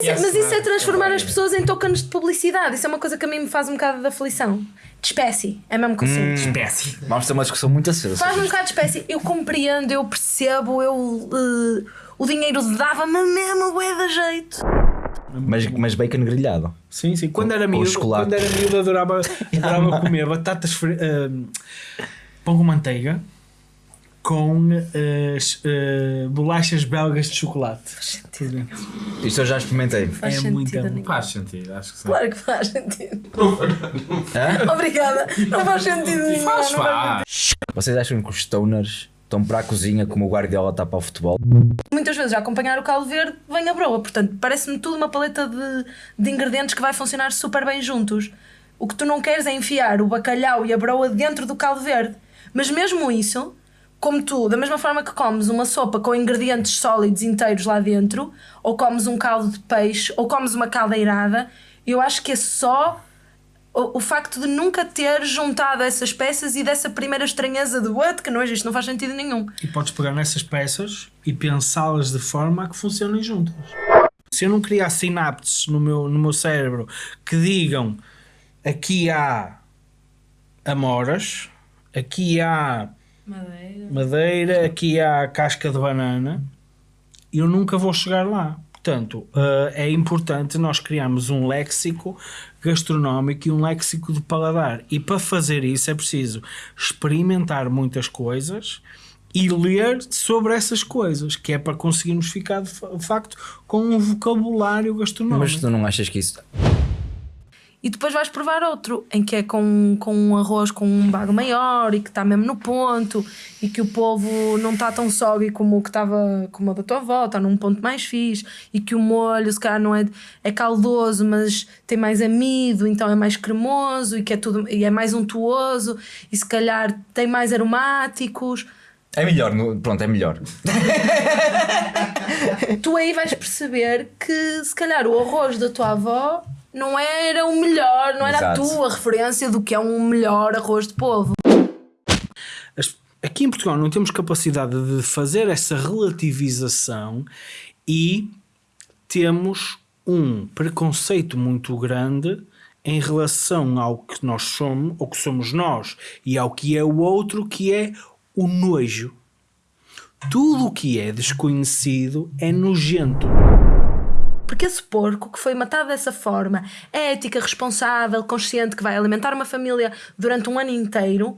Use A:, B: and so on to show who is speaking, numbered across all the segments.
A: Mas isso é transformar as pessoas em tokens de publicidade. Isso é uma coisa que a mim me faz um bocado de aflição. De espécie. É mesmo que eu sinto.
B: Espécie.
C: Vamos ter uma discussão muito acesa.
A: Faz-me um bocado de espécie. Eu compreendo, eu percebo, eu. eh, o dinheiro dava-me mesmo é da jeito.
C: Mas, mas bacon grelhado.
B: Sim, sim. Quando era miúdo,
C: chocolate.
B: quando era miúdo adorava, adorava comer batatas ah, pão com manteiga com as ah, bolachas belgas de chocolate.
C: Isto eu já experimentei.
A: Faz
B: É
A: sentido
B: muito bom.
D: Faz sentido, acho que sim.
A: Claro que faz sentido.
C: Hã?
A: Obrigada. Não faz sentido nenhum.
D: Faz,
A: não
D: faz.
C: Vocês acham que os stoners estão para a cozinha como o Guardiola está para o futebol?
A: Muitas vezes a acompanhar o caldo verde vem a broa. Portanto, parece-me tudo uma paleta de, de ingredientes que vai funcionar super bem juntos. O que tu não queres é enfiar o bacalhau e a broa dentro do caldo verde. Mas mesmo isso, como tu, da mesma forma que comes uma sopa com ingredientes sólidos inteiros lá dentro, ou comes um caldo de peixe, ou comes uma caldeirada, eu acho que é só o, o facto de nunca ter juntado essas peças e dessa primeira estranheza de what, que não existe, não faz sentido nenhum.
B: E podes pegar nessas peças e pensá-las de forma a que funcionem juntas. Se eu não criar sinapses no meu, no meu cérebro que digam aqui há amoras, aqui há
A: Madeira.
B: madeira, aqui há casca de banana, eu nunca vou chegar lá. Portanto, eh, é importante nós criarmos um léxico gastronómico e um léxico de paladar. E para fazer isso é preciso experimentar muitas coisas e ler sobre essas coisas, que é para conseguirmos ficar de facto com um vocabulário gastronómico.
C: Mas tu não achas que isso.
A: E depois vais provar outro, em que é com, com um arroz com um bago maior e que está mesmo no ponto e que o polvo não está tão sóbrio como o que estava como o da tua avó, está num ponto mais fixe e que o molho se calhar não é, é caldoso, mas tem mais amido, então é mais cremoso e que é tudo e é mais untuoso e se calhar tem mais aromáticos.
C: É melhor, pronto, é melhor.
A: Tu aí vais perceber que se calhar o arroz da tua avó não era o melhor, não era
C: Exato.
A: a tua referência do que é um melhor arroz de polvo.
B: Aqui em Portugal não temos capacidade de fazer essa relativização e temos um preconceito muito grande em relação ao que nós somos, ou que somos nós, e ao que é o outro, que é o nojo. Tudo o que é desconhecido é nojento.
A: Porque esse porco que foi matado dessa forma, é ética, responsável, consciente, que vai alimentar uma família durante um ano inteiro,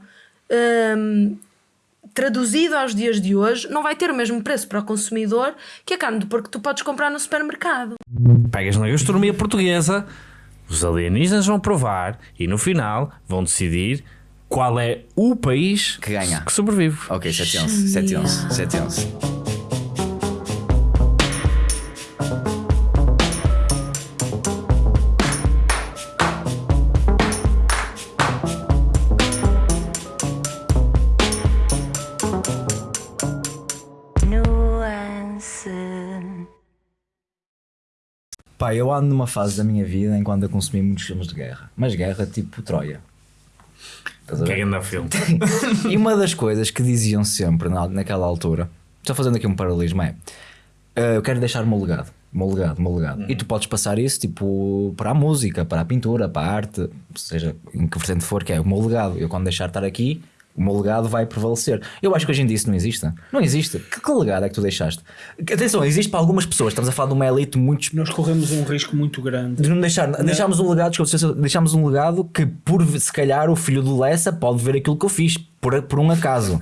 A: hum, traduzido aos dias de hoje, não vai ter o mesmo preço para o consumidor que a carne do porco que tu podes comprar no supermercado.
D: Pegas na gastronomia portuguesa, os alienígenas vão provar e no final vão decidir qual é o país
C: Que ganha.
D: que sobrevive.
C: Ok, 7 11. 7 Pá, eu ando numa fase da minha vida em que ando a consumir muitos filmes de guerra. Mas guerra tipo Troia. Estás a
D: Que grande filme.
C: E uma das coisas que diziam sempre na, naquela altura, estou fazendo aqui um paralelismo, é "Ah, eu quero deixar o meu legado. Meu legado, meu legado. E tu podes passar isso tipo para a música, para a pintura, para a arte, seja em que vertente for, que é o meu legado. Eu quando deixar de estar aqui, o meu legado vai prevalecer. Eu acho que hoje em dia isso não existe. Não existe. Que, que legado é que tu deixaste? Atenção, existe para algumas pessoas. Estamos a falar de uma elite muito
B: Nós corremos um risco muito grande.
C: de não deixar, deixámos um legado, desculpa, deixámos um legado que por se calhar o filho do Lessa pode ver aquilo que eu fiz por, por um acaso.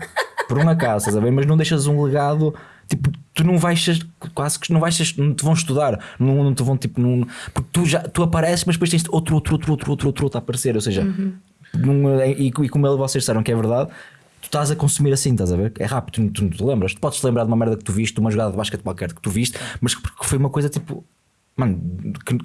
C: por um acaso, estás a ver? Mas não deixas um legado, tipo, tu não vais ser- quase que não vais ser- não te vão estudar, não, não te vão tipo, não, porque tu já tu apareces, mas depois tens outro, outro, outro, outro, outro, outro, outro a aparecer, ou seja, não- e, e como vocês disseram que é verdade. Tu estás a consumir assim, estás a ver? É rápido, tu, não te lembras. Tu podes te lembrar de uma merda que tu viste, de uma jogada de basquete qualquer que tu viste, mas que foi uma coisa tipo, mano, que,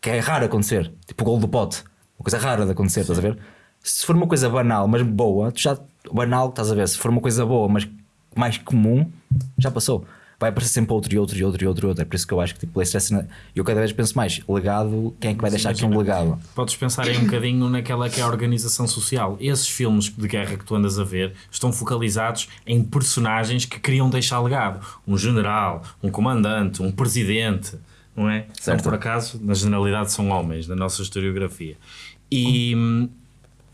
C: que é raro acontecer. Tipo o gol do pote. Uma coisa rara de acontecer, estás a ver? Se for uma coisa banal, mas boa, tu já. Banal, estás a ver? Se for uma coisa boa, mas mais comum, já passou. Vai aparecer sempre outro e outro e outro e outro e outro. É por isso que eu acho que tipo, stress. Eu cada vez penso mais, legado, quem é que vai deixar aqui um legado?
D: Podes pensar aí um bocadinho naquela que é a organização social. Esses filmes de guerra que tu andas a ver estão focalizados em personagens que queriam deixar legado. Um general, um comandante, um presidente. não é?
C: Certo.
D: Não por acaso, na generalidade são homens, na nossa historiografia. E hum,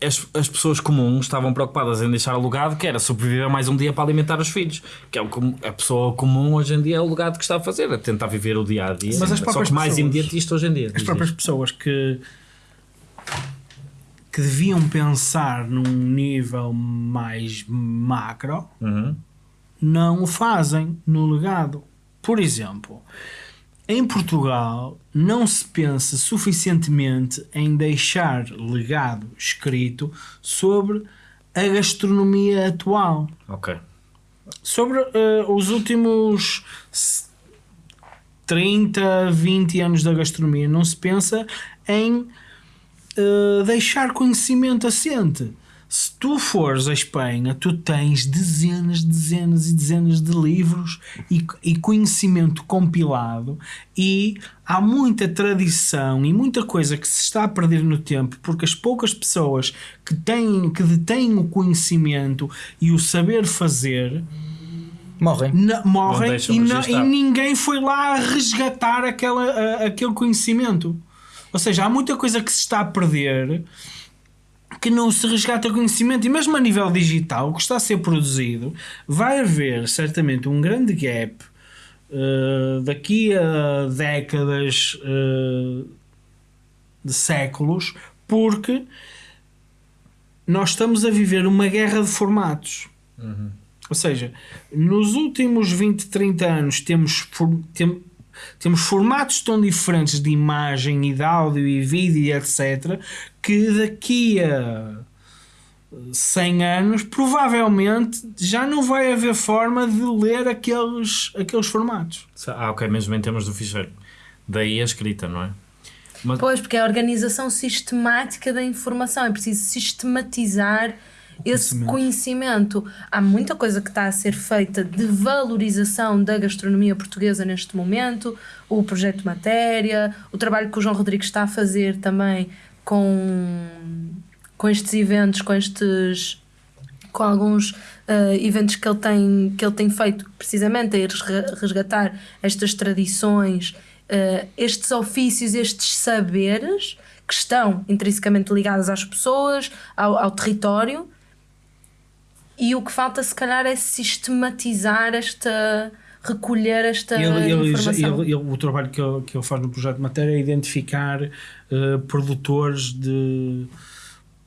D: as, as pessoas comuns estavam preocupadas em deixar alugado, que era sobreviver mais um dia para alimentar os filhos. Que é o que a pessoa comum hoje em dia é o legado que está a fazer, a tentar viver o dia a dia.
B: Mas as
D: Só
B: próprias
D: que mais
B: pessoas-
D: imediatista hoje em dia.
B: As próprias
D: isto.
B: pessoas que que deviam pensar num nível mais macro
D: Uhum.
B: não o fazem no legado. Por exemplo, em Portugal não se pensa suficientemente em deixar legado escrito sobre a gastronomia atual
D: Ok.
B: sobre eh, os últimos s- 30, 20 anos da gastronomia, não se pensa em eh, deixar conhecimento assente. Se tu fores à Espanha, tu tens dezenas, dezenas e dezenas de livros e, e conhecimento compilado, e há muita tradição e muita coisa que se está a perder no tempo, porque as poucas pessoas que têm, que detêm o conhecimento e o saber fazer
C: Morrem.
B: na- morrem e,
D: registar.
B: e ninguém foi lá a resgatar aquela, a- aquele conhecimento. Ou seja, há muita coisa que se está a perder que não se resgata conhecimento e mesmo a nível digital, o que está a ser produzido, vai haver certamente um grande gap eh, daqui a décadas eh, de séculos, porque nós estamos a viver uma guerra de formatos. Ou seja, nos últimos 20, 30 anos temos, tem- temos formatos tão diferentes de imagem e de áudio e vídeo e etc. que daqui a 100 anos provavelmente já não vai haver forma de ler aqueles, aqueles formatos.
D: Ah, ok, mesmo em termos do ficheiro. Daí a escrita, não é? Mas,
A: Pois, porque é a organização sistemática da informação, é preciso sistematizar esse conhecimento. Há muita coisa que está a ser feita de valorização da gastronomia portuguesa neste momento, o projeto Matéria, o trabalho que o João Rodrigues está a fazer também com, com estes eventos, com estes com alguns eh, eventos que ele, tem, que ele tem feito precisamente a ir resga- resgatar estas tradições, eh, estes ofícios, estes saberes que estão intrinsecamente ligados às pessoas, ao, ao território. E o que falta, se calhar, é sistematizar esta. recolher esta
B: Ele- ele-
A: informação.
B: ele- o trabalho que ele, que ele faz no projeto de matéria é identificar eh, produtores de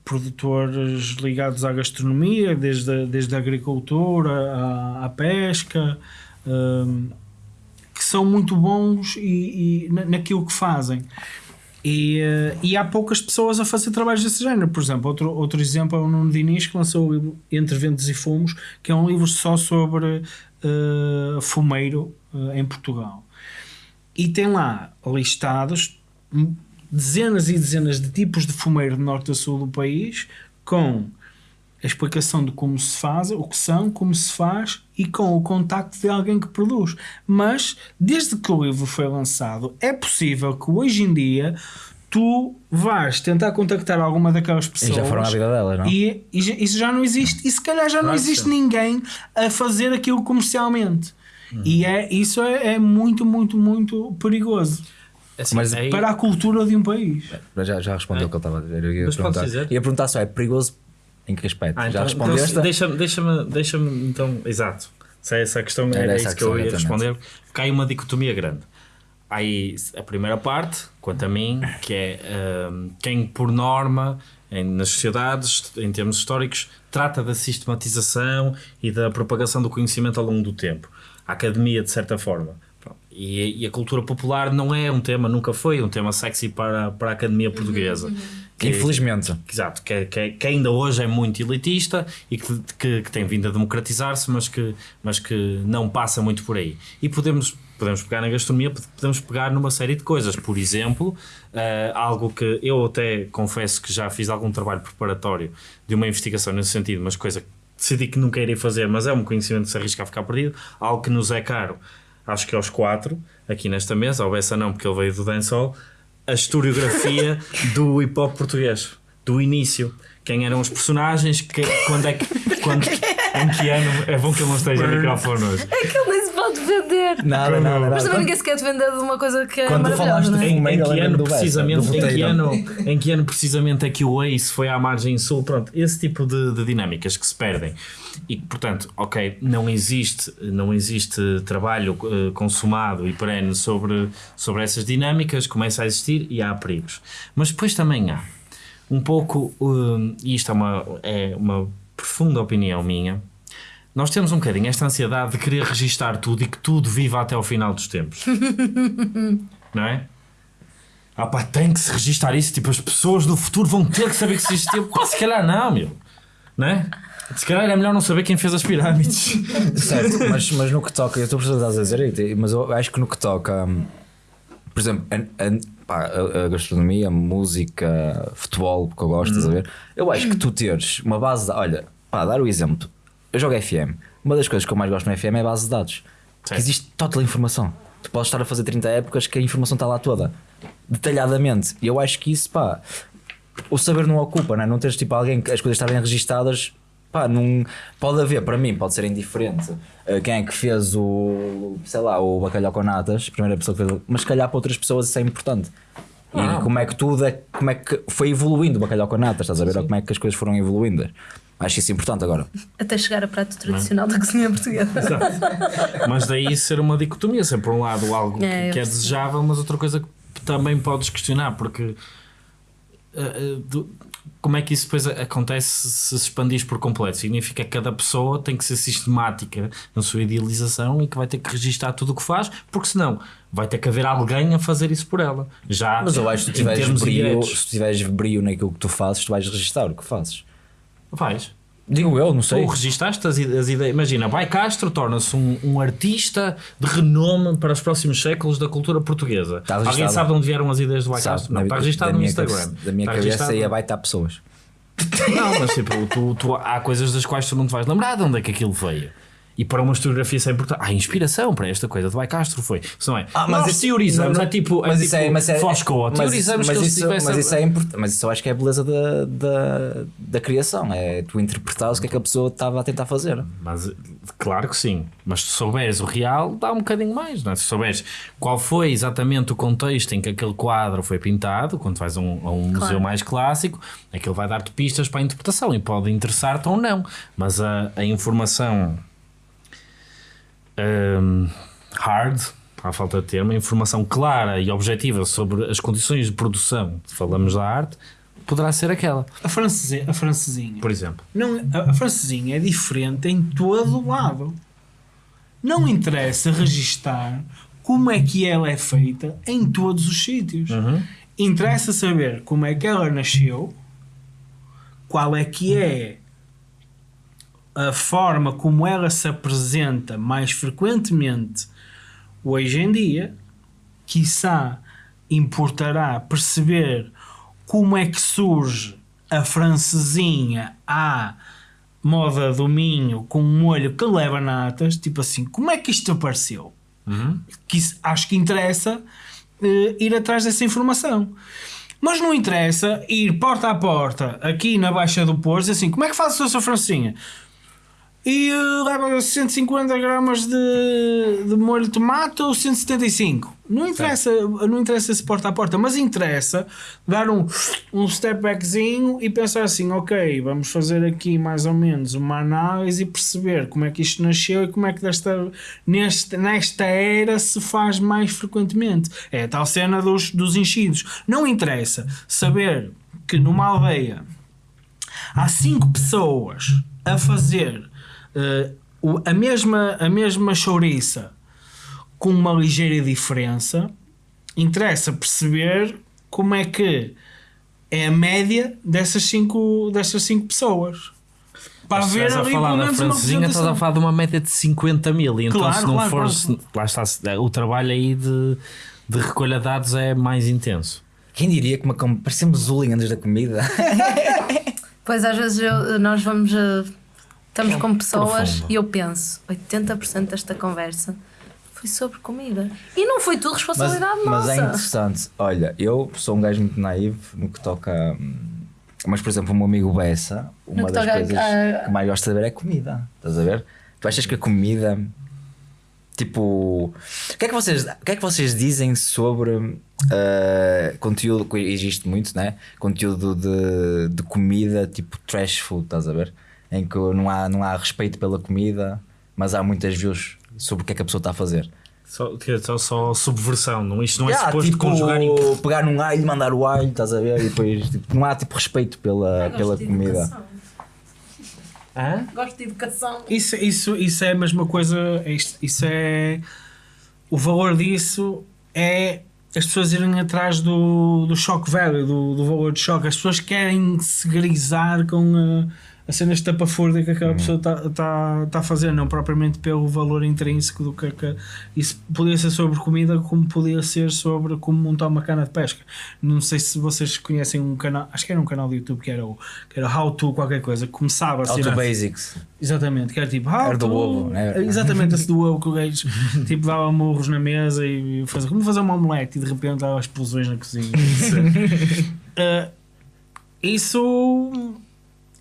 B: produtores ligados à gastronomia, desde a, desde a agricultura à, à pesca, ehm, que são muito bons e, e na- naquilo que fazem. E, eh, e há poucas pessoas a fazer trabalhos desse género. Por exemplo, outro, outro exemplo é o Nuno Diniz, que lançou o livro Entre Ventos e Fumos, que é um livro só sobre eh, fumeiro eh, em Portugal. E tem lá listados dezenas e dezenas de tipos de fumeiro de norte a sul do país, com a explicação de como se faz, o que são, como se faz e com o contacto de alguém que produz. Mas, desde que o livro foi lançado, é possível que hoje em dia tu vais tentar contactar alguma daquelas
C: E
B: pessoas
C: já foram à vida delas, não?
B: e, e já- isso já não existe. E se calhar já não
D: que
B: existe ninguém a fazer aquilo comercialmente. E é, isso é, é muito, muito, muito perigoso
D: assim,
C: Mas
D: aí-
B: para a cultura de um país.
C: Já, já respondeu o que ele estava a dizer. Eu ia,
D: Mas
C: perguntar,
D: dizer?
C: ia perguntar só, é perigoso em que aspecto?
D: Ah,
C: já
D: então,
C: respondeste?
D: então, deixa-me, deixa-me, deixa-me, então, exato. Se é essa a questão,
C: Era
D: era, isso que eu ia
C: exatamente.
D: responder. Aí uma dicotomia grande. Há aí a primeira parte, quanto a mim, que é hum, quem, por norma, em- nas sociedades, em termos históricos, trata da sistematização e da propagação do conhecimento ao longo do tempo. A academia, de certa forma. E, e a cultura popular não é um tema, nunca foi um tema sexy para, para a academia portuguesa. Que-
C: Infelizmente.
D: Exato, que, que, que ainda hoje é muito elitista e que, que, que tem vindo a democratizar-se, mas que, mas que não passa muito por aí. E podemos, podemos pegar na gastronomia, podemos pegar numa série de coisas. Por exemplo, eh, algo que eu até confesso que já fiz algum trabalho preparatório de uma investigação nesse sentido, mas coisa que decidi que nunca irei fazer, mas é um conhecimento que se arrisca a ficar perdido, algo que nos é caro, acho que aos quatro, aqui nesta mesa, ao Bessa não, porque ele veio do dancehall, a historiografia do hip hop português, do início. Quem eram os personagens, que, quando é que. Quando, em que ano. É bom que ele não esteja no microfone hoje.
A: É que ele de vender.
C: Nada, nada, nada.
A: Mas também ninguém se quer vender de uma coisa que é
C: Quando
A: maravilhosa,
C: falaste
A: é?
C: de
D: Em, em que ano precisamente, em que ano, em que ano precisamente é que o Ace foi à margem sul? Pronto, esse tipo de, de dinâmicas que se perdem. E portanto, ok, não existe, não existe trabalho eh, consumado e perene sobre, sobre essas dinâmicas, começa a existir e há perigos. Mas depois também há um pouco, eh, e isto é uma, é uma profunda opinião minha, nós temos um bocadinho esta ansiedade de querer registar tudo e que tudo viva até ao final dos tempos. não é? Ah pá, tem que se registar isso, tipo, as pessoas do futuro vão ter que saber que isso existiu. Pá, se calhar não, meu. Não é? Se calhar é melhor não saber quem fez as pirâmides.
C: Certo, mas, mas no que toca, eu estou a perceber o que estás a dizer, mas eu acho que no que toca, hum, por exemplo, a, a- pá, a- a gastronomia, a música, futebol, que eu gosto, estás a ver? Eu acho que tu teres uma base de. Olha, pá, dar o exemplo. Eu jogo FM. Uma das coisas que eu mais gosto no FM é a base de dados. Que existe total informação. Tu podes estar a fazer 30 épocas que a informação está lá toda, detalhadamente. E eu acho que isso, pá, o saber não ocupa, não é? Não teres tipo alguém que as coisas estarem registadas, pá, não pode haver, para mim, pode ser indiferente eh, quem é que fez o, sei lá, o bacalhau com natas, a primeira pessoa que fez, mas se calhar para outras pessoas isso é importante. E como é que tudo é, como é que foi evoluindo o bacalhau com natas, estás a ver? Ou como é que as coisas foram evoluindo. Acho isso importante agora.
A: Até chegar a prato tradicional da cozinha portuguesa.
D: Mas daí ser uma dicotomia, ser por um lado algo que
A: É,
D: que
A: eu
D: é, desejável, mas outra coisa que também podes questionar, porque eh, do- como é que isso depois a- acontece se se expandis por completo? Significa que cada pessoa tem que ser sistemática na sua idealização e que vai ter que registar tudo o que faz, porque senão vai ter que haver alguém a fazer isso por ela. Já
C: Mas eu acho que tu tiveres
D: diretos.
C: se tu tiveres brio naquilo que tu fazes, tu vais registrar o que fazes.
D: Vais.
C: Digo eu, não sei.
D: Tu registaste as, as ideias. Imagina, Vai Castro torna-se um, um artista de renome para os próximos séculos da cultura portuguesa.
C: Está
D: Alguém
C: registado.
D: sabe de onde vieram as ideias do Vai
C: Sabe,
D: Castro? Não, está registado no Instagram.
C: cabeça- da minha
D: Está
C: cabeça
D: registado-
C: ia vai estar pessoas.
D: Não, mas tipo, tu, tu- há coisas das quais tu não te vais lembrar de onde é que aquilo veio. E para uma historiografia isso é importante. Há inspiração para esta coisa de Vai Castro foi. Isso não é?
C: Ah, mas
D: Nós
C: isso-
D: teorizamos,
C: não,
D: é tipo, é
C: mas
D: tipo
C: isso é, mas é,
D: Foscoa.
C: mas
D: Teorizamos
C: mas
D: que eles
C: isso,
D: tivessem.
C: mas isso é importante, mas isso eu acho que é a beleza da, da, da criação, é tu interpretares o que é que a pessoa estava a tentar fazer.
D: Mas claro que sim. Mas se souberes o real, dá um bocadinho mais. Não é? Se souberes qual foi exatamente o contexto em que aquele quadro foi pintado, quando vais a um, a um museu mais clássico, aquilo vai dar-te pistas para a interpretação e pode interessar-te ou não. Mas a, a informação hum, hard, à falta de termo, informação clara e objetiva sobre as condições de produção, falamos da arte, poderá ser aquela,
B: A francesinha, a francesinha.
D: por exemplo.
B: Não, a, a francesinha é diferente em todo o lado. Não interessa registar como é que ela é feita em todos os sítios. Interessa saber como é que ela nasceu, qual é que é a forma como ela se apresenta mais frequentemente hoje em dia, quiçá importará perceber como é que surge a francesinha à moda do Minho com um molho que leva natas, tipo assim, como é que isto apareceu? Que isso- acho que interessa eh, ir atrás dessa informação. Mas não interessa ir porta a porta aqui na Baixa do Porto, assim, como é que faz a sua francinha? E eh, leva 150 gramas de, de molho de tomate ou 175. Não interessa, não interessa se porta a porta, mas interessa dar um, um step backzinho e pensar assim: ok, vamos fazer aqui mais ou menos uma análise e perceber como é que isto nasceu e como é que desta, neste, nesta era se faz mais frequentemente. É a tal cena dos, dos enchidos. Não interessa saber que numa aldeia há cinco pessoas a fazer eh, o- a, mesma, a mesma chouriça com uma ligeira diferença, interessa perceber como é que é a média dessas cinco, dessas cinco pessoas. Para
D: Se
B: ver
D: estás a
B: ali
D: falar
B: pelo
D: da francesinha, estás a falar de uma média de 50 mil. E então,
B: Claro,
D: se não
B: claro,
D: for,
B: claro.
D: lá está, o trabalho aí de, de recolha de dados é mais intenso.
C: Quem diria que uma parecemos hooligans da comida?
A: Pois às vezes eu- nós vamos. a- estamos com pessoas
D: profundo.
A: e eu penso: 80% desta conversa foi sobre comida. E não foi tudo
C: Mas,
A: responsabilidade
C: mas
A: nossa.
C: é interessante. Olha, eu sou um gajo muito naivo no que toca. hum, Mas, por exemplo, o meu amigo Bessa, uma das coisas
A: a-
C: que mais gosta de ver é comida. Estás a ver? Tu achas que a comida Tipo, o que é que vocês, o que é que vocês dizem sobre eh, conteúdo que existe muito, né? Conteúdo de, de comida, tipo trash food, estás a ver? Em que não há, não há respeito pela comida, mas há muitas views sobre o que é que a pessoa está a fazer.
D: Só, só, só subversão, não, isto não é
C: Ah,
D: suposto
C: tipo,
D: conjugar em
C: pegar num alho, mandar o alho, estás a ver? E depois tipo, não há tipo respeito pela, pela
A: Gosto de
C: comida.
A: educação.
D: Hã?
A: Gosto de educação.
B: Isso, isso, isso é a mesma coisa. é isto- Isso é. O valor disso é as pessoas irem atrás do, do choque velho, do, do valor de choque. As pessoas querem se grisar com a, a cena estapafúrdia que aquela pessoa está tá, tá a fazer, não propriamente pelo valor intrínseco do que, é que isso podia ser sobre comida, como podia ser sobre como montar uma cana de pesca. Não sei se vocês conhecem um canal, acho que era um canal do YouTube que era o que era How to qualquer coisa, que começava assim.
C: Auto
B: na-
C: Basics.
B: Exatamente, que era tipo how
C: Era do
B: to-
C: ovo, né?
B: Exatamente, esse do ovo que o gajo tipo, dava murros na mesa e fazia como fazer uma omelete e de repente dava explosões na cozinha. Uh, isso,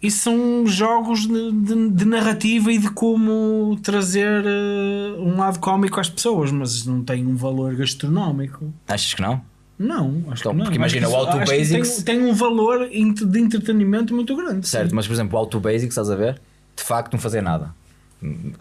B: isso são jogos de, de- de narrativa e de como trazer uh, um lado cómico às pessoas, mas não tem um valor gastronómico.
C: Achas que não?
B: Não, acho
C: Então,
B: que não.
C: porque imagina, o Auto Basics-
B: Tem, tem um valor de entretenimento muito grande.
C: Certo,
B: sim.
C: mas por exemplo, o Auto Basics, estás a ver? De facto, não fazia nada.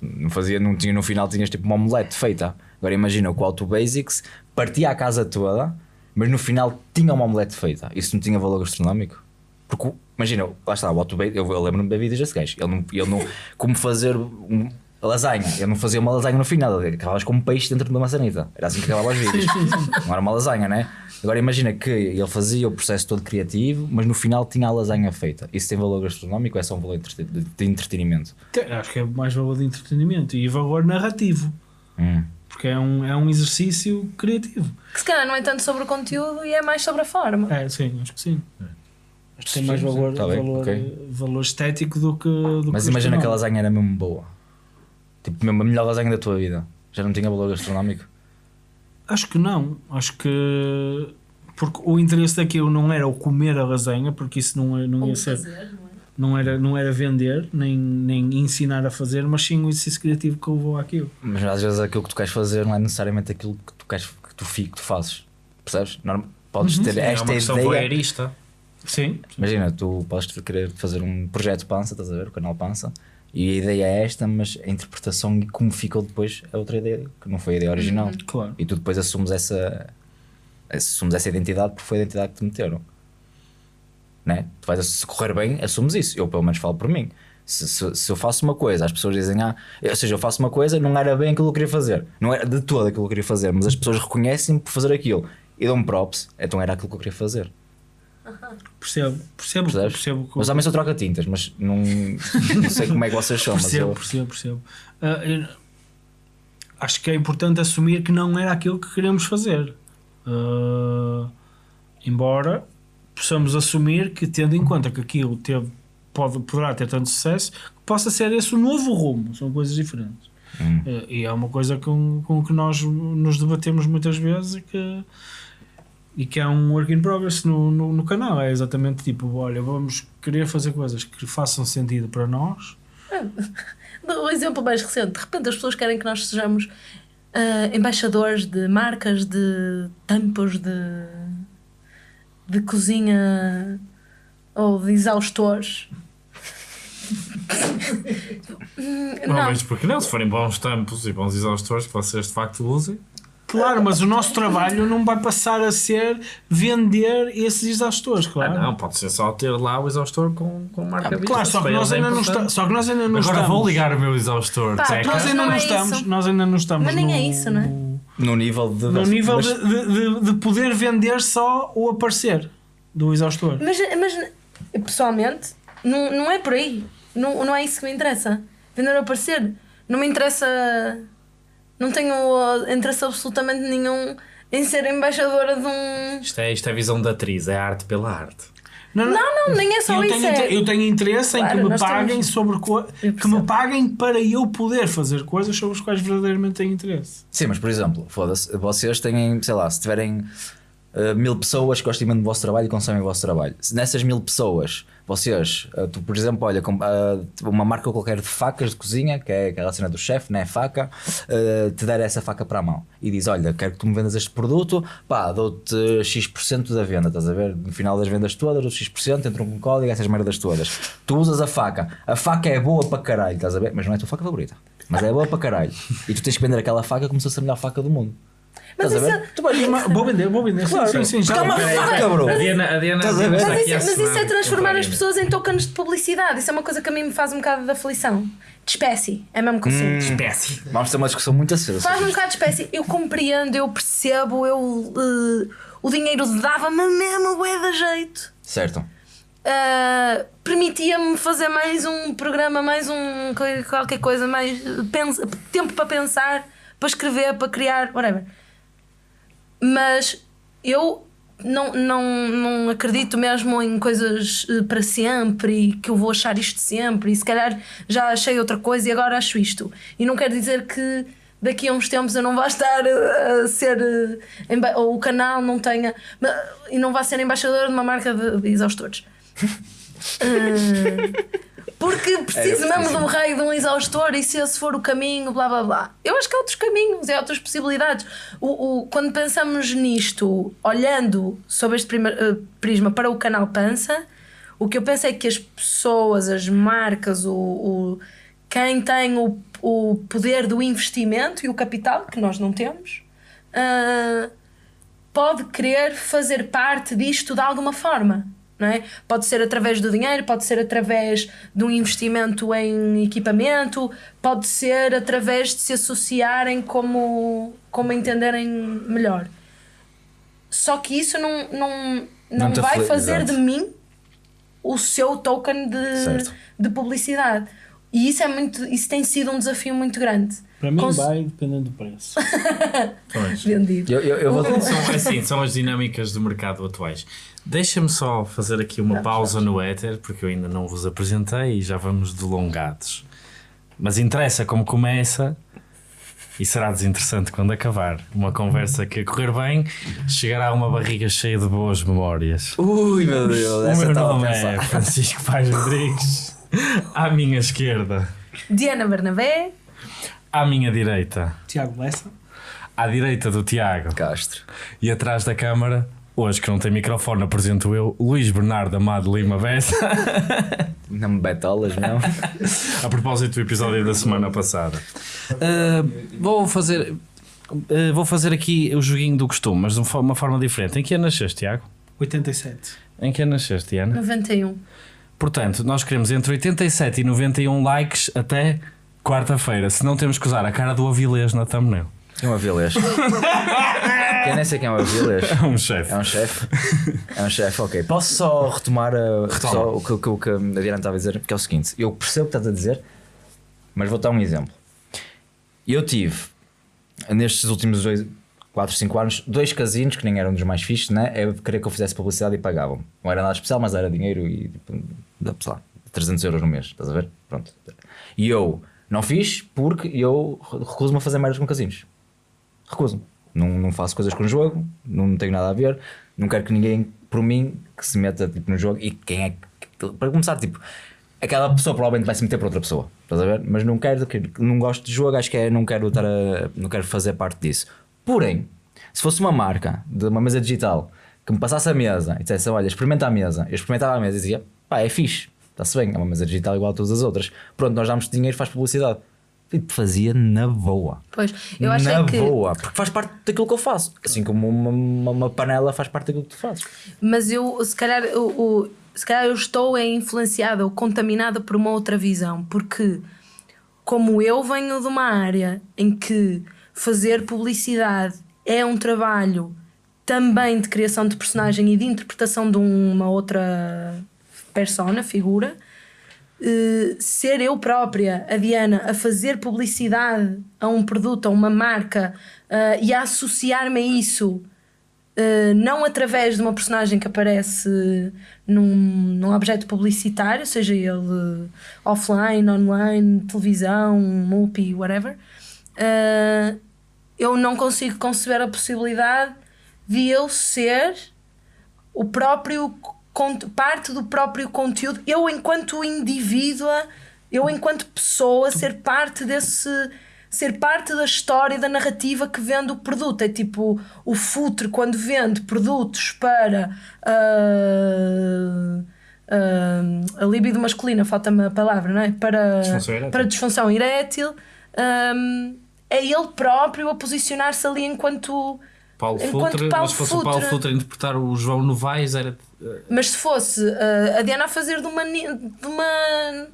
C: Não fazia, não tinha, no final tinhas tipo uma omelete feita. Agora imagina que o Auto Basics partia a casa toda, mas no final tinha uma omelete feita. Isso não tinha valor gastronómico? Porque imagina, lá está, o Auto Basics, eu, eu lembro-me da vida deste gajo. Ele não, ele não, como fazer um, lasanha, ele não fazia uma lasanha no final, ele acabavas com um peixe dentro de uma maçanita. Era assim que acabava os vídeos. não era uma lasanha, né? Agora imagina que ele fazia o processo todo criativo, mas no final tinha a lasanha feita. Isso tem valor gastronómico ou é só um valor de, de entretenimento?
B: Acho que é mais valor de entretenimento e valor narrativo.
C: Hum.
B: Porque é um, é um exercício criativo.
A: Que se calhar não é tanto sobre o conteúdo e é mais sobre a forma.
B: É, sim, acho que sim. Acho que tem
C: Sim,
B: mais
C: sim,
B: valor,
C: tá bem,
B: valor,
C: ok.
B: valor estético do que. Do
C: Mas
B: que
C: imagina que a lasanha era mesmo boa. Tipo, mesmo a melhor lasanha da tua vida. Já não tinha valor gastronómico?
B: Acho que não. Acho que. Porque o interesse daquilo não era o comer a lasanha, porque isso não, é- não ia ser. Não era, não era vender, nem, nem ensinar a fazer, mas sim o exercício criativo que levou àquilo.
C: Mas às vezes aquilo que tu queres fazer não é necessariamente aquilo que tu queres que tu, que tu fazes. Percebes? Podes ter
D: é
C: esta
D: uma questão
C: ideia.
D: voyeurista.
B: Sim.
C: Imagina, tu podes querer fazer um projeto Pança, estás a ver? O canal Pança. E a ideia é esta, mas a interpretação e como ficou depois é outra ideia, que não foi a ideia original.
B: Claro.
C: E tu depois assumes essa, assumes essa identidade porque foi a identidade que te meteram. Né? Tu vais, se correr bem, assumes isso. Eu pelo menos falo por mim. Se, se, se eu faço uma coisa, as pessoas dizem, ah, ou seja, eu faço uma coisa, não era bem aquilo que eu queria fazer. Não era de todo aquilo que eu queria fazer, mas as pessoas reconhecem-me por fazer aquilo. E dão-me props, então era aquilo que eu queria fazer.
B: Percebo. Percebo.
C: Percebes?
B: Percebo.
C: Mas também sou troca-tintas, mas não, não sei como é que vocês são. Mas
B: Percebo,
C: eu,
B: percebo, percebo. Eu- acho que é importante assumir que não era aquilo que queremos fazer. Ah, embora possamos assumir que, tendo em conta que aquilo teve, pode, poderá ter tanto sucesso, que possa ser esse o novo rumo. São coisas diferentes.
C: Hum.
B: Ah, e é uma coisa com, com que nós nos debatemos muitas vezes e que, e que é um work in progress no, no, no canal. É exatamente tipo: olha, vamos querer fazer coisas que façam sentido para nós.
A: O exemplo mais recente, de repente as pessoas querem que nós sejamos ah, embaixadores de marcas, de tampos, de, de cozinha ou de exaustores.
D: Não,
A: não,
D: mas porque não? Se forem bons tampos e bons exaustores que vocês de facto usem.
B: Claro, mas o nosso trabalho não vai passar a ser vender esses exaustores,
D: Ah,
B: claro.
D: não, pode ser só ter lá o exaustor com, com marca
B: Ah, claro, só que, nós
D: eles é
B: ainda não está, só que nós ainda não
D: Agora
B: estamos.
D: vou ligar o meu exaustor.
A: Pá,
D: Zeca.
B: Nós ainda
A: Não
B: não,
A: é
B: estamos,
A: isso.
B: nós ainda não estamos.
A: Mas nem
B: no,
A: é isso, não é?
C: no nível de.
B: No nível
C: mas-
B: de, de, de- de poder vender só o aparecer do exaustor.
A: mas, mas pessoalmente não, não é por aí. Não, não é isso que me interessa. Vender ou aparecer. Não me interessa. Não tenho uh, interesse absolutamente nenhum em ser embaixadora de um.
D: Isto é, isto é visão da atriz, é arte pela arte.
A: Não, não, nem é só
B: eu,
A: isso.
B: tenho,
A: é...
B: eu tenho interesse em
A: Claro,
B: que me paguem
A: temos-
B: sobre co- que me paguem para eu poder fazer coisas sobre as quais verdadeiramente tenho interesse.
C: Sim, mas por exemplo, foda-se, vocês têm, sei lá, se tiverem uh, mil pessoas que gostam imenso do vosso trabalho e consomem o vosso trabalho. Se nessas mil pessoas, vocês, uh, tu, por exemplo, olha, com, uh, uma marca qualquer de facas de cozinha, que é aquela cena do chefe, né? Faca, te der essa faca para a mão e diz: Olha, quero que tu me vendas este produto, pá, dou-te X% da venda, estás a ver? No final das vendas todas, dou X%, entram com código, essas merdas todas. Tu usas a faca, a faca é boa para caralho, estás a ver? Mas não é a tua faca favorita, mas é boa para caralho. E tu tens que vender aquela faca como se fosse a melhor faca do mundo.
A: Mas
C: Estás a
A: isso,
C: ver?
B: Tu vais- uma- Vou vender, vou vender.
C: Claro.
B: Sim, sim, sim.
C: Porque é uma faca, bro.
D: A Diana, a Diana,
C: Estás a ver?
A: mas isso-
D: a
A: mas isso é
D: assinar
A: transformar as pessoas em tokens de publicidade. Isso é uma coisa que a mim me faz um bocado de aflição. De espécie. É mesmo que eu sinto.
D: Espécie.
C: Vamos ter uma discussão muito acesa.
A: Faz-me um bocado de espécie. Eu compreendo, eu percebo, eu. eh, o dinheiro dava-me mesmo bué da jeito.
C: Certo.
A: Uh, permitia-me fazer mais um programa, mais um co- qualquer coisa, mais pensa- tempo para pensar, para escrever, para criar, whatever. Mas eu não, não, não acredito mesmo em coisas uh, para sempre e que eu vou achar isto sempre e se calhar já achei outra coisa e agora acho isto. E não quer dizer que daqui a uns tempos eu não vá estar uh, a ser emba- ou o canal não tenha e não vá ser embaixador de uma marca de, de exaustores. Uh, porque preciso mesmo de um raio de um exaustor e se esse for o caminho, blá blá blá. Eu acho que há outros caminhos, há outras possibilidades. O, o- quando pensamos nisto, olhando sobre este prima- eh, prisma para o canal Pança, o que eu penso é que as pessoas, as marcas, o, o- quem tem o, o poder do investimento e o capital, que nós não temos, ah, pode querer fazer parte disto de alguma forma. Não é? Pode ser através do dinheiro, pode ser através de um investimento em equipamento, pode ser através de se associarem como, como entenderem melhor. Só que isso não, não, não,
C: Não
A: vai fazer de mim o seu token de,
C: Certo.
A: de publicidade. E isso, é muito, isso tem sido um desafio muito grande.
B: Para mim
A: Cons-
B: vai dependendo do preço.
D: Pois.
A: Vendido.
C: Eu, eu, eu vou.
D: São, assim, são as dinâmicas do mercado atuais. Deixa-me só fazer aqui uma pausa no éter, porque eu ainda não vos apresentei e já vamos delongados. Mas interessa como começa e será desinteressante quando acabar. Uma conversa que a correr bem chegará a uma barriga cheia de boas memórias.
C: Ui, meu Deus,
D: O
C: essa
D: meu
C: a
D: nome é. Francisco Paz Rodrigues. À minha esquerda,
A: Diana Bernabé,
D: à minha direita,
B: Tiago Lessa.
D: à direita do Tiago.
C: Castro.
D: E atrás da câmara, hoje que não tem microfone, apresento eu, Luís Bernardo Amado Lima Bessa.
C: Não me betolas, não.
D: A propósito do episódio da semana passada. vou fazer. uh, vou fazer aqui o joguinho do costume, mas de uma forma- diferente. Em que ano nasceste, Tiago?
B: 87.
D: Em que ano nasceste, Diana?
A: 91.
D: Portanto, nós queremos entre 87 e 91 likes até quarta-feira. Se não temos que usar a cara do Avilés na thumbnail.
C: É o Avilés? Quem nem sei quem é o Avilés?
D: É um chefe.
C: É um chefe? É um chefe, ok. Posso só retomar uh,
D: Retoma.
C: só o, que, o que- o que a Diana estava a dizer? Que é o seguinte: eu percebo o que estás a dizer, mas vou dar um exemplo. Eu tive, nestes últimos 4, 5 anos, dois casinos que nem eram dos mais fixos, né? Eu queria que eu fizesse publicidade e pagavam. Não era nada especial, mas era dinheiro e, tipo, sei lá, 300 euros no mês, estás a ver? Pronto. E eu não fiz porque eu recuso-me a fazer merdas com casinos. Recuso-me. Não, não faço coisas com o jogo, não tenho nada a ver, não quero que ninguém, por mim, que se meta tipo, no jogo e quem é que. Para começar, tipo, aquela pessoa provavelmente vai se meter para outra pessoa, estás a ver? Mas não quero, que- não gosto de jogo, acho que é, não quero estar a, não quero fazer parte disso. Porém, se fosse uma marca de uma mesa digital que me passasse a mesa e dissesse, olha, experimenta a mesa, eu experimentava a mesa e dizia, pá, é fixe, está-se bem, é uma mesa digital igual a todas as outras. Pronto, nós damos dinheiro, faz publicidade. E fazia na boa.
A: Pois, eu acho
C: na
A: é que.
C: boa, porque faz parte daquilo que eu faço. Assim como uma, uma, uma panela faz parte daquilo que tu fazes.
A: Mas eu, se calhar, o- se calhar eu estou é influenciada ou contaminada por uma outra visão, porque como eu venho de uma área em que fazer publicidade é um trabalho também de criação de personagem e de interpretação de uma outra persona, figura, eh, ser eu própria, a Diana, a fazer publicidade a um produto, a uma marca eh, e a associar-me a isso Uh, não através de uma personagem que aparece num, num objeto publicitário, seja ele offline, online, televisão, multi, whatever, uh, eu não consigo conceber a possibilidade de eu ser o próprio parte do próprio conteúdo, eu enquanto indivídua, eu enquanto pessoa ser parte desse ser parte da história e da narrativa que vende o produto. É tipo o futre quando vende produtos para ah, ah, a libido masculina, falta-me a palavra, não é? Para
D: Disfunção erétil.
A: para disfunção erétil, ah, é ele próprio a posicionar-se ali enquanto
D: Paulo
A: Enquanto
D: Futre,
A: Paulo
D: mas se fosse o Paulo
A: Futre-
D: Futre a interpretar o João Novaes, era.
A: Mas se fosse uh, a Diana a fazer de uma. De uma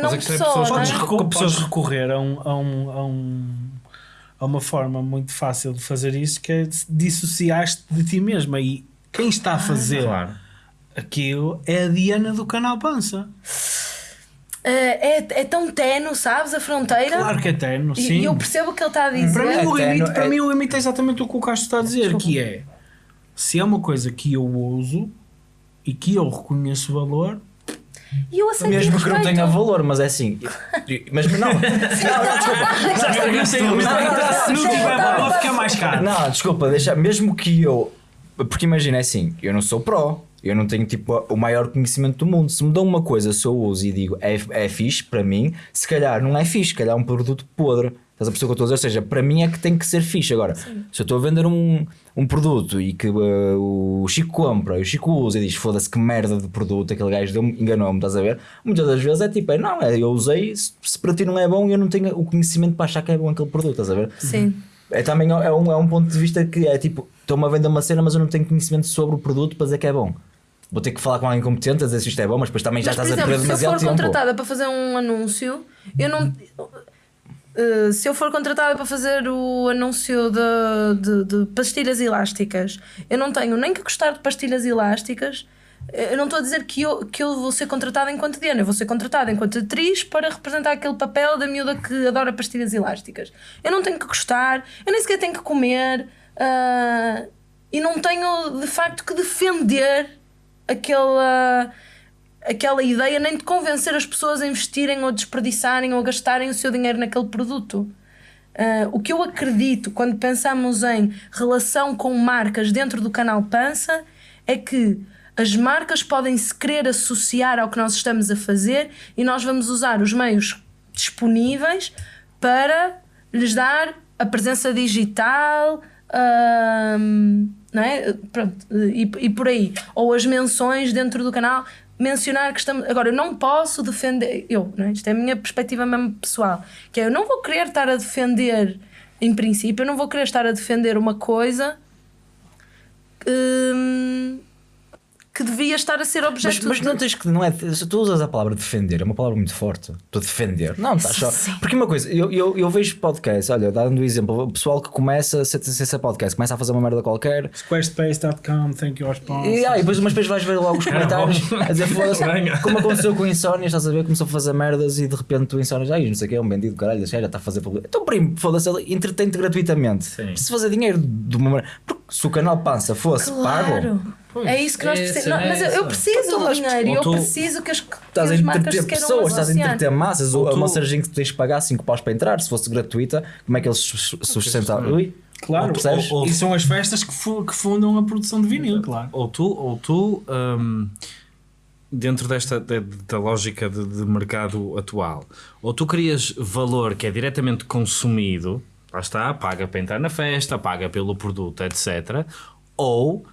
A: não
D: a questão é
A: pessoa,
D: pessoas-
A: não é?
B: Podes,
D: Mas
B: recu-
D: podes-
B: podes recorrer a, um, a, um, a, um, a uma forma muito fácil de fazer isso que é dissociar-te de ti mesma. E quem está a fazer
D: Claro.
B: aquilo é a Diana do canal Pança.
A: Uh, é, é tão tenue, sabes? A fronteira.
B: Claro que é eterno,
A: E-
B: sim.
A: E eu percebo o que ele está a dizer.
B: Para, mim, o
C: É
B: limite,
C: eterno,
B: para
C: é-
B: mim o limite é exatamente o que o Castro está a dizer, que é se é uma coisa que eu uso e que eu reconheço valor,
A: E eu aceito
C: Mesmo que não tenha valor, mas é assim. Mas não, não, não, desculpa.
B: se não tiver valor fica mais caro.
C: Não, desculpa, deixa, mesmo que eu. Porque imagina é assim, eu não sou pró, eu não tenho tipo o maior conhecimento do mundo. Se me dão uma coisa, se eu uso e digo é, é fixe, para mim, se calhar não é fixe, se calhar é um produto podre. Estás a perceber o que eu estou a dizer? Ou seja, para mim é que tem que ser fixe. Agora, se eu estou a vender um, um produto e que uh, o Chico compra e o Chico usa e diz foda-se que merda de produto, aquele gajo deu enganou-me, estás a ver? Muitas das vezes é tipo, é, não, é, eu usei, se, se para ti não é bom, eu não tenho o conhecimento para achar que é bom aquele produto, estás a ver?
A: Sim.
C: É também é um, é um ponto de vista que é tipo, estou-me a vender uma cena, mas eu não tenho conhecimento sobre o produto para dizer que é bom. Vou ter que falar com alguém competente a dizer se isto é bom, mas depois também já
A: Mas,
C: estás a
A: exemplo,
C: perder
A: se eu for
C: demasiado tempo.
A: contratada para fazer um anúncio, eu não. Uh, se eu for contratada para fazer o anúncio de, de, de pastilhas elásticas, eu não tenho nem que gostar de pastilhas elásticas. Eu não estou a dizer que eu, que eu vou ser contratada enquanto Diana, eu vou ser contratada enquanto atriz para representar aquele papel da miúda que adora pastilhas elásticas. Eu não tenho que gostar, eu nem sequer tenho que comer ah, e não tenho de facto que defender aquela aquela ideia nem de convencer as pessoas a investirem ou desperdiçarem ou gastarem o seu dinheiro naquele produto. Ah, o que eu acredito quando pensamos em relação com marcas dentro do canal Pança é que as marcas podem se querer associar ao que nós estamos a fazer e nós vamos usar os meios disponíveis para lhes dar a presença digital, ahm, não é? Pronto, e, e por aí. Ou as menções dentro do canal. Mencionar que estamos. Agora, eu não posso defender. Eu, não é? Isto é a minha perspectiva mesmo pessoal. Que é, eu não vou querer estar a defender, em princípio, eu não vou querer estar a defender uma coisa hum, que devia estar a ser
C: Mas,
A: objeto
C: mas
A: de-
C: não tens que. Não é, se tu usas a palavra defender, é uma palavra muito forte. Estou a defender. Não, estás só.
A: Sim.
C: Porque uma coisa, eu, eu, eu vejo podcast, olha, dando um exemplo, o pessoal que começa, sem ser podcast, começa a fazer uma merda qualquer.
B: Squarespace.com, thank you sponsors.
C: E, ah, e depois, mas depois vais ver logo os comentários a dizer como aconteceu com o Insónia, estás a ver? Começou a fazer merdas e de repente tu Insónia, ai, não sei o que, é um bandido, caralho, já está a fazer publicidade. Então, primo, foda-se, ele entretém-te gratuitamente.
D: Sim.
C: Se fazer dinheiro de uma maneira. Porque se o canal Pança fosse pago,
A: É isso que nós precisamos. Não,
D: é
A: mas eu, eu preciso
C: Então,
A: do
C: mas-
A: dinheiro eu
D: tu-
A: preciso que as, que
C: Estás a
A: as marcas
C: entreter pessoas, estás a entreter massas.
D: Ou
C: uma cervejinha que tens que pagar 5 paus para entrar, se fosse gratuita, como é que eles sus- sustentavam? Ui,
B: Claro,
C: Ou
B: ou- ou- e são as festas que, fu- que fundam a produção de vinil, claro.
D: Ou tu, ou tu hum, dentro desta da, da lógica de, de mercado atual, ou tu crias valor que é diretamente consumido, lá está, paga para entrar na festa, paga pelo produto, etc. Ou,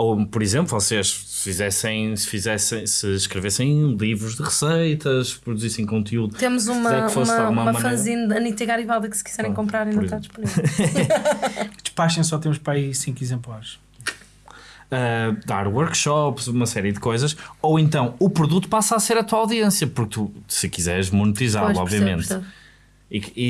D: ou por exemplo, vocês se fizessem, se fizessem, se escrevessem livros de receitas, produzissem conteúdo.
A: Temos uma, uma, uma
D: maneira-
A: fanzine da Anitta Garibaldi que se quiserem comprar ainda está disponível.
B: Despachem só temos para aí 5 exemplares.
D: uh, dar workshops, uma série de coisas, ou então o produto passa a ser a tua audiência, porque tu, se quiseres monetizá-lo, obviamente.
A: percebo.
D: E, e,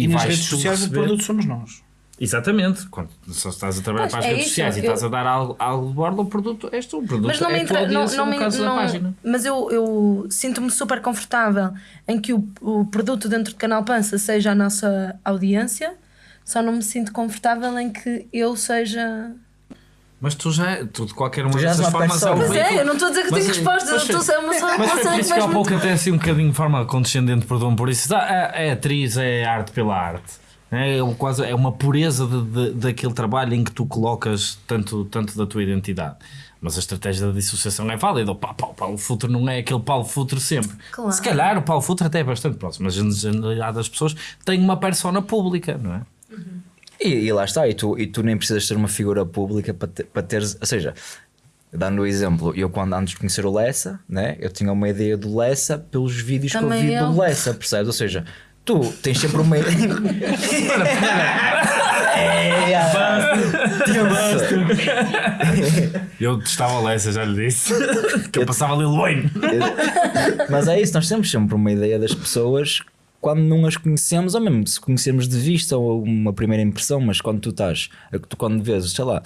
D: e,
B: E, nas
D: vais
B: redes sociais
D: receber-
B: o produto somos nós.
D: Exatamente, quando só estás a trabalhar
A: Pois,
D: para as
A: é
D: redes
A: isso,
D: sociais e
A: eu-
D: estás a dar algo, algo de bordo, o produto és tu, o produto
A: Mas não me
D: é a tua
A: entra, não, não
D: no
A: me, não-
D: página.
A: mas eu, eu sinto-me super confortável em que o, o produto dentro do canal Pança seja a nossa audiência, só não me sinto confortável em que eu seja.
D: Mas tu já, tu de qualquer uma dessas
C: uma
D: formas é
C: persona.
A: Mas é, eu não estou a dizer que
D: Mas
A: tenho
D: é-
A: respostas, eu estou a ser uma só
D: Mas foi por isso que há pouco
A: me-
D: até assim um bocadinho de forma condescendente, perdão por isso. Ah, é, é atriz, é arte pela arte. É, um quase, é uma pureza de, de- daquele trabalho em que tu colocas tanto, tanto da tua identidade. Mas a estratégia da dissociação é válida. O Paulo, Paulo, Paulo Futre não é aquele Paulo Futre sempre.
A: Claro.
D: Se calhar o Paulo Futre até é bastante próximo, mas a generalidade das pessoas tem uma persona pública, não é?
C: E, e lá está, e tu, e tu nem precisas ser uma figura pública para, ter, para teres. Ou seja, dando o exemplo, eu quando antes de conhecer o Lessa, né, eu tinha uma ideia do Lessa pelos vídeos que
A: Também
C: eu vi
A: eu.
C: do Lessa, percebes? Ou seja, tu tens sempre uma ideia. É,
D: Eu testava Lessa, já lhe disse. que eu passava Lil Wayne.
C: Mas é isso, nós temos sempre uma ideia das pessoas quando não as conhecemos, ou mesmo se conhecemos de vista ou uma primeira impressão, mas quando tu estás, tu quando vês, sei lá,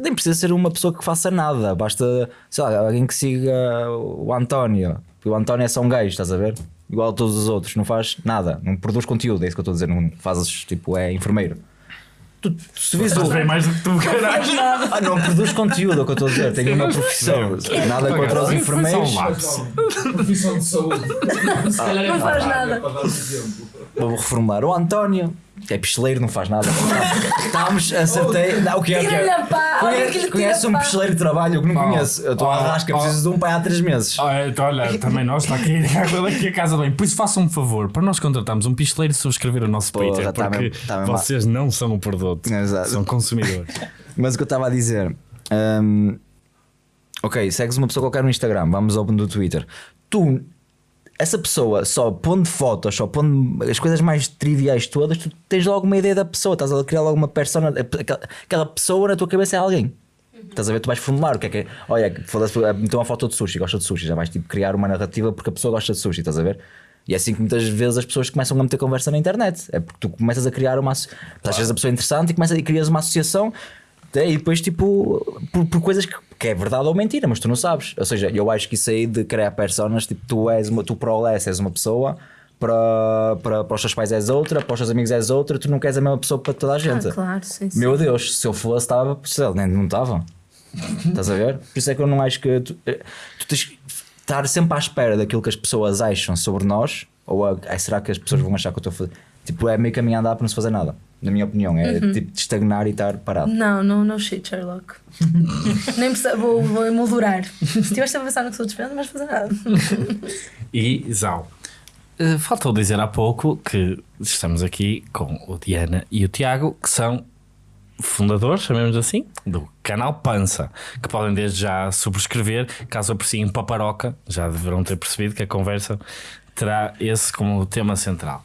C: nem precisa ser uma pessoa que faça nada, basta, sei lá, alguém que siga o António. O António é só um gajo, estás a ver? Igual a todos os outros, não faz nada, não produz conteúdo, é isso que eu estou a dizer, não fazes tipo, é enfermeiro. Tu, tu se vês o-
D: mais do que tu, caralho.
C: Ah, não produz conteúdo, é o que eu estou a dizer, tem uma profissão, nada contra os
D: Foi
C: enfermeiros.
E: Profissão de saúde. Se calhar é
A: Não faz
E: para
A: nada.
E: Para dar um exemplo.
C: Vou reformular. O António, que é picheleiro, não faz nada. Estávamos, acertei. Não, o que é que
A: Tira-lhe a pá, olha que
C: Conhece, conhece um picheleiro de trabalho que não
D: Oh,
C: conheço. Eu estou
D: oh,
C: à rasca,
D: oh.
C: preciso de um pai há três meses.
D: Ah, então, olha, também nós está aqui, aqui a casa bem. Por isso, façam um favor, para nós contratarmos um pistoleiro e subscrever o nosso
C: Porra,
D: Patreon,
C: tá
D: porque
C: mesmo- tá mesmo
D: vocês não são o produto,
C: Exato.
D: são consumidores.
C: Mas o que eu estava a dizer. hum, ok, segues uma pessoa qualquer no Instagram, vamos ao do Twitter. Tu, essa pessoa, só pondo fotos, só pondo as coisas mais triviais todas, tu tens logo uma ideia da pessoa, estás a criar logo uma persona. Aquela, pessoa na tua cabeça é alguém. Estás a ver? Tu vais formular o que é que é. Olha, foda-se, meteu uma foto de sushi, gosta de sushi, já vais tipo, criar uma narrativa porque a pessoa gosta de sushi, estás a ver? E é assim que muitas vezes as pessoas começam a meter conversa na internet. É porque tu começas a criar uma. asso- Às vezes a pessoa é interessante e começas a crias uma associação é, e depois, tipo, por, por coisas que, que é verdade ou mentira, mas tu não sabes. Ou seja, eu acho que isso aí de criar personas, tipo, tu és uma, tu para o és uma pessoa, para, para, para os teus pais és outra, para os teus amigos és outra, tu não queres a mesma pessoa para toda a gente.
A: Ah, claro, sim, sim.
C: Meu Deus, se eu fosse, estava, nem não estava. Estás a ver? Por isso é que eu não acho que tu, eh, tu tens que estar sempre à espera daquilo que as pessoas acham sobre nós, ou a, ai, será que as pessoas vão achar que eu estou a fazer? Tipo, é meio caminho a andar para não se fazer nada. Na minha opinião, é tipo de estagnar e estar parado.
A: Não, não, não shit, Sherlock. Nem precisa, vou, vou emoldurar. Se estiveste a pensar no que sou despesa, não vais fazer nada.
D: E Zal, eh, faltou dizer há pouco que estamos aqui com o Diana e o Tiago, que são fundadores, chamemos assim, do canal Pança, que podem desde já subscrever, caso apreciem Paparoca, já deverão ter percebido que a conversa terá esse como tema central.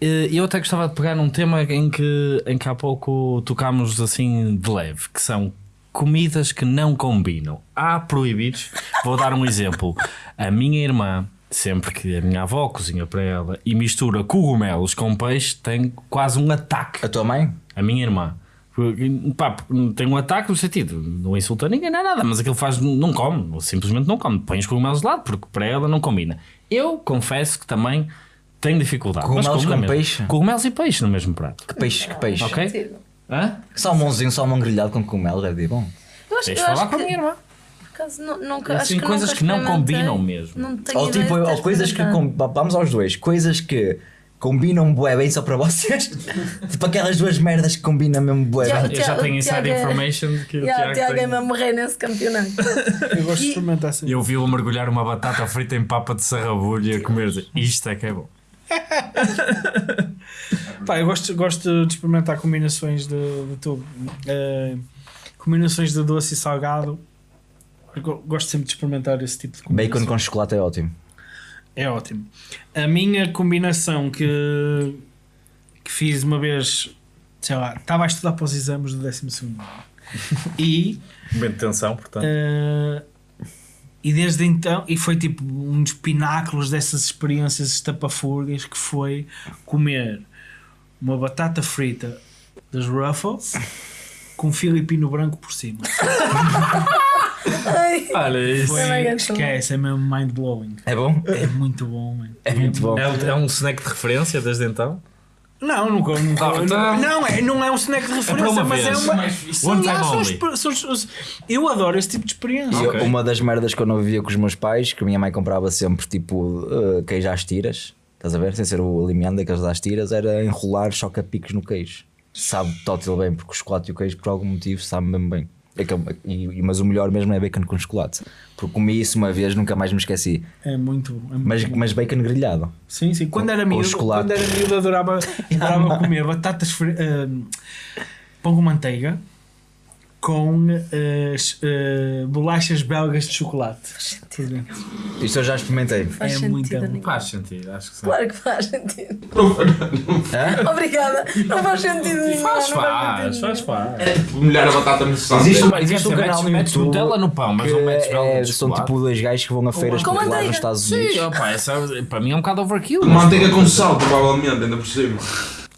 D: Eh, Eu até gostava de pegar num tema em que, em que há pouco tocámos assim de leve, que são comidas que não combinam. Há proibidos. Vou dar um exemplo. A minha irmã, sempre que a minha avó cozinha para ela e mistura cogumelos com peixe, tem quase um ataque.
C: A tua mãe?
D: A minha irmã. Pá, tem um ataque no sentido, não insulta ninguém, não é nada, mas aquilo faz, não come, simplesmente não come, põe os cogumelos de lado, porque para ela não combina. Eu confesso que também tenho dificuldade.
C: Cogumelos com
D: mesma.
C: peixe?
D: Cogumelos e peixe no mesmo prato.
C: Que peixe, que peixe.
D: Ok? Hã?
C: Salmãozinho, salmão grelhado com cogumelo, deve ir bom.
A: Eu acho,
D: Tens de
A: eu
D: falar
A: acho
D: com a
A: que,
D: minha irmã.
A: nunca,
D: Assim,
A: acho que
D: coisas que não combinam mesmo.
A: Não
C: Ou, tipo, ou coisas que. com- Vamos aos dois. Coisas que combinam bué bem só para vocês. tipo aquelas duas merdas que combinam mesmo bué bem.
D: Eu já tenho inside
A: Tiago é-
D: information que o Tiago
A: Tiago é
D: tem.
A: mesmo morrer nesse campeonato.
B: Eu gosto de experimentar assim.
D: Eu vi-o mergulhar uma batata frita em papa de sarrabulho e a comer. Isto é que é bom.
B: Pá, eu gosto, gosto de experimentar combinações de, de tudo. Eh, combinações de doce e salgado. Eu gosto sempre de experimentar esse tipo de combinações.
C: Bacon com chocolate é ótimo.
B: É ótimo. A minha combinação que, que fiz uma vez, sei lá, estava a estudar para os exames do 12 ano. E,
D: Momento de tensão, portanto.
B: eh, e desde então, e foi tipo um dos pináculos dessas experiências estapafúrdias que foi comer uma batata frita das Ruffles com filipino branco por cima.
D: Olha isso.
B: Foi, esquece, é mesmo mind blowing.
C: É bom?
B: É muito bom, man.
C: É muito bom.
D: É um, é um snack de referência desde então?
B: Não, nunca, nunca
D: Ah, então-
B: não, é, não é um snack de referência,
D: uma
B: mas é
D: vez.
B: uma.
E: Mais fixe.
B: São,
D: One time
B: são
D: only.
B: exper- são- são- eu adoro esse tipo de experiência.
C: E
D: Ok.
C: uma das merdas que eu não vivia com os meus pais, que a minha mãe comprava sempre tipo uh, queijo às tiras. Estás a ver? Sem ser o limiano daqueles das tiras, era enrolar choca-picos no queijo. Sabe tótil bem, porque o chocolate e o queijo, por algum motivo, sabe mesmo bem. É e- mas o melhor mesmo é bacon com chocolate. Porque comi isso uma vez, nunca mais me esqueci.
B: É muito. É muito
C: Mas,
B: bom.
C: mas bacon grelhado.
B: Sim, sim. Quando era
C: com
B: miúdo,
C: chocolate.
B: quando era miúdo adorava, adorava comer batatas fri- ah, pão com manteiga com as ah, bolachas belgas de chocolate. Por dentro.
C: Isto eu já experimentei.
A: Faz
B: É
A: sentido
B: muito bom.
D: Faz sentido, acho que sim.
A: Claro que faz sentido.
C: Hã?
A: Obrigada. Não faz sentido nenhum.
D: Faz,
A: não
D: faz,
A: sentido
D: faz, faz.
E: Molhar a batata no sal.
C: Existe,
D: Quer
C: existe um canal no YouTube
D: Nutella no pão, mas
C: que
D: não metes belga
C: é,
D: de
C: são tipo dois gajos que vão a feiras
A: Com
C: populares nos Estados Unidos.
D: Sim, opa, essa, para mim é um bocado overkill.
E: Manteiga com sal, provavelmente, ainda por cima.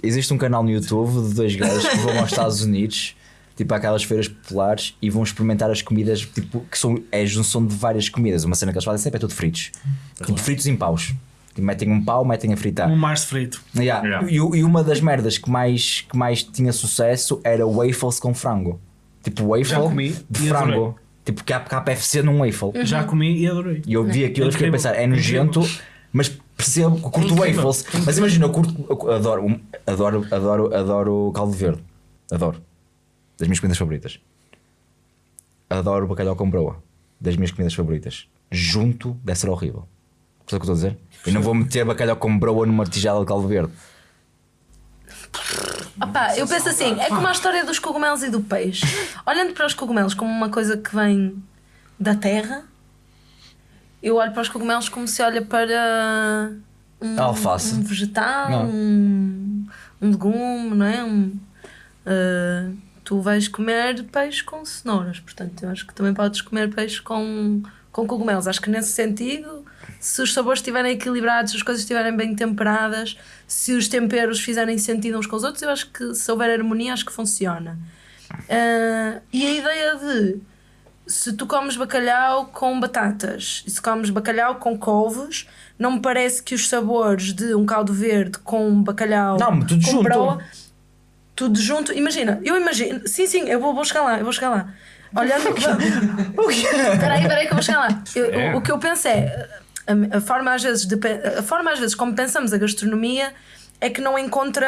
C: Existe um canal no YouTube de dois gajos que vão aos Estados Unidos, tipo àquelas feiras populares, e vão experimentar as comidas, tipo, que são é a junção de várias comidas. Uma cena que eles fazem sempre é tudo fritos. Tipo, fritos em paus. Tipo, metem um pau, metem a fritar.
B: Um Mars frito.
C: Yeah.
D: Yeah.
C: E, e uma das merdas que mais, que mais tinha sucesso era waffles com frango. Tipo, waffle
B: comi
C: de frango.
B: adorei.
C: Tipo, KFC num waffle.
B: Já comi e adorei.
C: E eu vi aquilo e fiquei a pensar, é nojento, mas percebo que curto
B: Incrível.
C: waffles. Mas imagina, eu curto, eu adoro, adoro, adoro, adoro caldo verde. Adoro. Das minhas comidas favoritas. Adoro bacalhau com broa. Das minhas comidas favoritas. Junto deve ser horrível. Sabe o que eu estou a dizer? Eu não vou meter bacalhau com broa numa tigela de caldo verde.
A: Opá, eu penso assim, é como a história dos cogumelos e do peixe. Olhando para os cogumelos como uma coisa que vem da terra, eu olho para os cogumelos como se olha para um,
C: Alface.
A: um vegetal, um, um legume, não é? Um, ah, tu vais comer peixe com cenouras, portanto, eu acho que também podes comer peixe com, com cogumelos. Acho que nesse sentido, se os sabores estiverem equilibrados, se as coisas estiverem bem temperadas, se os temperos fizerem sentido uns com os outros, eu acho que se houver harmonia, acho que funciona. Ah, e a ideia de se tu comes bacalhau com batatas e se comes bacalhau com couves, não me parece que os sabores de um caldo verde com bacalhau
C: Não, tudo
A: com
C: junto.
A: broa, tudo junto, imagina, eu imagino, sim, sim, eu vou, vou chegar lá, eu vou chegar lá. Olhando
C: O quê?
A: Espera aí, espera aí que eu vou chegar lá. Eu-
D: É.
A: o, o que eu penso é a, a forma às vezes de, a forma às vezes como pensamos a gastronomia é que não encontra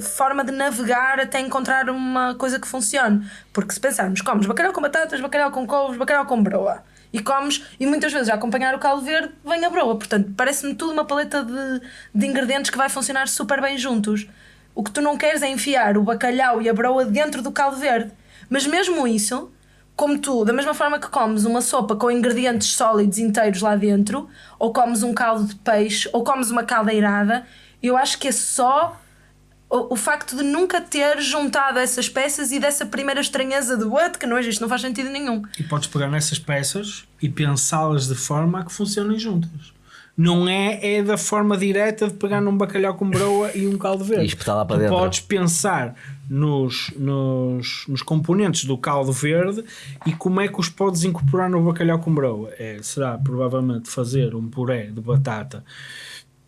A: forma de navegar até encontrar uma coisa que funcione. Porque se pensarmos, comes bacalhau com batatas, bacalhau com couves, bacalhau com broa. E comes, e muitas vezes a acompanhar o caldo verde vem a broa. Portanto, parece-me tudo uma paleta de, de ingredientes que vai funcionar super bem juntos. O que tu não queres é enfiar o bacalhau e a broa dentro do caldo verde. Mas mesmo isso, como tu, da mesma forma que comes uma sopa com ingredientes sólidos inteiros lá dentro, ou comes um caldo de peixe, ou comes uma caldeirada, eu acho que é só o, o facto de nunca ter juntado essas peças e dessa primeira estranheza de what, que não é isto, não faz sentido nenhum.
B: E podes pegar nessas peças e pensá-las de forma a que funcionem juntas. Não é, é da forma direta de pegar num bacalhau com broa e um caldo verde.
C: E espetar lá para
B: tu
C: dentro.
B: podes pensar nos, nos, nos componentes do caldo verde e como é que os podes incorporar no bacalhau com broa. É, será provavelmente fazer um puré de batata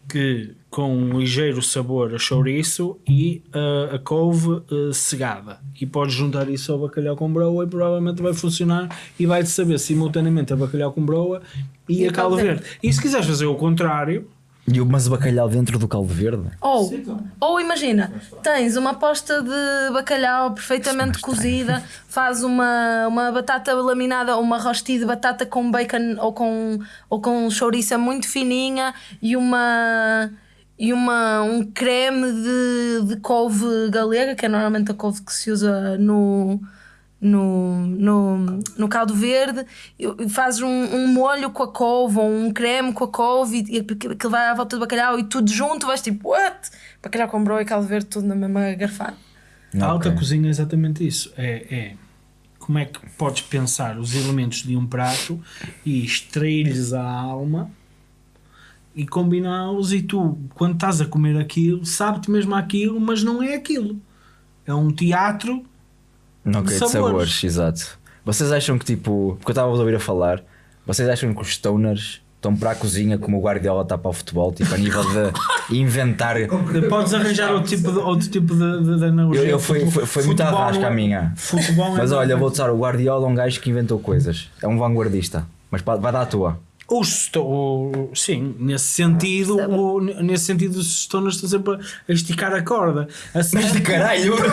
B: que com um ligeiro sabor a chouriço e uh, a couve uh, segada e podes juntar isso ao bacalhau com broa e provavelmente vai funcionar e vai-te saber simultaneamente a bacalhau com broa e,
A: E
B: a caldo
A: caldo
B: verde. E se quiseres fazer o contrário,
C: E o- mas o bacalhau dentro do caldo verde?
A: Ou, ou imagina, tens uma posta de bacalhau perfeitamente cozida, faz uma, uma batata laminada ou uma rosti de batata com bacon ou com, ou com chouriça muito fininha e uma e uma, um creme de, de couve galega, que é normalmente a couve que se usa no, no, no, no caldo verde, e fazes um, um molho com a couve ou um creme com a couve e, e aquilo vai à volta do bacalhau e tudo junto, vais tipo, what? Bacalhau com broa e caldo verde, tudo na mesma garfada.
B: a alta cozinha é exatamente isso. É, é como é que podes pensar os elementos de um prato e extrair-lhes a alma e combiná-los e tu, quando estás a comer aquilo, sabe-te mesmo aquilo, mas não é aquilo. É um teatro De
C: de
B: sabores.
C: sabores. exato. Vocês acham que tipo, porque eu estava a ouvir a falar, vocês acham que os stoners estão para a cozinha como o Guardiola está para o futebol, tipo a nível de inventar.
B: Podes arranjar outro tipo de, outro tipo de, de, de analogia.
C: Eu, eu foi, foi, foi muito arrasca a
B: é-
C: minha.
B: Futebol é
C: Mas olha, vou usar o Guardiola, é um gajo que inventou coisas. É um vanguardista. Mas vai dar a tua.
B: Os sto- sim, nesse sentido, o, nesse sentido os stoners estão sempre a esticar a corda. Assim,
C: De caralho!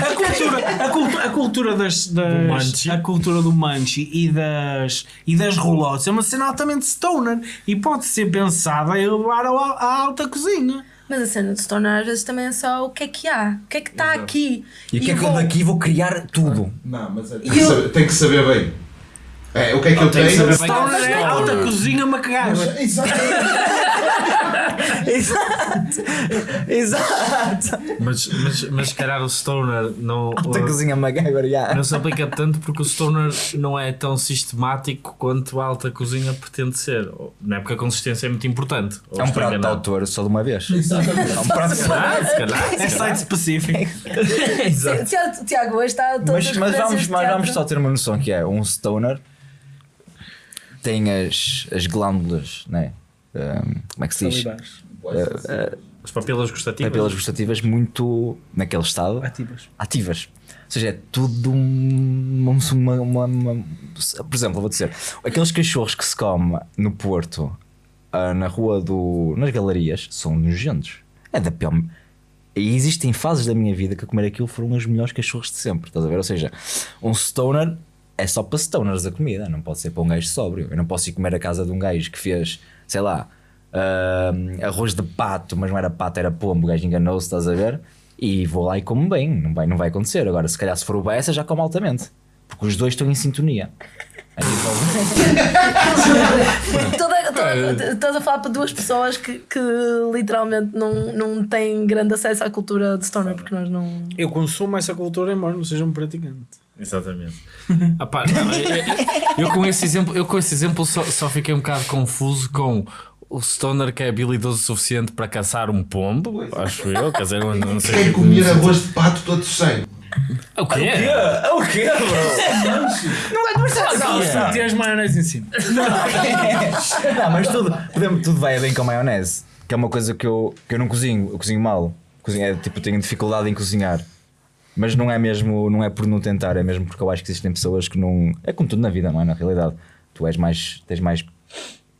B: a cultura, a cultura, a cultura das, das a cultura do manchi e das e das roulottes é uma cena altamente stoner e pode ser pensada em levar à alta cozinha.
A: Mas a cena de Stoner às vezes também é só o que é que há, o que é que está aqui.
C: E o que é que eu
A: vou-
C: daqui vou criar tudo?
E: Não, mas é, tem,
A: E
E: que
A: eu-
E: saber, tem que saber bem. É, o que é que eu tenho?
D: bem.
B: Stoner é alta cozinha macagua.
E: Exatamente.
C: Exato! Exato!
D: Mas, mas, mas se calhar o Stoner não,
C: Alta cozinha MacGyver, já.
D: não se aplica tanto porque o Stoner não é tão sistemático quanto a alta cozinha pretende ser. Não é porque a consistência é muito importante.
C: É um prato de autor só de uma vez.
E: Exatamente.
C: É um prato de
D: se calhar.
B: É site específico.
D: Exato.
A: Tiago, hoje está todas
C: Mas,
A: as
C: mas, vamos, só ter uma noção que é um stoner tem as, as glândulas, né? Um, como é que se diz?
D: As papilas gustativas.
C: Papilas gustativas muito naquele estado
B: Ativas.
C: ativas. Ou seja, é tudo um- uma, uma- uma- Por exemplo, vou dizer, aqueles cachorros que se come no Porto, ah, na rua do. nas galerias, são nojentos. É da pior. E existem fases da minha vida que a comer aquilo foram os melhores cachorros de sempre, estás a ver? Ou seja, um stoner é só para stoners a comida, não pode ser para um gajo sóbrio. Eu não posso ir comer a casa de um gajo que fez, sei lá, ah, arroz de pato, mas não era pato, era pombo, o gajo enganou-se, estás a ver? E vou lá e como bem, não vai, não vai acontecer. Agora, se calhar se for o Bessa, já como altamente, porque os dois estão em sintonia.
A: Estás a falar para duas pessoas que, que literalmente não, não têm grande acesso à cultura de Stoner, porque nós não.
B: Eu consumo essa cultura embora não seja um praticante.
D: Exatamente. Ah, pá, não, eu, eu- com esse exemplo, eu com esse exemplo só, só fiquei um bocado confuso com o Stoner que é habilidoso o suficiente para caçar um pombo, acho eu, quer dizer, não, não sei.
E: Quero comer arroz de pato todo sem.
D: O quê?
C: o quê, bro? Não vai conversar
B: Se tens maionese em cima.
C: Não, mas tudo, podemos- tudo vai bem com maionese, que é uma coisa que eu, que eu não cozinho, eu cozinho mal. Cozinho, é, tipo, tenho dificuldade em cozinhar. Mas não é mesmo, não é por não tentar, é mesmo porque eu acho que existem pessoas que não. É como tudo na vida, não é? Na realidade, tu és mais, tens mais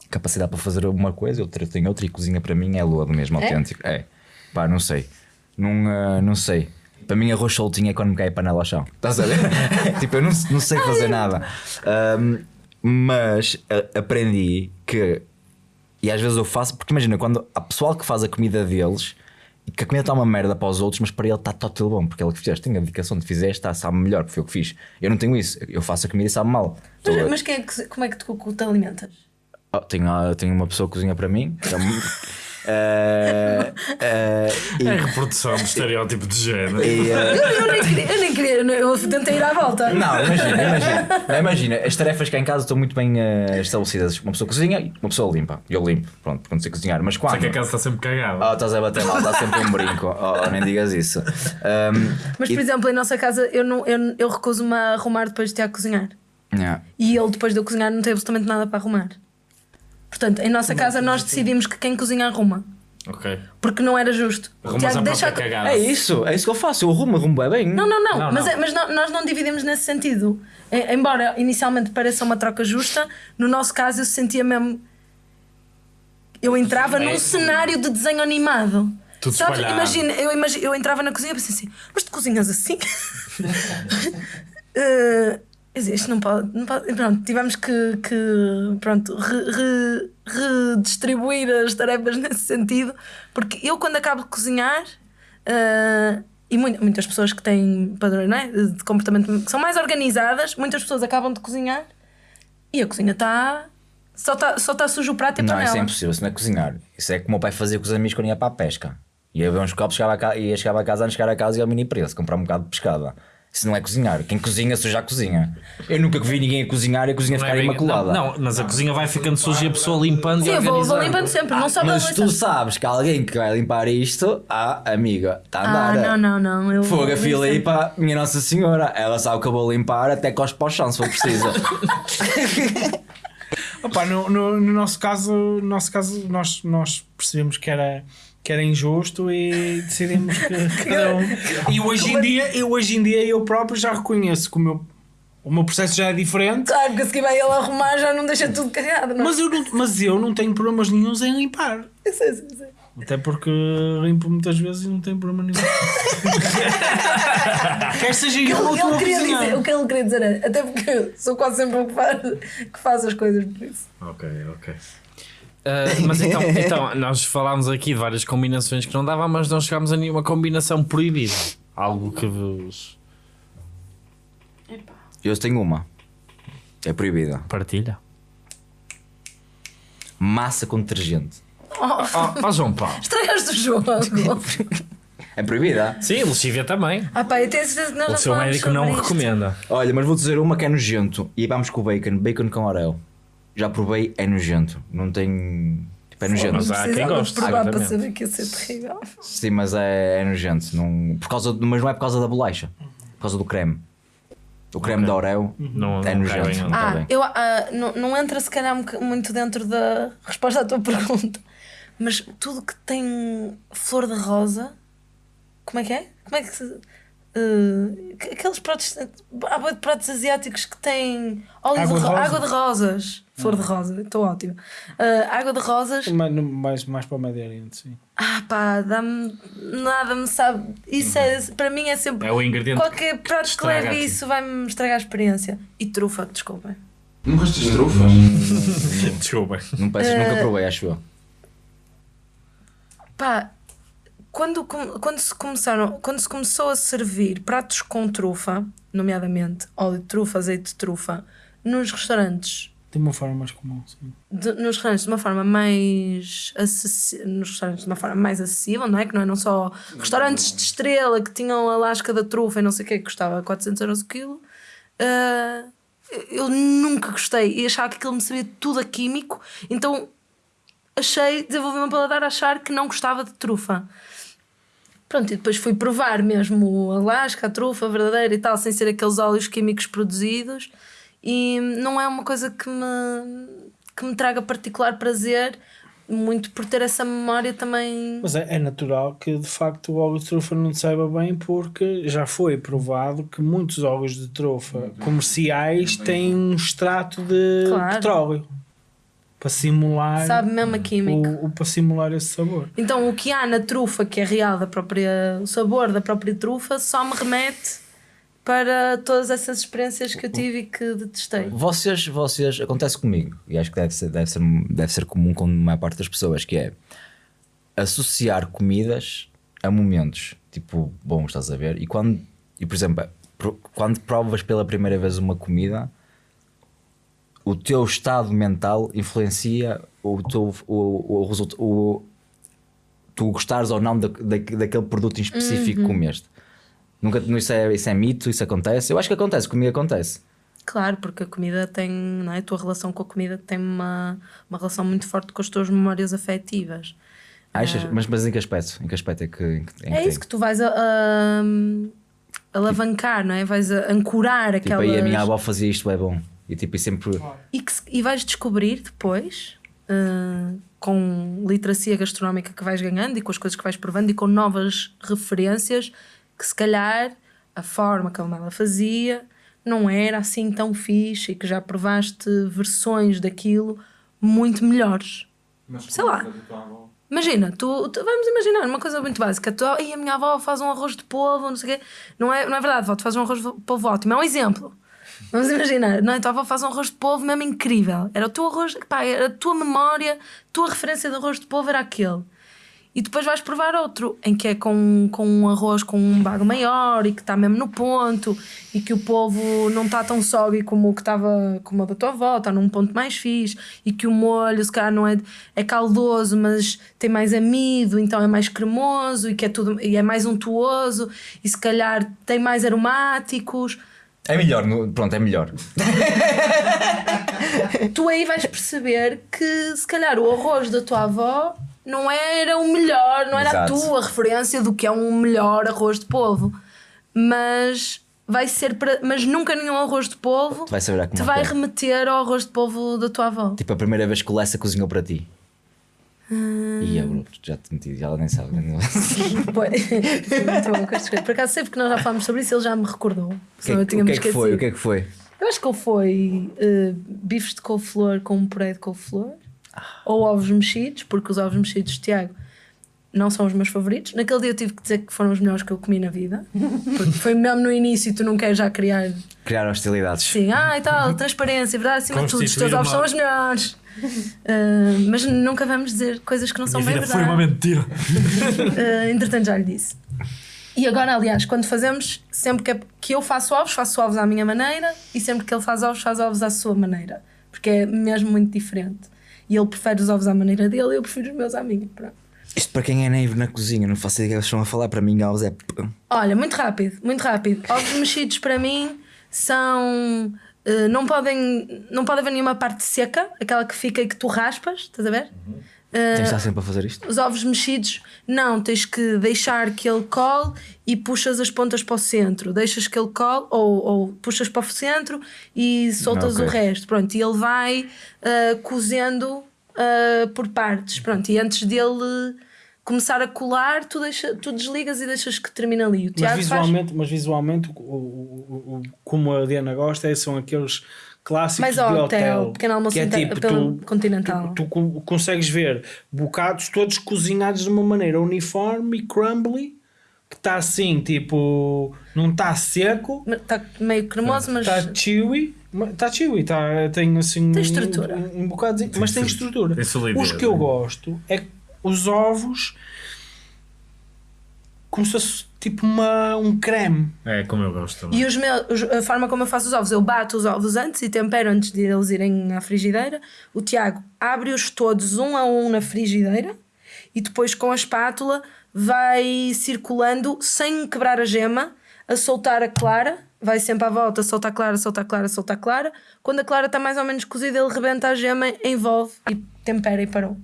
C: capacidade para fazer uma coisa, outra tem outra e cozinha para mim é lodo mesmo,
A: É?
C: autêntico. É, pá, não sei. Não, ah, não sei. Para mim, arroz soltinho é quando me cai a panela ao chão. Estás a ver? tipo, eu não, não sei fazer nada. Ahm, mas a- aprendi que. E às vezes eu faço, porque imagina, quando há pessoal que faz a comida deles que a comida está uma merda para os outros, mas para ele está tudo bom, porque ele que fizeste, tem a dedicação de fizeste, está, sabe melhor, porque foi o que fiz. Eu não tenho isso, eu faço a comida e sabe mal.
A: Mas, mas quem é que, como é que tu te alimentas?
C: Oh, tenho, ah, tenho uma pessoa que cozinha para mim. Eh, eh, e-
D: É a reprodução do estereótipo de género.
C: e, eh,
A: Eu, eu nem queria, eu nem queria, eu tentei ir à volta.
C: Não, imagina, imagina. Imagina, as tarefas cá em casa estão muito bem eh, estabelecidas. Uma pessoa cozinha e uma pessoa limpa. Eu limpo, pronto, porque não sei cozinhar. Mas
D: Só
C: quando.
D: que a casa está sempre cagada.
C: Oh, estás a bater mal, está sempre um brinco. Oh, nem digas isso. Um,
A: Mas,
C: e-
A: por exemplo, em nossa casa eu, não, eu, eu recuso-me a arrumar depois de Tiago cozinhar.
C: Yeah.
A: E ele, depois de eu cozinhar, não tem absolutamente nada para arrumar. Portanto, em nossa casa nós decidimos que quem cozinha arruma.
D: Ok.
A: Porque não era justo.
D: Arrumas a própria cagada.
C: É isso, é isso que eu faço. Eu arrumo, arrumo bem.
A: Não, não, não,
D: Não,
A: mas,
D: não.
A: é- mas nó- nós não dividimos nesse sentido. E- Embora inicialmente pareça uma troca justa, no nosso caso eu sentia mesmo. Eu entrava num cenário de desenho animado.
D: Tudo
A: Sabes?
D: espalhado.
A: Imagina, eu, imagi- eu entrava na cozinha e pensei assim: mas tu cozinhas assim? Eh, isto não pode, não pode- Pronto, tivemos que, que, pronto, re- re- redistribuir as tarefas nesse sentido, porque eu, quando acabo de cozinhar, eh, e mu- muitas pessoas que têm padrões não é? de comportamento que são mais organizadas, muitas pessoas acabam de cozinhar e a cozinha está. Só está só tá sujo o prato e a
C: Não,
A: panela.
C: isso é impossível. Isso não é cozinhar. Isso é como o meu pai fazia com os amigos quando ia para a pesca. Ia ver uns copos, chegava a casa, ia chegava a casa, antes de chegar a casa e ao mini preço, comprar um bocado de pescada. Isso não é cozinhar. Quem cozinha, suja a cozinha. Eu nunca vi ninguém a cozinhar e a cozinha
D: Não é
C: ficar
D: bem-
C: imaculada.
D: Não, não, mas a cozinha vai ficando suja e a pessoa limpando
A: Sim,
D: e
A: eu vou, vou
D: organizando.
A: limpando sempre, não só
C: Mas tu sabes que alguém que vai limpar isto, ah, amiga, está a
A: Ah,
C: andar.
A: não, não, não. Eu,
C: Fogo a para minha Nossa Senhora. Ela sabe que eu vou limpar até cospe para o chão se for preciso.
B: Opa, no, no, no nosso caso, no nosso caso nós, nós percebemos que era, que era injusto e decidimos que cada um. E hoje em dia, eu hoje em dia eu próprio já reconheço que o meu O meu processo já é diferente.
A: Claro que a seguir vai ele arrumar, já não deixa tudo cagado, não é?
B: Mas eu não, mas eu não tenho problemas nenhums em limpar.
A: Eu sei, sei, sei.
B: Até porque limpo muitas vezes e não tenho problema nenhum. Quer seja eu ou
A: ele,
B: tu
A: dizer, o que ele queria dizer é, até porque eu sou quase sempre o que faz, que faz as coisas por isso.
D: Ok, ok. Ah, mas então, então, nós falámos aqui de várias combinações que não dava, mas não chegámos a nenhuma combinação proibida. Algo que vos
C: Eu tenho uma. É proibida.
D: partilha.
C: Massa com detergente.
D: Oh, oh, João Paulo.
A: Estragaste o jogo.
C: É proibida.
D: Sim, lexívia também.
A: ah pá, eu tenho certeza que nós
D: O seu médico não
A: isto.
D: recomenda.
C: Olha, mas vou dizer uma que é nojento. E vamos com o bacon. Bacon com orel. Já provei, é nojento. Não tem. Tipo, é nojento.
D: mas há quem goste,
A: provar para saber que ia ser terrível.
C: Sim, mas é, é nojento. Não, por causa, de- mas não é por causa da bolacha. Por causa do creme. O creme de orel
D: Não,
C: é
D: não cai
C: nojento.
D: bem,
C: Não
D: não.
A: Ah,
C: bem.
A: eu, ah, não, não entra se calhar muito dentro da resposta à tua pergunta, mas tudo que tem flor de rosa, como é que é? Como é que se. Eh, que- aqueles pratos. Há de pratos asiáticos que têm óleo
B: Água
A: de,
B: rosa.
A: água de rosas. Flor de rosa, estou ótimo. Eh, água de rosas,
B: Mais, mais, mais para o Médio Oriente, sim.
A: ah pá, dá-me. Nada me sabe. Isso é, para mim é sempre.
D: É o ingrediente
A: Qualquer prato que leve isso vai-me estragar a experiência. E trufa, desculpem.
E: Não gostas de trufas?
D: Desculpa.
C: Não peças, nunca provei, acho eu.
A: Pá, quando, quando, se começaram, quando se começou a servir pratos com trufa, nomeadamente óleo de trufa, azeite de trufa, nos restaurantes,
B: De uma forma mais comum, sim.
A: de, nos restaurantes de uma forma mais acessi- nos restaurantes de uma forma mais acessível, não é? Que não eram só restaurantes de estrela que tinham a lasca da trufa e não sei o que, que custava 400 euros o quilo. Ah, eu nunca gostei e achava que aquilo me sabia tudo a químico, então achei, desenvolvi uma paladar a achar que não gostava de trufa. Pronto, e depois fui provar mesmo a lasca, a trufa verdadeira e tal, sem ser aqueles óleos químicos produzidos. E não é uma coisa que me, que me traga particular prazer, muito por ter essa memória também.
B: Mas é, é natural que de facto o óleo de trufa não te saiba bem porque já foi provado que muitos óleos de trufa comerciais têm um extrato de
A: Claro.
B: petróleo para simular
A: Sabe mesmo a química.
B: o, o- para simular esse sabor.
A: Então o que há na trufa, que é real da própria, o sabor da própria trufa, só me remete para todas essas experiências que eu tive e que detestei.
C: Vocês, vocês, acontece comigo, e acho que deve ser, deve ser, deve ser comum com a maior parte das pessoas, que é associar comidas a momentos, tipo, bom, estás a ver? E quando, e por exemplo, quando provas pela primeira vez uma comida, o teu estado mental influencia o teu, o, o, resulta- o, tu gostares ou não da, da, daquele produto em específico que comeste. Nunca, isso, é, isso é mito, isso acontece. Eu acho que acontece, comigo acontece.
A: Claro, porque a comida tem, não é? A tua relação com a comida tem uma, uma relação muito forte com as tuas memórias afetivas.
C: Achas? Mas, mas em que aspecto? Em que aspecto é que, em que, em
A: É
C: que
A: isso que tu vais a, a- alavancar, não é? Vais a ancorar
C: Tipo,
A: aquelas.
C: aí a minha avó fazia isto, é bom. E tipo, e sempre.
A: E, que se- e vais descobrir depois, ah, com literacia gastronómica que vais ganhando e com as coisas que vais provando e com novas referências, que se calhar a forma como ela fazia não era assim tão fixe e que já provaste versões daquilo muito melhores. Sei lá. Imagina, tu, tu- vamos imaginar uma coisa muito básica. Tu, "Ei, a minha avó faz um arroz de polvo, não sei o quê. Não é, não é verdade, avó, tu fazes um arroz de polvo ótimo. É um exemplo. Vamos imaginar, não é? Tua avó faz um arroz de polvo mesmo incrível. Era o teu arroz, pá, era a tua memória, a tua referência de arroz de polvo era aquele. E depois vais provar outro, em que é com, com um arroz com um bago maior e que está mesmo no ponto e que o polvo não está tão sóbrio como o que estava como da tua avó, está num ponto mais fixe e que o molho, se calhar, não é, é caldoso, mas tem mais amido, então é mais cremoso e que é tudo e é mais untuoso e se calhar tem mais aromáticos.
C: É melhor, no- pronto, é melhor.
A: tu aí vais perceber que se calhar o arroz da tua avó não era o melhor, não era
C: Exato.
A: a tua referência do que é um melhor arroz de polvo, mas vai ser para, mas nunca nenhum arroz de polvo
C: como
A: te vai
C: que é.
A: remeter ao arroz de polvo da tua avó.
C: Tipo, a primeira vez que o Lessa cozinhou para ti. E eu, bro, já te meti, já ela nem sabe.
A: Pois, muito bom com estas coisas. Por acaso sei porque nós já falámos sobre isso, ele já me recordou.
C: O que, é-
A: tinha
C: o que é que foi? O que é que foi?
A: Eu acho que ele foi eh, bifes de couve-flor com um puré de couve-flor ou ovos mexidos, porque os ovos mexidos de Tiago não são os meus favoritos. Naquele dia eu tive que dizer que foram os melhores que eu comi na vida, porque foi mesmo no início e tu não queres já criar
C: Criar hostilidades.
A: Sim, ah e tal, transparência, verdade, acima de tudo, os teus ovos
D: uma-
A: são os melhores. Ah, mas nunca vamos dizer coisas que não são
D: Minha
A: bem
D: vida foi
A: verdade.
D: uma mentira.
A: Ah, entretanto, já lhe disse. E agora, aliás, quando fazemos, sempre que, é- que eu faço ovos, faço ovos à minha maneira e sempre que ele faz ovos, faz ovos à sua maneira. Porque é mesmo muito diferente. E ele prefere os ovos à maneira dele e eu prefiro os meus à minha. Pronto.
C: Isto para quem é naivo na cozinha, não faço ideia do que eles estão a falar. Para mim, ovos é.
A: Olha, muito rápido, muito rápido. Ovos mexidos para mim são. Eh, não, podem, não pode haver nenhuma parte seca, aquela que fica e que tu raspas, estás a ver? Eh,
C: Tens de estar sempre a fazer isto?
A: os ovos mexidos, não, tens que deixar que ele cole e puxas as pontas para o centro. Deixas que ele cole ou, ou puxas para o centro e soltas
C: Ok.
A: o resto. Pronto, e ele vai ah, cozendo ah, por partes. Pronto, e antes dele começar a colar, tu, deixa, tu desligas e deixas que termine ali. O
B: Mas
A: Tiago faz.
B: visualmente, mas visualmente o, o- o- o- como a Diana gosta, é- são aqueles clássicos
A: Mais
B: de
A: hotel,
B: hotel.
A: pequeno almoço
B: que é tipo,
A: pelo
B: tu,
A: continental.
B: Tu, tu co- consegues ver bocados todos cozinhados de uma maneira uniforme e crumbly, que está assim, tipo, não está seco,
A: Está meio cremoso, mas.
B: está chewy. Está chewy, tá, tem assim
A: Tem
B: um-
A: estrutura.
B: um, um bocado, mas tem estrutura.
D: tem solidez,
B: Os que eu
D: né?
B: gosto é que os ovos como se fosse tipo uma, um creme.
D: É como eu gosto também.
A: E os meus, a forma como eu faço os ovos, eu bato os ovos antes e tempero antes de eles irem à frigideira. O Tiago abre-os todos um a um na frigideira e depois com a espátula vai circulando sem quebrar a gema, a soltar a clara. Vai sempre à volta, solta a clara, solta a clara, solta a clara. Quando a clara está mais ou menos cozida, ele rebenta a gema, envolve e tempera e parou.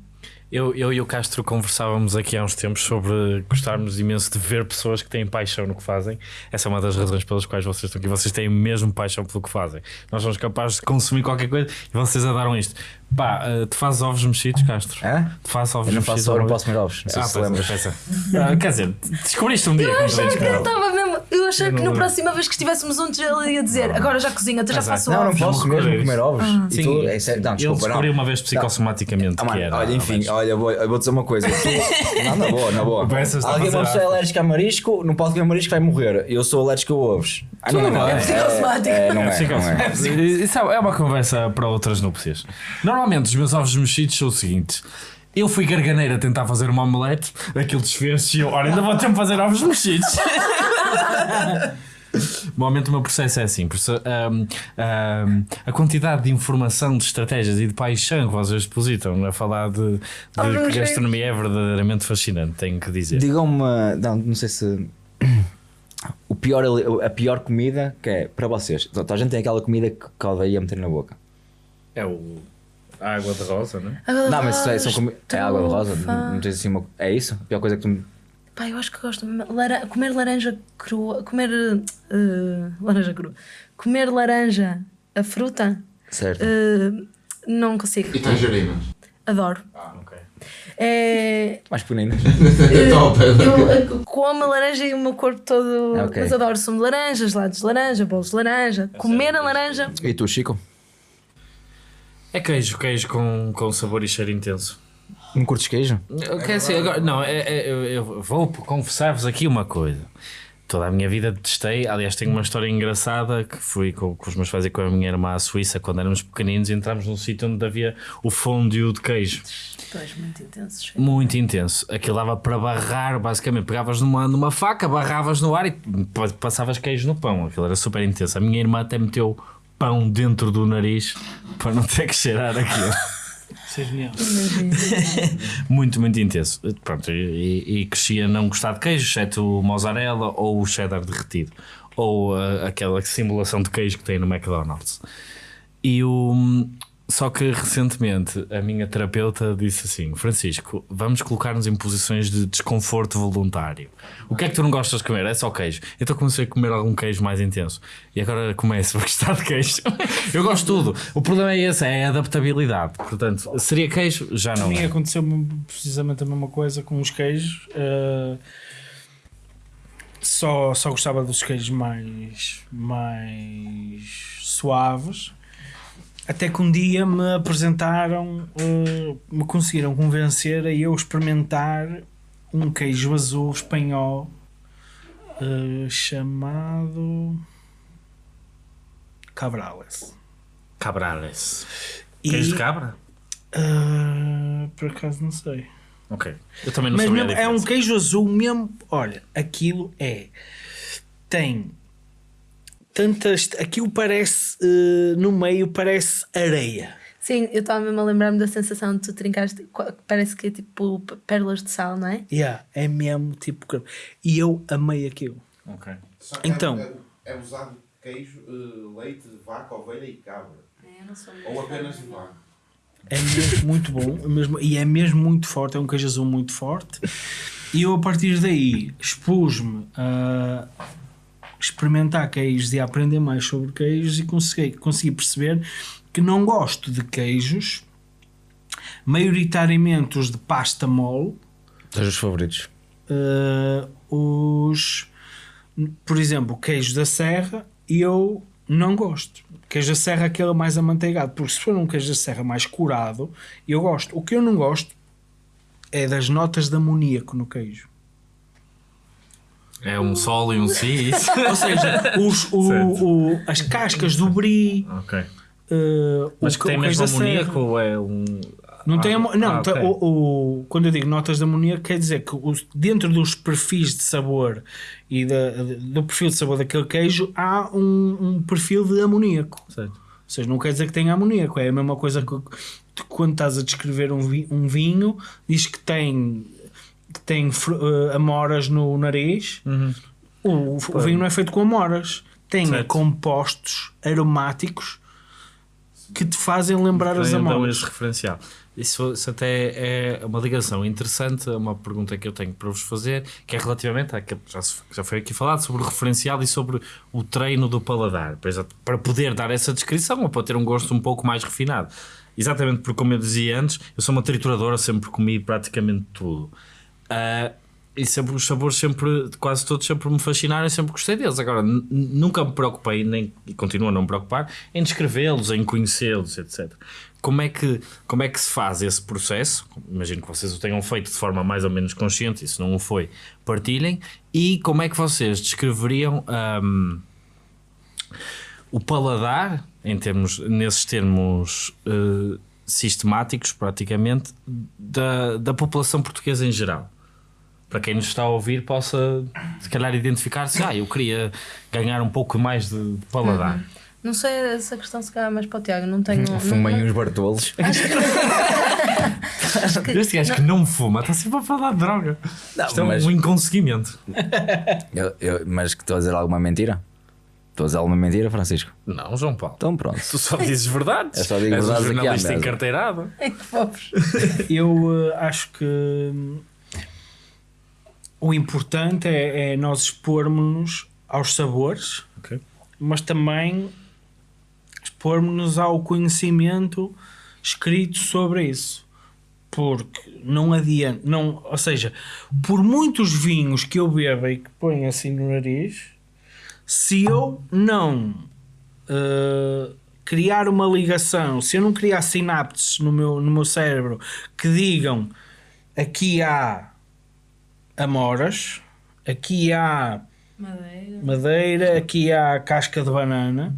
D: Eu, eu e o Castro conversávamos aqui há uns tempos sobre gostarmos imenso de ver pessoas que têm paixão no que fazem. Essa é uma das razões pelas quais vocês estão aqui. Vocês têm mesmo paixão pelo que fazem. Nós somos capazes de consumir qualquer coisa e vocês adoram isto. Pá, eh, tu fazes ovos mexidos, Castro?
C: Hã?
D: Tu fazes ovos
C: Eu não
D: mexidos?
C: faço, eu não posso comer ovos. Não sei
D: Ah,
C: se
D: pois é,
C: lembras.
D: é. Ah, quer dizer, descobriste um dia
A: Eu
D: tens
A: que ele
D: canal.
A: estava mesmo. Eu achei que na próxima vez que estivéssemos juntos ele ia dizer: Agora já cozinha, tu já
D: é.
A: faço
C: Não, não
A: ovos.
C: posso mesmo comer ovos.
D: Sim,
C: tu- é sério, não,
D: eu
C: desculpa,
D: descobri
C: não.
D: uma vez psicossomaticamente
C: Ah,
D: que era.
C: olha, enfim, olha, vou, eu vou dizer uma coisa. Tu- não, na boa, na boa. Alguém uma pessoa é
D: arte.
C: alérgica a marisco, não pode comer marisco, vai morrer. Eu sou alérgico a ovos. Ah, não, não,
A: é psicossomático.
C: É, não
D: É,
C: é, não é.
D: psicossomático. Isso é uma conversa para outras núpcias. Normalmente os meus ovos mexidos são o seguinte. Eu fui garganeira a tentar fazer uma omelete, aquilo desfez-se e eu, ora, ainda vou ter que fazer ovos mexidos. Normalmente o meu processo é assim, ahm, ahm, a quantidade de informação, de estratégias e de paixão que vocês depositam a falar de, de que
A: mexidos.
D: gastronomia é verdadeiramente fascinante, tenho que dizer.
C: Digam-me, não, não sei se. O pior, a pior comida que é para vocês. Toda a gente tem aquela comida que que odeia meter na boca.
D: É o a água de rosa, não é?
A: Água de
C: Não, mas isso é, são comi- é água de rosa. Não, não tens assim uma. É isso? A pior coisa que tu.
A: Pá, eu acho que gosto. Lara- comer laranja crua. Comer. eh, laranja crua. Comer laranja, a fruta.
C: Certo.
A: eh, não consigo.
E: E tangerinas.
A: Adoro.
D: Ah, ok.
A: É,
C: Mais pequeninas.
E: É top.
A: eu eh, como a laranja e o meu corpo todo.
C: Ok.
A: Mas adoro sumo de laranja, gelados de laranja, bolos de laranja. Comer a laranja.
C: E tu, Chico?
D: É queijo, queijo com, com sabor e cheiro intenso.
C: Não curtes queijo?
D: Eu quero ser agora, não, é, é- eu, eu vou confessar-vos aqui uma coisa. Toda a minha vida testei, aliás, tenho uma história engraçada que fui com, com os meus pais e com a minha irmã à Suíça quando éramos pequeninos e entramos num sítio onde havia o fondue de queijo.
A: Pois, muito intensos.
D: Muito intenso. Aquilo dava para barrar, basicamente. Pegavas numa, numa faca, barravas no ar e pa- passavas queijo no pão. Aquilo era super intenso. A minha irmã até meteu pão dentro do nariz para não ter que cheirar aquilo. Muito, muito intenso. Pronto, e, e cresci a não gostar de queijo, exceto o mozzarella ou o cheddar derretido. Ou ah, aquela simulação de queijo que tem no McDonald's. E o. Só que recentemente a minha terapeuta disse assim: Francisco, vamos colocar-nos em posições de desconforto voluntário. O que é que tu não gostas de comer? É só queijo. Então comecei a comer algum queijo mais intenso. E agora começo a gostar de queijo. Eu gosto de tudo. O problema é esse: é a adaptabilidade. Portanto, seria queijo? Já
B: A
D: não
B: mim
D: é.
B: aconteceu precisamente a mesma coisa com os queijos. eh, só, só gostava dos queijos mais, mais suaves. Até que um dia me apresentaram, eh, me conseguiram convencer a eu experimentar um queijo azul espanhol eh, chamado Cabrales.
D: Cabrales.
B: E,
D: Queijo de cabra?
B: eh, por acaso não sei.
D: Ok. Eu também não
B: Mas
D: sabia a
B: mesmo, é um queijo azul mesmo. Olha, aquilo é. Tem tantas. Aquilo parece. eh, no meio parece areia.
A: Sim, eu estava mesmo a lembrar-me da sensação de tu trincaste, qu- parece que é tipo pérolas de sal, não é?
B: Yeah, é mesmo tipo. E eu amei aquilo.
D: Ok.
B: Então.
E: É, é usado queijo, eh, leite de vaca, ovelha e cabra.
A: Eu não sou
E: Ou apenas de vaca.
B: É mesmo muito bom é mesmo, e é mesmo muito forte. É um queijo azul muito forte. E eu, a partir daí, expus-me a experimentar queijos e aprender mais sobre queijos e consegui, consegui perceber que não gosto de queijos, maioritariamente os de pasta mole,
C: São os favoritos.
B: Uh, os por exemplo, queijo da serra eu não gosto. Queijo da serra é aquele mais amanteigado, porque se for um queijo da serra mais curado, eu gosto. O que eu não gosto é das notas de amoníaco no queijo.
D: É um sol e um si, isso?
B: Ou seja, os, o- o- as cascas do brie,
D: ok.
B: uh,
D: Mas
B: o,
D: que tem mesmo amoníaco ou é um.
B: Não
D: Ah,
B: tem amo- não,
D: ah,
B: tem-
D: ok.
B: o, o- quando eu digo notas de amoníaco, quer dizer que os- dentro dos perfis de sabor e da- do perfil de sabor daquele queijo há um, um perfil de amoníaco.
D: Certo.
B: Ou seja, não quer dizer que tenha amoníaco, é a mesma coisa que quando estás a descrever um, vi- um vinho, diz que tem, tem eh, amoras no nariz. O, o vinho não é feito com amoras, tem
D: Certo.
B: compostos aromáticos que te fazem lembrar as
D: Tem então
B: amoras.
D: esse referencial. Isso, isso até é uma ligação interessante, é uma pergunta que eu tenho para vos fazer, que é relativamente àquilo que já, já foi aqui falado, sobre o referencial e sobre o treino do paladar, para poder dar essa descrição ou para ter um gosto um pouco mais refinado. Exatamente porque, como eu dizia antes, eu sou uma trituradora, sempre comi praticamente tudo. Ah, e sempre os sabores sempre, quase todos sempre me fascinaram e sempre gostei deles. Agora, nunca me preocupei, nem, e continuo a não me preocupar, em descrevê-los, em conhecê-los, etc. Como é, que, como é que se faz esse processo? Imagino que vocês o tenham feito de forma mais ou menos consciente, e se não o foi, partilhem. E como é que vocês descreveriam ahm, o paladar, em termos, nesses termos eh, sistemáticos, praticamente, da, da população portuguesa em geral? Para quem nos está a ouvir possa se calhar identificar-se, ah, eu queria ganhar um pouco mais de, paladar.
A: Não sei essa questão se calhar mais para o Tiago, não tenho. não-
C: Fumem
A: não-
C: uns bartolos.
D: Este gajo que não me fuma está sempre a falar de droga.
C: Não,
D: Isto é
C: mas-
D: um inconseguimento.
C: Eu- eu- mas que estou a dizer alguma mentira? Estou a dizer alguma mentira, Francisco?
D: Não, João Paulo.
C: Então pronto.
D: Tu só dizes verdades.
C: Eu só digo
D: És um
C: verdades aqui à
D: jornalista
C: mesa.
D: encarteirado.
A: Ai, que fofos.
B: Eu eh, acho que hum, o importante é, é nós expormos-nos aos sabores,
D: Ok.
B: mas também expormos-nos ao conhecimento escrito sobre isso. Porque não adianta, não, ou seja, por muitos vinhos que eu beba e que ponho assim no nariz, se eu não uh, criar uma ligação, se eu não criar sinapses no meu, no meu cérebro que digam aqui há amoras, aqui há
A: Madeira.
B: madeira, aqui há casca de banana,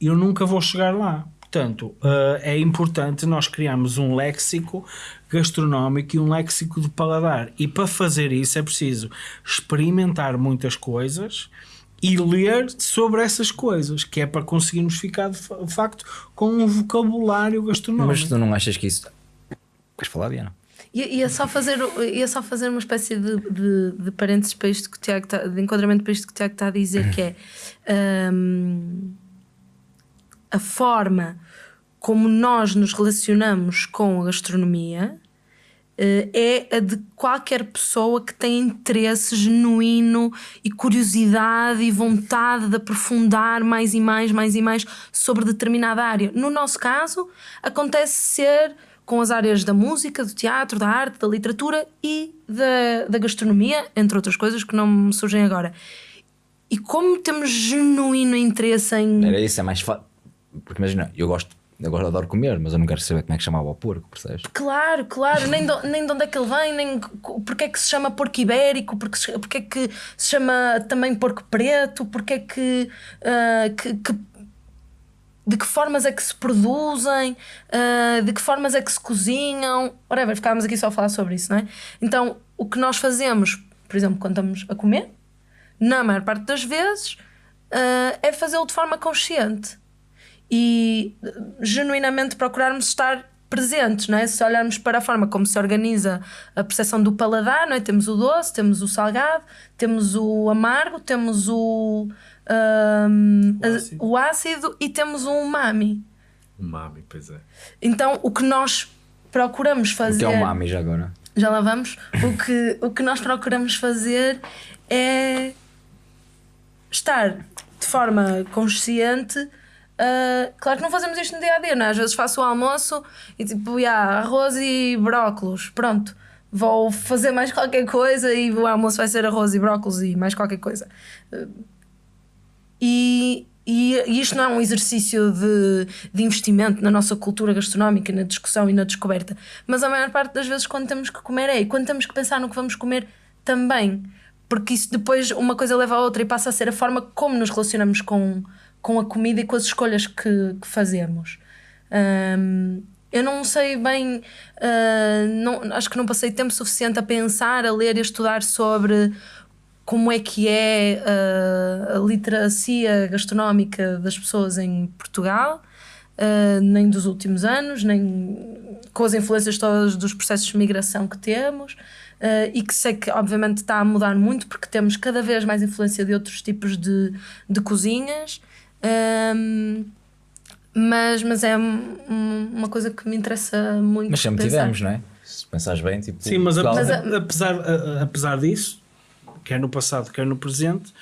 B: eu nunca vou chegar lá. Portanto, uh, é importante nós criarmos um léxico gastronómico e um léxico de paladar. E para fazer isso é preciso experimentar muitas coisas e ler sobre essas coisas, que é para conseguirmos ficar de facto com um vocabulário gastronómico.
C: Mas tu não achas que isso. Queres falar, Diana?
A: Ia, só fazer, ia só fazer uma espécie de, de, de parênteses para isto que o Tiago tá, de enquadramento para isto que o Tiago está a dizer, que é hum, a forma como nós nos relacionamos com a gastronomia eh, é a de qualquer pessoa que tem interesse genuíno e curiosidade e vontade de aprofundar mais e mais, mais e mais sobre determinada área. No nosso caso, acontece ser com as áreas da música, do teatro, da arte, da literatura e da, da gastronomia, entre outras coisas que não me surgem agora. E como temos genuíno interesse em.
C: Era isso, é mais fácil. Porque imagina, eu gosto, gosto, adoro comer, mas eu não quero saber como é que chamava o porco, percebes?
A: Claro, claro, nem de, nem de onde é que ele vem, nem porque é que se chama porco ibérico, porque, porque é que se chama também porco preto, porque é que, ah, que- que- de que formas é que se produzem, ah, de que formas é que se cozinham, whatever, ficámos aqui só a falar sobre isso, não é? Então, o que nós fazemos, por exemplo, quando estamos a comer, na maior parte das vezes, ah, é fazê-lo de forma consciente e genuinamente procurarmos estar presentes, não é? Se olharmos para a forma como se organiza a percepção do paladar, não é? Temos o doce, temos o salgado, temos o amargo, temos o, ahm,
B: O ácido.
A: o ácido e temos o umami.
D: Mami, pois é.
A: Então, o que nós procuramos
C: O
A: fazer
C: que é o mami já agora?
A: já lá vamos. O que, o que nós procuramos fazer é estar de forma consciente. ah, claro que não fazemos isto no dia a dia, não é? Às vezes faço o almoço e tipo, yeah, arroz e brócolos, pronto. Vou fazer mais qualquer coisa e o almoço vai ser arroz e brócolos e mais qualquer coisa. Ah, E, e, e isto não é um exercício de, de investimento na nossa cultura gastronómica, na discussão e na descoberta. Mas a maior parte das vezes, quando temos que comer, é. E quando temos que pensar no que vamos comer, também. Porque isso depois, uma coisa leva a outra e passa a ser a forma como nos relacionamos com, com a comida e com as escolhas que, que fazemos. Hum, eu não sei bem, ah, não, acho que não passei tempo suficiente a pensar, a ler e a estudar sobre como é que é ah, a literacia gastronómica das pessoas em Portugal, ah, nem dos últimos anos, nem com as influências todas dos processos de migração que temos. ah, e que sei que obviamente está a mudar muito porque temos cada vez mais influência de outros tipos de, de cozinhas. Ahm, mas, mas é um- um- uma coisa que me interessa muito.
C: Mas sempre
A: pensar.
C: tivemos, não é? Se pensares bem, tipo.
B: Sim, mas apesar, apesar, a- a- apesar disso, quer no passado, quer no presente,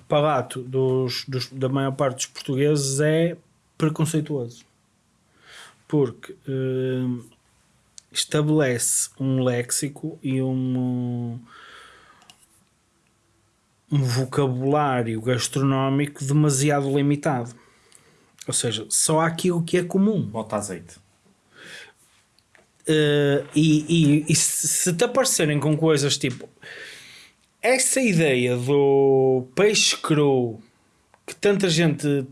B: o palato dos, dos- da maior parte dos portugueses é preconceituoso. Porque hum, estabelece um léxico e um, um vocabulário gastronómico demasiado limitado. Ou seja, só há aquilo que é comum.
D: Bota azeite.
B: Uh, e, e- e se se te aparecerem com coisas tipo essa ideia do peixe cru que tanta gente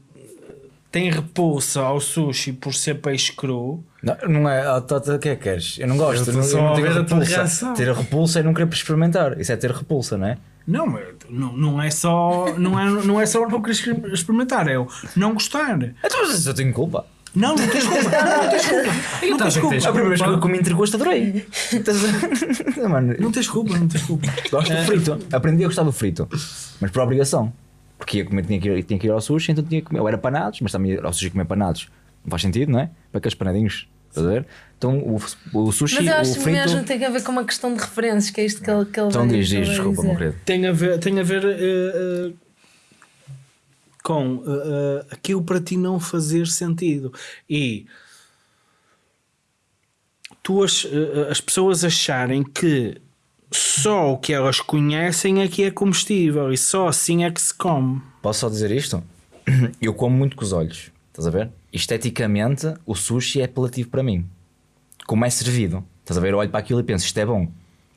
B: tem repulsa ao sushi por ser peixe cru
C: Não, não é. ah, tá, tá, O que é que queres? Eu não gosto.
B: Eu
C: não,
B: só
C: eu não tenho repulsa. Ter repulsa é não querer experimentar. Isso é ter repulsa, não é?
B: não, não, não é só não é, não é só não querer experimentar é o não gostar
C: Então, eu tenho culpa.
B: Não, não tens culpa não tens culpa não tens culpa
C: A primeira vez que eu comi entregosto adorei. A- Mano,
B: não tens culpa não tens culpa
C: gosto do frito. Aprendi a gostar do frito. Mas por obrigação. Porque ia comer, tinha que, ir, tinha que ir ao sushi, então tinha que comer. Ou era panados, mas também ir ao sushi comer panados. Não faz sentido, não é? Para aqueles panadinhos. Estás a ver? Então o, o sushi,
A: Mas eu acho
C: o
A: que
C: frito.
A: mesmo tem que ver com uma questão de referências, que é isto que ele, que ele
C: Então diz, diz, desculpa, meu querido.
B: tem a ver, tem a ver eh, eh, com eh, aquilo para ti não fazer sentido. E tu as, eh, as pessoas acharem que só o que elas conhecem é que é comestível e só assim é que se come.
C: Posso só dizer isto? Eu como muito com os olhos. Estás a ver? Esteticamente, o sushi é apelativo para mim. Como é servido. Estás a ver? Eu olho para aquilo e penso, isto é bom.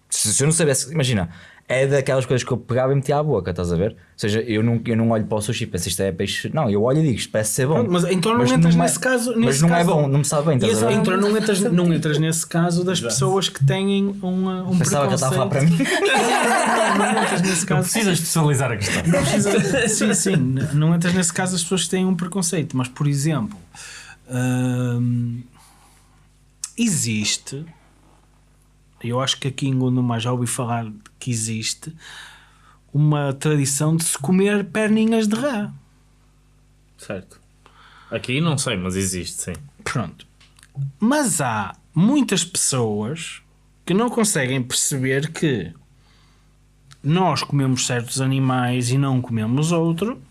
C: Se, se eu não soubesse, imagina, é daquelas coisas que eu pegava e metia à boca, estás a ver? Ou seja, eu não, eu não olho para o sushi e penso, isto é peixe. Não, eu olho e digo, isto parece ser bom.
B: Pronto, mas então não entras
C: é-
B: nesse caso-
C: mas
B: nesse
C: não
B: caso-
C: é bom, não me sabe bem, estás a ver?
B: Então não entras, não entras nesse caso das pessoas que têm uma, um
C: Pensava que ele estava a falar para mim.
B: Não, não entras nesse
D: Não
B: caso.
D: precisas especializar a questão.
B: Não precisa- sim, sim, não entras nesse caso as pessoas que têm um preconceito, mas por exemplo, hum, existe, eu acho que aqui em Gondomar já ouvi falar que existe uma tradição de se comer perninhas de rã.
D: Certo. Aqui não sei, mas existe, sim.
B: Pronto. Mas há muitas pessoas que não conseguem perceber que nós comemos certos animais e não comemos outro.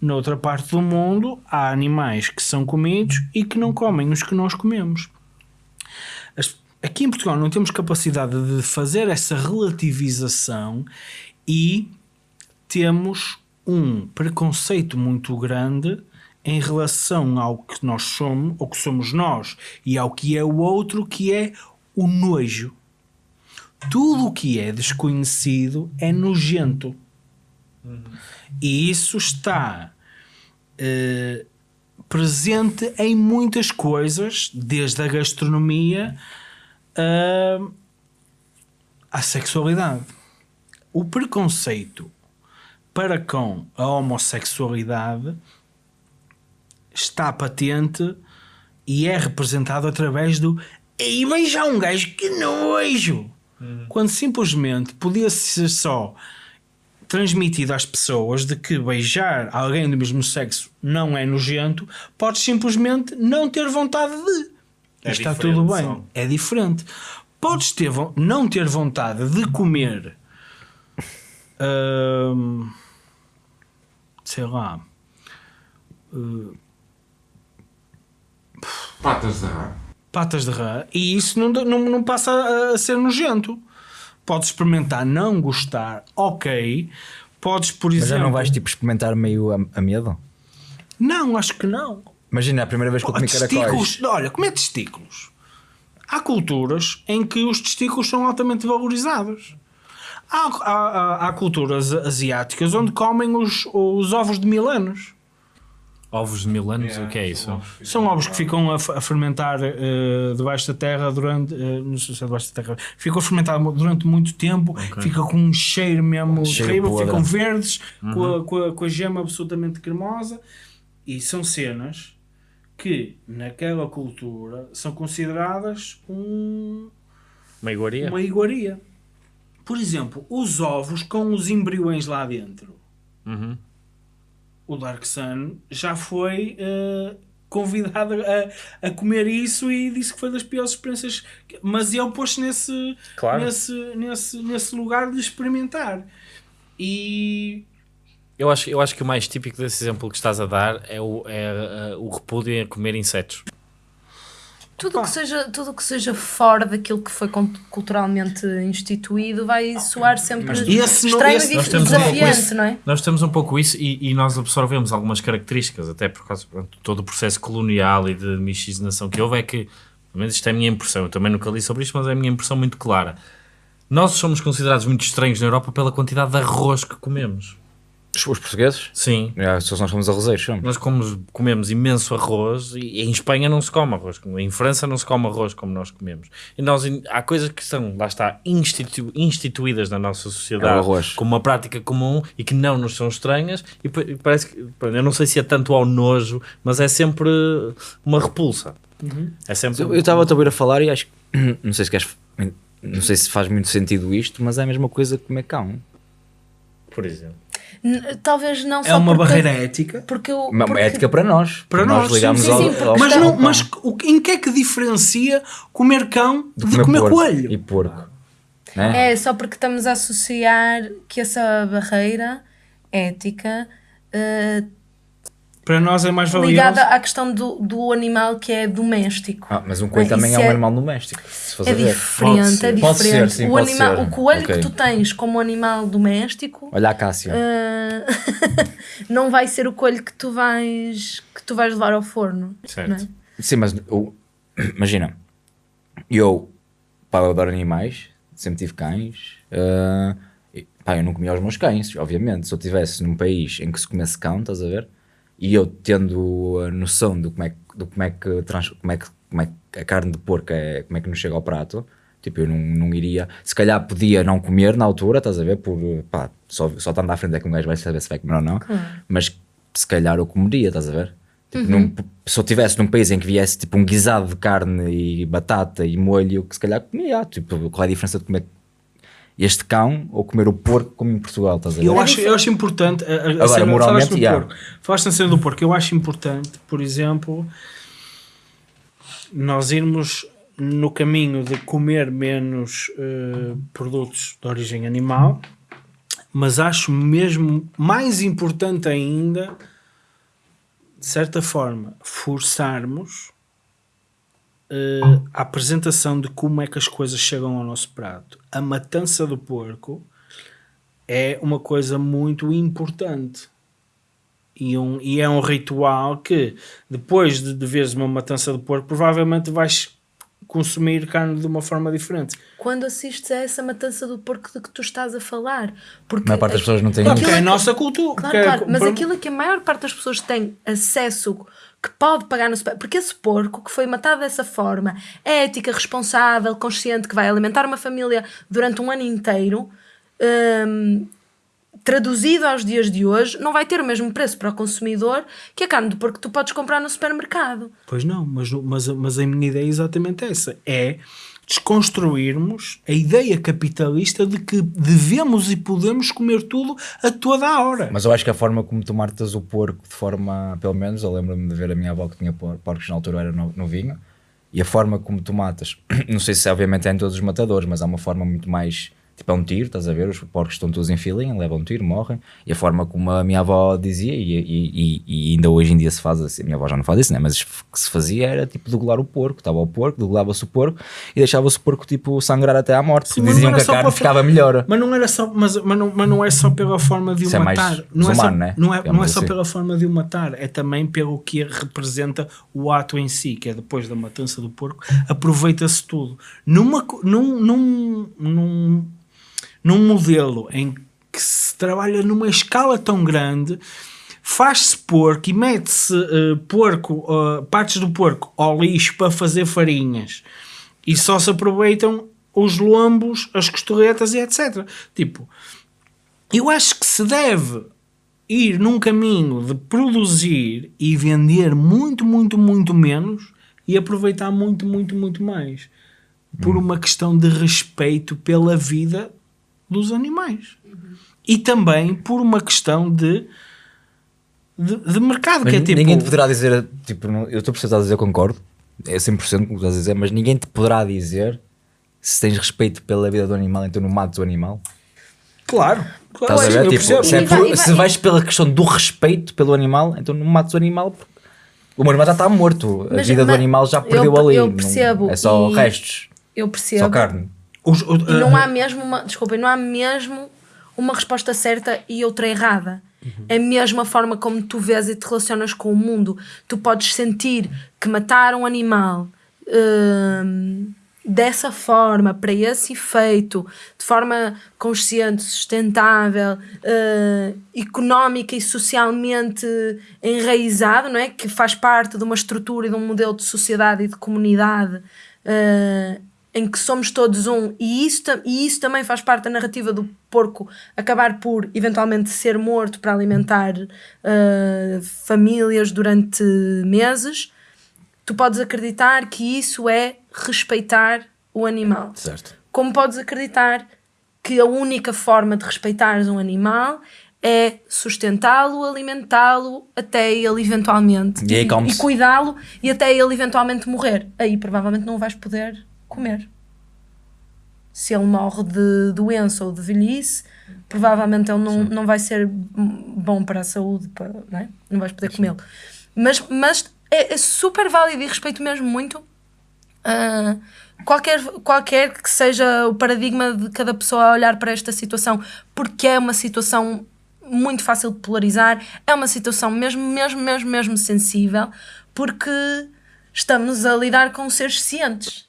B: Noutra parte do mundo há animais que são comidos e que não comem os que nós comemos. Aqui em Portugal não temos capacidade de fazer essa relativização e temos um preconceito muito grande em relação ao que nós somos, ou que somos nós, e ao que é o outro, que é o nojo. Tudo o que é desconhecido é nojento. E isso está eh, presente em muitas coisas, desde a gastronomia ah, à sexualidade. O preconceito para com a homossexualidade está patente e é representado através do e beijar um gajo que nojo quando simplesmente podia ser só transmitido às pessoas de que beijar alguém do mesmo sexo não é nojento, podes simplesmente não ter vontade de.
D: É
B: Está tudo bem.
D: só.
B: É diferente. Podes ter, não ter vontade de comer. hum, sei lá.
E: Patas de rã.
B: patas de rã e isso não, não, não passa a, ser nojento. Podes experimentar não gostar, ok. Podes, por
C: Mas
B: exemplo.
C: já não vais tipo experimentar meio a, a medo?
B: Não, acho que não.
C: Imagina a primeira vez que eu
B: Pô,
C: comi caracóis.
B: olha, comer testículos. Há culturas em que os testículos são altamente valorizados. Há, há- há- há culturas asiáticas onde comem os, os ovos de mil anos.
D: Ovos de mil anos, o que é isso?
B: São ovos que ficam a, a fermentar eh, debaixo da terra durante. eh, não sei se é debaixo da terra. Ficam a fermentar durante muito tempo, fica com um cheiro mesmo
C: Cheiro
B: terrível, ficam verdes, com, a, com, a, com a gema absolutamente cremosa. E são cenas que, naquela cultura, são consideradas um,
D: Uma iguaria?
B: uma iguaria. Por exemplo, os ovos com os embriões lá dentro.
D: Uhum.
B: O Dark Sun já foi eh, convidado a, a comer isso e disse que foi das piores experiências. que- Mas ele pôs-se nesse,
D: Claro.
B: nesse, nesse, nesse lugar de experimentar. E
D: Eu acho, eu acho que o mais típico desse exemplo que estás a dar é o, é, uh, o repúdio a comer insetos.
A: Tudo que, seja, tudo que seja fora daquilo que foi cult- culturalmente instituído vai soar sempre
B: Mas esse não-
A: estranho
B: esse-
A: e
D: um
A: desafiante,
D: isso.
A: não é?
D: Nós temos um pouco isso e, e nós absorvemos algumas características, até por causa de todo o processo colonial e de miscigenação que houve, é que, pelo menos isto é a minha impressão, eu também nunca li sobre isto, mas é a minha impressão muito clara. Nós somos considerados muito estranhos na Europa pela quantidade de arroz que comemos.
C: Os, os portugueses?
D: Sim,
C: Já, se nós somos arrozeiros, somos.
D: nós comemos, comemos imenso arroz e em Espanha não se come arroz, em França não se come arroz como nós comemos. E nós, há coisas que são, lá está, institu- instituídas na nossa
C: É
D: sociedade
C: arroz.
D: como uma prática comum e que não nos são estranhas. E pa- e parece que, eu não sei se é tanto ao nojo, mas é sempre uma repulsa. É sempre.
C: Eu estava a ouvir a falar e acho que. Não sei se queres. Não sei se faz muito sentido isto, mas é a mesma coisa que comer cão.
D: Por exemplo.
A: Talvez não só
B: é uma
A: porque,
B: barreira ética.
A: Porque eu,
C: Uma
A: porque-
C: ética para nós.
B: Para
C: nós
B: nós,
C: ligamos
A: sim,
C: ao,
A: sim, porque
C: ao-
B: Mas, não, mas em que é que diferencia comer cão de, comer,
C: porco
B: coelho?
C: E porco. Né?
A: É só porque estamos a associar que essa barreira ética eh,
B: Para nós é mais valioso.
A: ligada à questão do, do animal que é doméstico.
C: Ah, mas um coelho
A: Não,
C: também é um
A: é-
C: animal doméstico.
A: É diferente,
C: Pode
A: é
C: ser. Pode
A: diferente.
C: ser, sim,
A: o,
C: pode
A: animal,
C: ser.
A: o coelho
C: Ok.
A: que tu tens como animal doméstico
C: Olha a Cássia.
A: eh, não vai ser o coelho que tu vais que tu vais levar ao forno.
D: Certo.
A: não é?
C: Sim, mas o- imagina, eu, pá, eu adoro animais, sempre tive cães. e, pá, eu não comia os meus cães, obviamente. Se eu estivesse num país em que se comesse cão, estás a ver? E eu tendo a noção do como é, que- do como é que trans- como é que, como é que a carne de porco é, como é que nos chega ao prato. Tipo, eu não, não iria, se calhar podia não comer na altura, estás a ver? Por, pá, só, só estando à frente é que um gajo vai saber se vai comer ou não. Mas se calhar eu comeria, estás a ver? Tipo, num- se eu estivesse num país em que viesse tipo um guisado de carne e batata e molho, que se calhar comia. Tipo, qual é a diferença de comer este cão ou comer o porco como em Portugal, estás a ver?
B: Eu acho, eu acho importante. A, a,
C: Agora,
B: cena-
C: moralmente,
B: falaste
C: já.
B: porco. Falaste na cena do porco. Eu acho importante, por exemplo, nós irmos no caminho de comer menos eh, produtos de origem animal, mas acho mesmo mais importante ainda, de certa forma, forçarmos eh, a apresentação de como é que as coisas chegam ao nosso prato, a matança do porco é uma coisa muito importante. E, um, e é um ritual que, depois de, de veres uma matança do porco, provavelmente vais consumir carne de uma forma diferente.
A: Quando assistes a essa matança do porco de que tu estás a falar. Porque
C: A maior parte das pessoas não tem
B: Claro,
C: isso.
B: é a nossa cultura.
A: Claro,
B: é-
A: claro, mas
B: por-
A: aquilo a que a maior parte das pessoas tem acesso, que pode pagar no super... Porque esse porco que foi matado dessa forma, é ética, responsável, consciente, que vai alimentar uma família durante um ano inteiro, hum, traduzido aos dias de hoje, não vai ter o mesmo preço para o consumidor que a carne do porco que tu podes comprar no supermercado.
B: Pois não, mas, mas, mas a minha ideia é exatamente essa. É desconstruirmos a ideia capitalista de que devemos e podemos comer tudo a toda a hora.
C: Mas eu acho que a forma como tu o porco, de forma, pelo menos, eu lembro-me de ver a minha avó que tinha por- porcos na altura, era no- novinho, e a forma como tu matas, não sei se obviamente é em todos os matadores, mas há uma forma muito mais. Tipo, é um tiro, estás a ver? Os porcos estão todos em filinha, levam um tiro, morrem. E a forma como a minha avó dizia, e, e- e- ainda hoje em dia se faz assim, a minha avó já não faz isso, né? mas o que se fazia era tipo degolar o porco. Estava o porco, degolava-se o porco e deixava-se o porco tipo sangrar até à morte.
B: Sim,
C: Diziam que a carne ficava melhor.
B: Mas não era só, mas, mas, não, mas não é só pela forma de o
C: Isso é
B: matar. não, é só,
C: né?
B: não, é, não é só
C: assim.
B: pela forma de o matar, é também pelo que representa o ato em si, que é depois da matança do porco, aproveita-se tudo. Numa, num, num, num, num modelo em que se trabalha numa escala tão grande, faz-se porco e mete-se eh, porco, eh, partes do porco ao lixo para fazer farinhas e só se aproveitam os lombos, as costuretas e etc. Tipo, eu acho que se deve ir num caminho de produzir e vender muito, muito, muito menos e aproveitar muito, muito, muito mais. Por uma questão de respeito pela vida dos animais. E também por uma questão de, de, de mercado,
C: Mas
B: que é tipo...
C: ninguém te poderá dizer, tipo, não- eu estou a a dizer, eu concordo, é 100% com o que estás a dizer, mas ninguém te poderá dizer se tens respeito pela vida do animal, então não mates o animal.
B: Claro, claro
C: Estás a
B: sim,
C: ver?
B: eu
C: Tipo, se, é
A: E vai-
C: por-
A: e vai-
C: se vais pela questão do respeito pelo animal, então não mates o animal. porque O animal já está morto, a
A: Mas-
C: vida do animal já
A: eu-
C: perdeu ali.
A: eu
C: não-
A: percebo,
C: é só
A: e-
C: restos,
A: Eu percebo.
C: só carne.
B: Os- o-
A: E não
B: uh,
A: há mesmo uma, desculpem, não há mesmo uma resposta certa e outra errada. É mesmo a forma como tu vês e te relacionas com o mundo. Tu podes sentir que matar um animal hum, dessa forma, para esse efeito, de forma consciente, sustentável, eh, económica e socialmente enraizado, não é? que faz parte de uma estrutura e de um modelo de sociedade e de comunidade eh, em que somos todos um, e isso, e isso também faz parte da narrativa do porco acabar por eventualmente ser morto para alimentar eh, famílias durante meses, tu podes acreditar que isso é respeitar o animal.
C: Certo.
A: Como podes acreditar que a única forma de respeitares um animal é sustentá-lo, alimentá-lo até ele eventualmente
C: E aí come-se.
A: cuidá-lo e até ele eventualmente morrer. Aí provavelmente não o vais poder comer. Se ele morre de doença ou de velhice, provavelmente ele não, não vai ser bom para a saúde, para, não, é? não vais poder comê-lo. Mas, mas é, é super válido e respeito mesmo muito ah, qualquer, qualquer que seja o paradigma de cada pessoa a olhar para esta situação, porque é uma situação muito fácil de polarizar, é uma situação mesmo, mesmo, mesmo, mesmo sensível, porque estamos a lidar com seres cientes.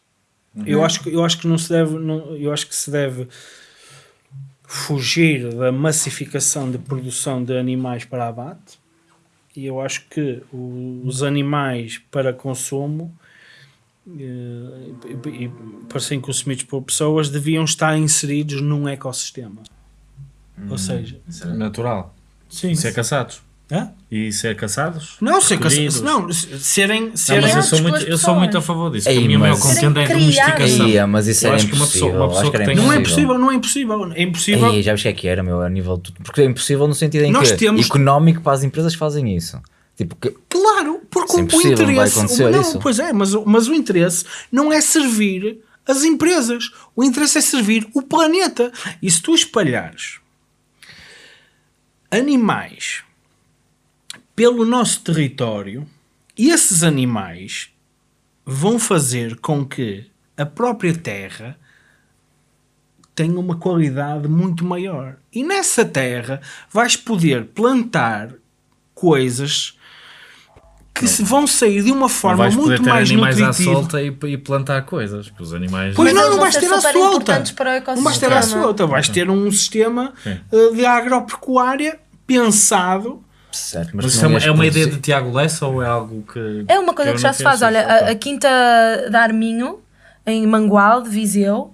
B: Eu acho que eu acho que não se deve, não- eu acho que se deve fugir da massificação de produção de animais para abate. E eu acho que os animais para consumo eh, e, e para serem consumidos por pessoas deviam estar inseridos num ecossistema. Ou seja,
D: Natural.
B: sim.
D: Ser caçados.
B: Hã?
D: E ser caçados.
B: Não, ser
D: Recolhidos.
B: não, serem,
D: Não,
B: serem
D: mas eu sou, muito, eu sou muito a favor disso.
C: Ei,
D: a minha maior
C: mas-
D: contenda é domesticação.
C: Aí, mas isso
D: Eu acho que uma
C: impossível.
D: pessoa- uma pessoa
C: que
D: que tem-
B: Não é
C: impossível.
B: não é impossível. É impossível.
C: Ei, já o que é que era, meu, a nível. de- Porque é impossível no sentido em
B: Nós
C: que
B: temos-
C: económico para as empresas fazem isso. Tipo, que,
B: Claro, porque
C: é
B: o
C: não
B: interesse.
C: acontecer
B: não,
C: isso.
B: Pois é, mas, mas o interesse não é servir as empresas. O interesse é servir o planeta. E se tu espalhares animais pelo nosso território, esses animais vão fazer com que a própria terra tenha uma qualidade muito maior. E nessa terra vais poder plantar coisas que se vão sair de uma
D: Não
B: forma
D: vais poder
B: muito
D: ter
B: mais
D: animais à
B: nutritiva.
D: solta e, e plantar coisas, porque os animais...
B: Pois não, não vais ter à solta.
A: importantes para o
B: Não vais ter à solta. Vais ter um sistema
D: Sim.
B: eh, de agropecuária pensado.
C: Certo,
D: Mas
C: tu
D: isso é uma, é uma ideia de Tiago Lessa ou é algo que...
A: É uma coisa que,
D: não
A: já se faz. Olha, a, a Quinta da Arminho, em Mangual, de Viseu,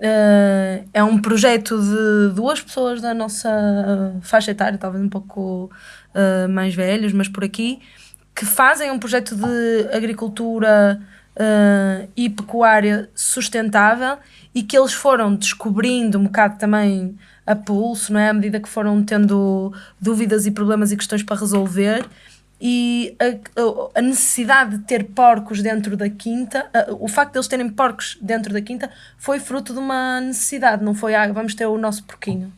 A: eh, é um projeto de duas pessoas da nossa faixa etária, talvez um pouco eh, mais velhos, mas por aqui, que fazem um projeto de agricultura eh, e pecuária sustentável e que eles foram descobrindo um bocado também a pulso, não é? À medida que foram tendo dúvidas e problemas e questões para resolver e a, a- necessidade de ter porcos dentro da quinta, a- o facto de eles terem porcos dentro da quinta foi fruto de uma necessidade, não foi ah, vamos ter o nosso porquinho.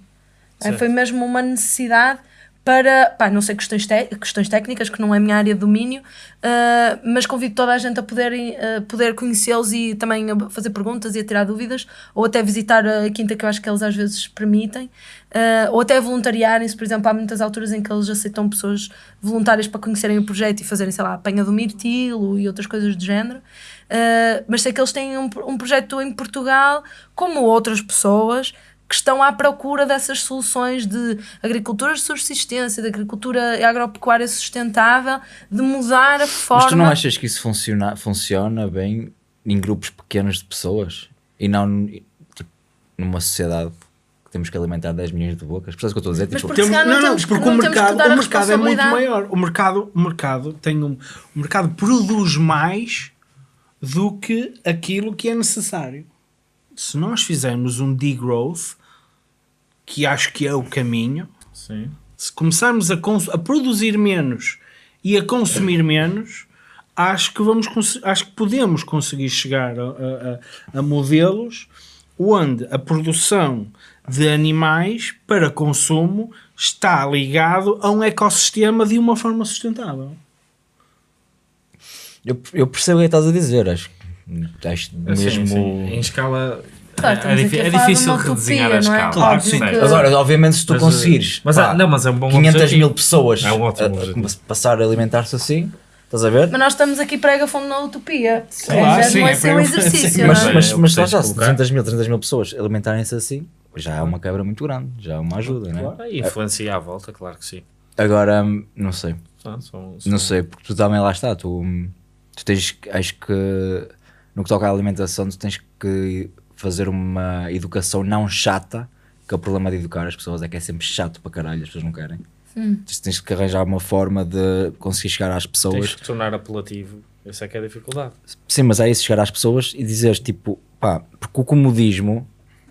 A: É, foi mesmo uma necessidade para, pá, não sei questões, questões técnicas, que não é a minha área de domínio, ah, mas convido toda a gente a poder, ah, poder conhecê-los e também a fazer perguntas e a tirar dúvidas, ou até visitar a quinta, que eu acho que eles às vezes permitem, ah, ou até voluntariarem-se, por exemplo, há muitas alturas em que eles aceitam pessoas voluntárias para conhecerem o projeto e fazerem, sei lá, apanha do mirtilo e outras coisas do género. Uh, mas sei que eles têm um, um projeto em Portugal, como outras pessoas, que estão à procura dessas soluções de agricultura de subsistência, de agricultura agropecuária sustentável, de mudar a forma.
C: Mas tu não achas que isso funciona, funciona bem em grupos pequenos de pessoas e não tipo, numa sociedade que temos que alimentar 10 milhões de bocas? Percebes o que eu estou a dizer?
A: Mas
C: Tipo,
A: porque calhar não
B: não, não,
A: temos que-
B: porque
A: não
B: o
A: temos
B: mercado, o mercado é muito maior. O mercado, o mercado tem um, o mercado produz mais do que aquilo que é necessário. Se nós fizermos um degrowth, que acho que é o caminho,
D: Sim.
B: se começarmos a, a produzir menos e a consumir menos, acho que, vamos, cons- acho que podemos conseguir chegar a, a- a- a modelos onde a produção de animais para consumo está ligado a um ecossistema de uma forma sustentável.
C: eu, eu percebo o que estás a dizer, acho, acho
D: Sim,
C: mesmo.
D: sim. Em escala...
A: Claro,
D: é, é
A: de
D: difícil
A: utopia,
D: redesenhar a
A: não é?
D: escala.
B: Claro,
A: Óbvio
B: sim.
A: que-
C: Agora, obviamente, se tu
D: Mas,
C: conseguires
D: mas
C: pá,
D: é- não, mas é um bom
C: 500
D: objetivo.
C: mil pessoas
D: É um ótimo
C: a- a, passar a alimentar-se assim, estás a ver?
A: Mas nós estamos aqui prega fundo na utopia.
B: Claro,
A: já
B: sim,
A: não é
B: é
A: ser um exercício,
B: sim,
C: Mas,
A: é?
D: é,
C: mas,
D: é
C: mas lá já, se
D: colocar.
C: 300 mil, 300 mil pessoas alimentarem-se assim, já é uma quebra muito grande, já é uma ajuda, né?
D: Claro, e influencia à volta, claro que sim.
C: Agora, não sei,
D: São- são-
C: não sei, porque tu também lá está, tu, tu tens, que- acho que no que toca à alimentação, tu tens que fazer uma educação não chata, que é o problema de educar as pessoas é que é sempre chato para caralho, as pessoas não querem. Tu Tens que arranjar uma forma de conseguir chegar às
D: Tens
C: pessoas.
D: que tornar apelativo. Essa é que é a dificuldade.
C: Sim, mas é isso, chegar às pessoas e dizeres tipo, pá, porque o comodismo,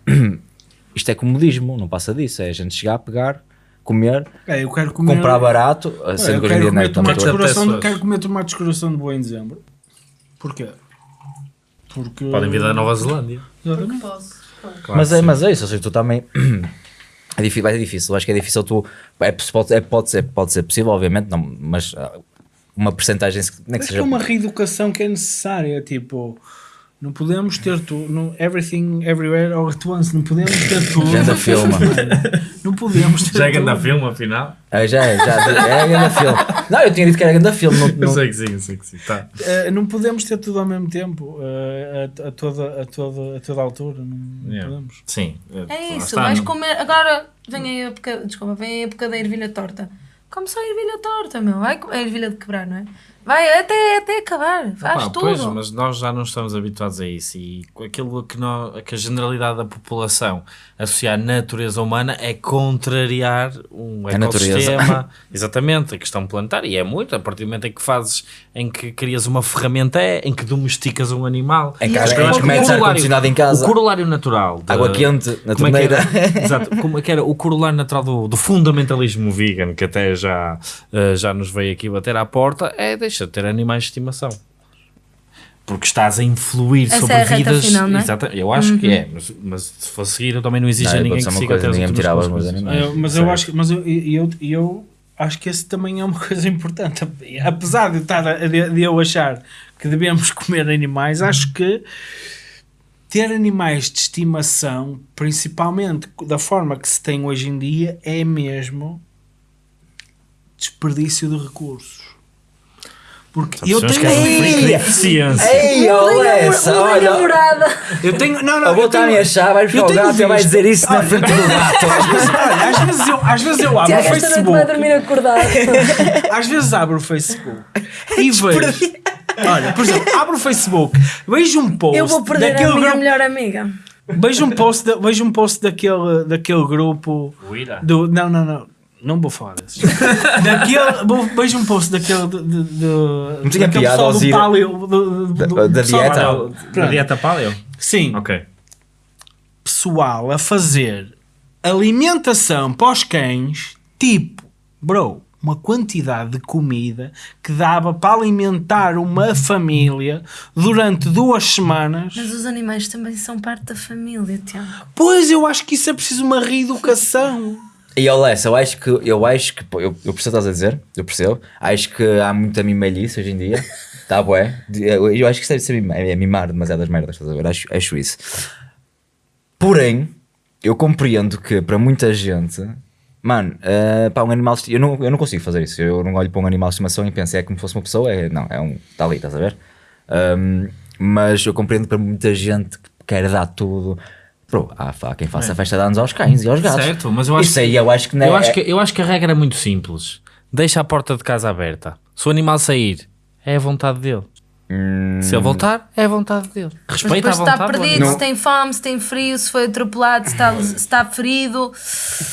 C: isto é comodismo, não passa disso, é a gente chegar, pegar, comer,
B: É, eu quero comer,
C: comprar barato,
B: É,
C: sendo
B: eu
C: que hoje em
B: quero
C: dia não é
B: comer
C: tão
D: pessoas.
B: quero comer tomates de coração de boa em dezembro. Porquê? Porque...
D: Podem vir da Nova Zelândia.
B: Exatamente.
D: Claro
C: mas, é, mas é isso, ou seja, tu também. É difícil, vai ser difícil, eu acho que é difícil tu. É, pode, é, pode, ser, pode ser possível, obviamente, não, mas ah, uma porcentagem, nem que seja.
B: é uma reeducação que é necessária, tipo, não podemos ter tudo, no everything, everywhere, all at once, não podemos ter tudo.
C: Ganda filme.
B: Não podemos ter
D: Já é grande filme, afinal.
C: É, já é, já é grande filme. Não, eu tinha dito que era grande filme. Não,
D: Eu
C: não-
D: sei que sim, eu sei que sim. Tá.
B: Eh, não podemos ter tudo ao mesmo tempo, eh, a, a toda, a, toda, a toda altura, não, não
D: Yeah.
B: podemos.
D: Sim.
A: É
D: lá
A: isso, vais comer. Agora vem aí a época, desculpa, vem a época da ervilha torta. Come só a ervilha torta, meu. Vai comer a ervilha de quebrar, não é? Vai até, até acabar, faz
D: Opa,
A: tudo.
D: Pois, mas nós já não estamos habituados a isso e aquilo que, nós, que a generalidade da população associa à natureza humana é contrariar um ecossistema. Exatamente, a questão planetária. E é muito, a partir do momento em que fazes, em que crias uma ferramenta, é, em que domesticas um animal.
C: Em
A: E
C: casa,
A: acho que
C: em
A: é
C: que metes ar-condicionado em casa,
D: O corolário natural. da-
C: água quente na
D: é
C: torneira.
D: era? Exato, como é que era o corolário natural do, do fundamentalismo vegan, que até já, eh, já nos veio aqui bater à porta, é deixa de ter animais de estimação. Porque estás a influir
A: Essa
D: sobre
A: é a
D: vidas.
A: final, não é?
D: Exata- eu acho que é, mas, mas se for seguir, eu também não exijo
C: Não,
D: a ninguém que siga
C: coisa,
D: até
C: ninguém me tirava os meus animais.
B: Eu- mas eu acho que mas eu, eu, eu acho que esse também é uma coisa importante. Apesar de, estar a- de, de eu achar que devemos comer animais, acho que ter animais de estimação, principalmente da forma que se tem hoje em dia, é mesmo desperdício de recursos. Porque eu
D: Pessoas
B: tenho.
D: é
C: Ei!
D: de deficiência.
C: Ei,
A: Mudei
C: olha.
A: namorada.
B: Eu tenho. Não, não,
C: A
B: eu
C: botar a
B: tenho-
C: minha chave, vai buscar
B: eu
C: o gato e vai dizer isso na frente do gato.
B: Às vezes, olha, às vezes eu, às vezes eu abro
A: Tiago,
B: o
A: esta noite
B: Facebook.
A: vai dormir acordado.
B: Às vezes abro o Facebook e vejo. Olha, por exemplo, abro o Facebook, vejo um post
A: Eu vou perder a minha
B: grupo,
A: melhor amiga.
B: vejo um post, da- vejo um post daquele, daquele grupo do não, não, não, não vou falar desses. daquele, vou- vejo um post daquele de, de, de,
C: Não tinha
B: daquele
C: piada
B: pessoal
C: ao
B: do paleo do, do,
C: Da- da dieta.
B: paleo.
D: Da dieta paleo?
B: Sim,
D: Ok.
B: pessoal a fazer alimentação para os cães, tipo, bro, uma quantidade de comida que dava para alimentar uma família durante duas semanas.
A: Mas os animais também são parte da família, Tiago.
B: Pois eu acho que isso é preciso uma reeducação.
C: E Olessa, eu acho que, eu acho que, pô, eu, eu percebo o que estás a dizer, eu percebo. Acho que há muita mimalhice hoje em dia. Tá bué. Eu, eu acho que isso deve ser mimar, é mimar demasiadas merdas, estás a ver? Acho, acho isso. Porém, eu compreendo que para muita gente, mano, uh, pá, um animal, eu não, eu não consigo fazer isso. Eu não olho para um animal de estimação e penso, é como se fosse uma pessoa, é, não, é um, está ali, estás a ver? Um, mas eu compreendo que para muita gente que quer dar tudo. Bro, há, há quem faça festa de anos aos cães e aos gatos.
D: Certo, mas eu acho
C: Isso aí eu acho que não é.
D: Eu acho que, eu acho que a regra é muito simples. Deixa a porta de casa aberta. Se o animal sair, é a vontade dele. Se ele voltar, é a vontade dele.
A: Mas
D: Respeita a
A: depois se
D: vontade
A: está
D: do
A: perdido, se tem fome, se tem frio, se foi atropelado, se está, se está ferido.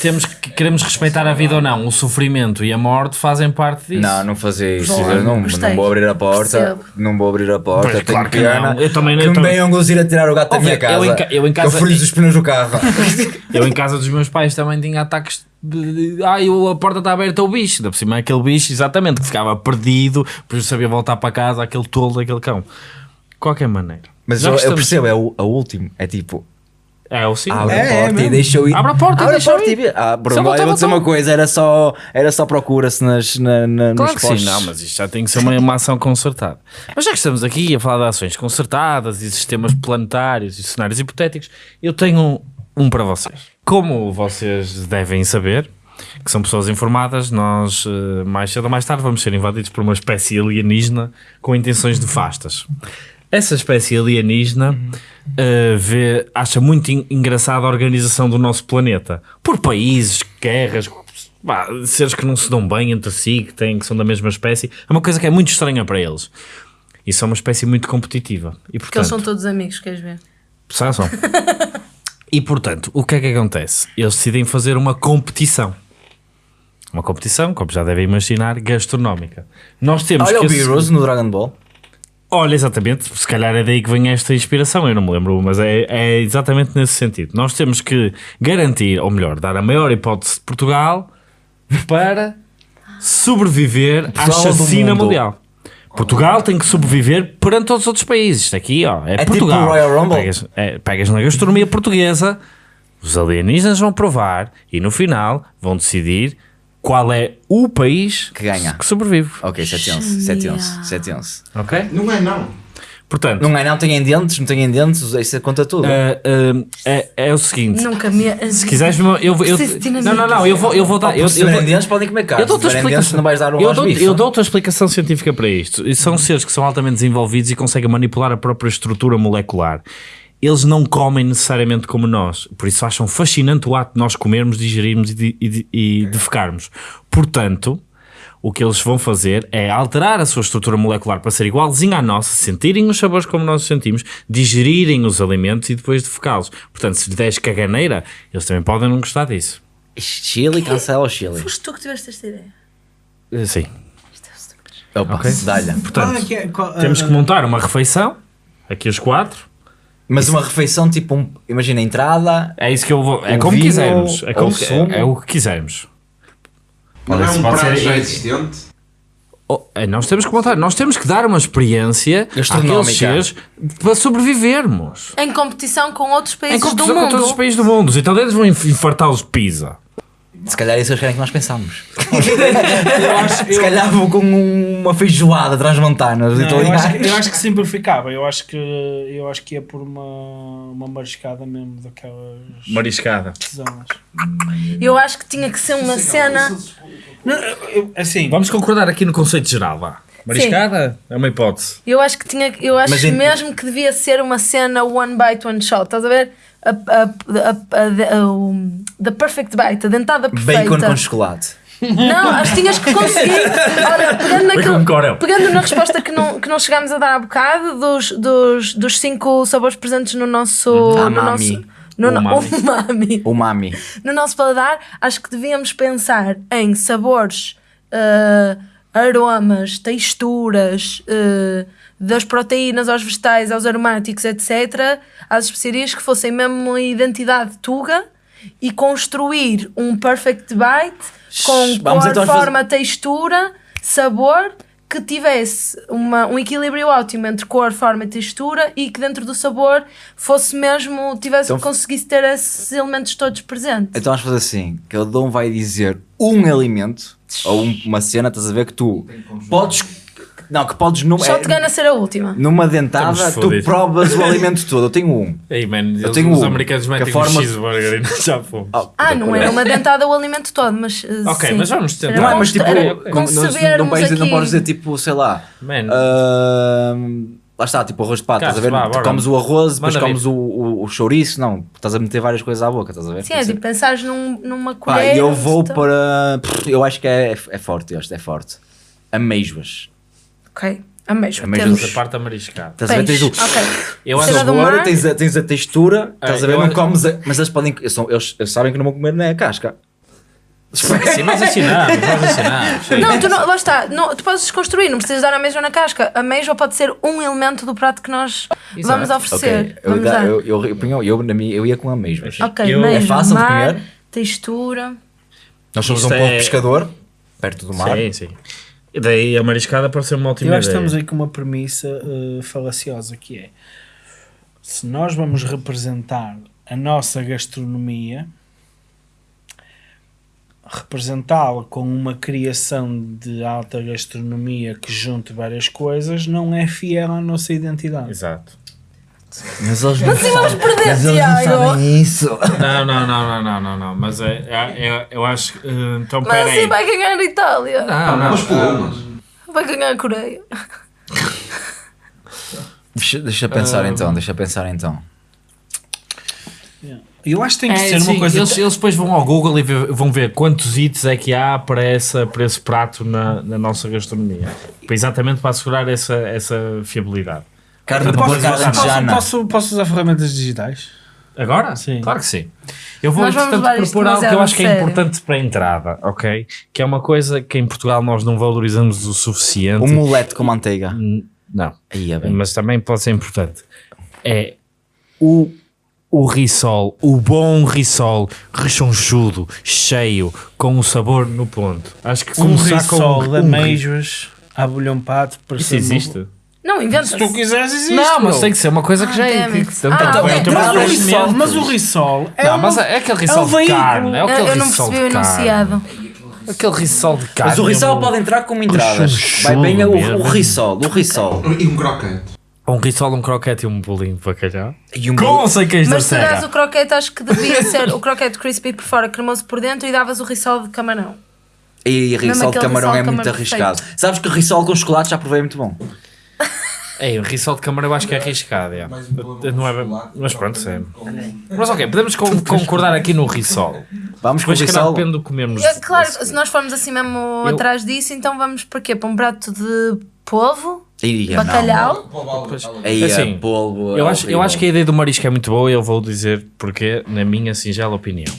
D: Temos que, queremos respeitar a vida ou não. O sofrimento e a morte fazem parte disso.
C: Não, não fazer isso. Eu não,
A: gostei.
C: não vou abrir a porta.
A: Percebo.
C: Não vou abrir a porta.
D: Pois, claro que não. Eu também-
C: que
D: eu
C: me
D: também-
C: venham gozir a tirar o gato da minha casa.
D: eu em ca- eu em casa-
C: eu friso os pneus do carro.
D: Eu em casa dos meus pais também tinha ataques de, de ai, o- a porta está aberta ao bicho. Da por cima é aquele bicho, exatamente, que ficava perdido, depois sabia voltar para casa, aquele tolo daquele cão. De qualquer maneira.
C: Mas eu, eu percebo, é o, a último. É tipo,
D: É o sim.
C: abre
B: É,
C: a
B: é
C: porta e
B: mesmo.
C: deixa eu ir.
D: Abre a porta e
C: Abre
D: deixa
C: a porta
D: eu
C: e
D: ir.
C: vê. Ah, Bruno,
D: eu
C: vou dizer uma coisa: era só, era só procura-se nas, na, na,
D: Claro
C: nos
D: sim,
C: postos.
D: não, mas isto já tem que ser uma, uma ação concertada. Mas já que estamos aqui a falar de ações concertadas e sistemas planetários e cenários hipotéticos, eu tenho um para vocês. Como vocês devem saber, que são pessoas informadas, nós eh, mais cedo ou mais tarde vamos ser invadidos por uma espécie alienígena com intenções nefastas. Essa espécie alienígena eh, vê, acha muito en- engraçada a organização do nosso planeta por países, guerras, pá, seres que não se dão bem entre si, que, têm, que são da mesma espécie. É uma coisa que é muito estranha para eles. E são uma espécie muito competitiva. E,
A: Porque eles são
D: portanto,
A: todos amigos, queres ver?
D: são, são. E portanto, o que é que acontece? Eles decidem fazer uma competição. Uma competição, como já devem imaginar, gastronómica. Nós temos
C: Olha
D: que
C: o Heroes no Dragon Ball.
D: Olha, exatamente, se calhar é daí que vem esta inspiração, eu não me lembro, mas é, é exatamente nesse sentido. Nós temos que garantir, ou melhor, dar a maior hipótese de Portugal para sobreviver à chacina mundial. Portugal tem que sobreviver perante todos os outros países. Isto aqui, ó, é,
C: É tipo
D: Portugal.
C: o Royal Rumble?
D: Pegas, é, pegas na gastronomia portuguesa, os alienígenas vão provar e no final vão decidir qual é o país
C: Que ganha.
D: que sobrevive.
C: Ok, 7 11. 7 11. 7 11.
D: Ok?
E: Não é não.
D: Portanto,
C: Não é, não têm dentes, não têm dentes, isso conta tudo.
D: Uh, uh, é, é o seguinte:
A: Nunca me.
D: se quiseres, eu, eu, eu, não, não, não, eu vou, eu vou dar. Eu, eu, vou-
C: dentes, podem comer carne.
D: eu dou-te explicação.
C: não vais dar um
D: eu dou, eu dou-te a explicação científica para isto. E são seres que são altamente desenvolvidos e conseguem manipular a própria estrutura molecular. Eles não comem necessariamente como nós, por isso acham fascinante o ato de nós comermos, digerirmos e, de- e, e defecarmos. Portanto, o que eles vão fazer é alterar a sua estrutura molecular para ser igualzinha à nossa, sentirem os sabores como nós os sentimos, digerirem os alimentos e depois defecá-los. Portanto, se lhe deres caganeira, eles também podem não gostar disso.
C: Chile, cancela o Chile.
A: Foste tu que tiveste esta ideia.
D: Eh, Sim.
C: Opa, dá-lhe.
D: Portanto,
B: é que é- qual-
D: temos que montar uma refeição, aqui os quatro.
C: Mas uma refeição tipo, um, imagina a entrada,
D: É isso que eu vou. É como
C: vinho
D: quisermos. É, como, é, é o que quisermos.
E: Não é um
D: ser-
E: já existente.
D: Oh, é, nós temos que montar, nós temos que dar uma experiência
C: Gastronómica.
D: para sobrevivermos.
A: Em competição com outros
D: Em
A: países do
D: competição com
A: mundo.
D: todos os países do mundo. Os italianos vão inf- infartá-los de pizza.
C: Se calhar é isso querem que nós
B: acho,
C: Se
B: eu-
C: calhar vou com um- uma feijoada transmontana dos
B: Não, eu,
C: italianos.
B: acho, que- eu acho que simplificava. Eu acho que eu acho que ia por uma, uma mariscada mesmo daquelas
D: Mariscada.
B: zonas.
A: Eu acho que tinha que ser uma cena.
B: Não, eu- assim,
D: Vamos concordar aqui no conceito geral, vá. Mariscada é uma hipótese.
A: Eu acho que tinha, eu acho
C: Mas em-
A: mesmo que devia ser uma cena one bite, one shot. Estás a ver? A, a, a, a, a- o- the perfect bite, a dentada perfeita.
C: Bacon com chocolate.
A: Não, acho que tinhas que conseguir. Olha, pegando, naquilo, pegando na resposta que não, que não chegámos a dar há bocado, dos, dos, dos cinco sabores presentes no nosso. No
C: Umami.
A: nosso no, no,
D: Umami.
A: umami.
C: Umami.
A: no nosso paladar, acho que devíamos pensar em sabores, eh, aromas, texturas, eh, das proteínas aos vegetais, aos aromáticos, etc., às especiarias que fossem mesmo uma identidade tuga e construir um perfect bite com
C: Vamos
A: cor,
C: então fazer-
A: forma, textura, sabor que tivesse uma, um equilíbrio ótimo entre cor, forma e textura e que dentro do sabor fosse mesmo, tivesse,
C: Então-
A: conseguisse ter esses elementos todos presentes.
C: Então vamos fazer assim: cada um vai dizer um alimento ou um- uma cena, estás a ver que tu podes. Não, que podes numa,
A: Shotgun a ser a última.
C: numa dentada,
D: Estamos
C: tu
D: fodidos.
C: provas o alimento todo. Eu tenho um.
D: Ei, man, eles,
C: tenho
D: os
C: um,
D: americanos metem
C: forma-
D: um cheeseburger e nós já fomos.
C: Oh,
A: Ah, não era uma dentada o alimento todo, mas. uh,
D: Ok,
A: sim.
D: mas vamos tentar.
C: Não é, mas tipo,
A: era
C: não, não, não,
A: aqui-
C: podes dizer tipo, sei lá.
D: Man.
C: ahm, lá está, tipo arroz de pato, estás a ver?
D: Vá,
C: comes o arroz, depois
D: Manda
C: comes o, o, o chouriço, não, estás a meter várias coisas à boca, estás a ver?
A: Sim, é tipo, pensares num, numa
C: Pá,
A: colher.
C: e eu vou para. Eu acho que é, é forte, este é forte. Ameijoas.
A: Ok, ameijo.
C: Ameijoas.
A: Temos
D: a parte amariscada.
C: Estás a ver? Tens o.
A: Ok.
D: Eu
C: o
D: acho
A: Cena do
C: sabor,
A: mar.
C: tens a, tens a textura, estás a ver?
D: eu
C: Não
D: acho-
C: comes a- Mas eles podem. Eles, são- eles- eles sabem que não vão comer na casca.
D: Sim, nós ensinamos, nós ensinamos.
A: Não, tu não, lá está, não, tu podes desconstruir, não precisas dar a mesma na casca. A mesma pode ser um elemento do prato que nós vamos oferecer.
C: Ok, eu,
A: vamos
C: eu, eu, eu, eu, na minha, eu ia com ameijoas.
A: Ok,
D: eu-
A: mesmo,
C: É fácil de
A: mar,
C: comer?
A: textura.
C: Nós somos
D: Isto
C: um povo
D: é-
C: pescador, perto do mar.
D: Sim, sim. E daí a mariscada ser uma ótima
B: eu acho que
D: ideia.
B: estamos aí com uma premissa eh, falaciosa que é se nós vamos representar a nossa gastronomia, representá-la com uma criação de alta gastronomia que junte várias coisas não é fiel à nossa identidade.
D: Exato.
C: Mas eles não
A: Assim vamos perder,
C: Mas eles não sabem isso.
D: Não, não, não, não, não, não, não. Mas é, é, é- eu acho que. eh, então,
A: Mas
D: peraí.
A: assim vai ganhar a Itália.
D: Não, não.
E: Umas pulumas.
A: Vai ganhar a Coreia.
C: Deixa, deixa pensar então, deixa pensar então.
B: Eu acho que tem que
D: É,
B: ser
D: sim,
B: uma coisa.
D: eles, eles depois vão ao Google e ver- vão ver quantos hits é que há para, essa, para esse prato na, na nossa gastronomia. Para- Exatamente para assegurar essa, essa fiabilidade.
C: Carne de
B: Posso, posso,
C: alentejana.
B: posso, posso usar ferramentas digitais?
D: Agora?
B: Sim.
D: Claro que sim. Eu vou,
A: Nós
D: entretanto, propor algo que eu acho que é
A: sério.
D: importante para a entrada, ok? Que é uma coisa que em Portugal nós não valorizamos o suficiente.
C: Um mulete com manteiga.
D: Não.
C: Aí é bem.
D: mas também pode ser importante. É o, o risol, o bom risol, rechonchudo, cheio, com o sabor no ponto. Acho que
B: Um
D: começar com
B: risol de
D: um ri-
B: ameijoas à bolhão pato.
D: Isso existe?
A: Não, inventa
B: Se tu quiseres, existe.
D: Não, mas
B: meu.
D: tem que ser uma coisa que
A: Ah,
D: já é. que- tanto-
A: Ah,
D: tanto-
A: ok.
D: tanto-
B: Mas o risol, mas o risol é,
D: Não,
B: uma-
D: mas é aquele risol
B: um
D: de
B: veículo.
D: carne. É
A: Eu,
D: aquele
A: eu não
D: risol
A: percebi o enunciado.
D: Aquele risol de carne.
C: Mas o risol
D: um-
C: pode entrar como entradas. Vai bem o, o risol, o risol.
E: E um crocante.
D: Um risol, um croquete e um bolinho de bacalhau.
C: E um
D: Com ou sem queijo da
A: Mas se dás
D: serra?
A: o croquete, acho que devia ser o croquete crispy por fora, cremoso por dentro e davas o risol de camarão.
C: E
A: Mesmo
C: risol de camarão é muito arriscado. Sabes que risol com chocolate já provei muito bom.
D: Ei, o risol de camarão eu acho que é arriscado. é.
E: Um
D: Não é Mas pronto, é.
E: com-
D: Mas ok, podemos con- concordar aqui no risol.
C: Vamos com o
D: calhar,
C: risol.
D: depende do que comemos.
A: É, claro, se nós formos assim mesmo
D: Eu-
A: atrás disso, então vamos para quê? Para um prato de polvo?
C: Ia.
A: Bacalhau?
C: Aí
D: Assim,
C: é polvo.
D: Eu
C: é
D: acho, eu acho que a ideia do marisco é muito boa e eu vou dizer porque, na minha singela opinião.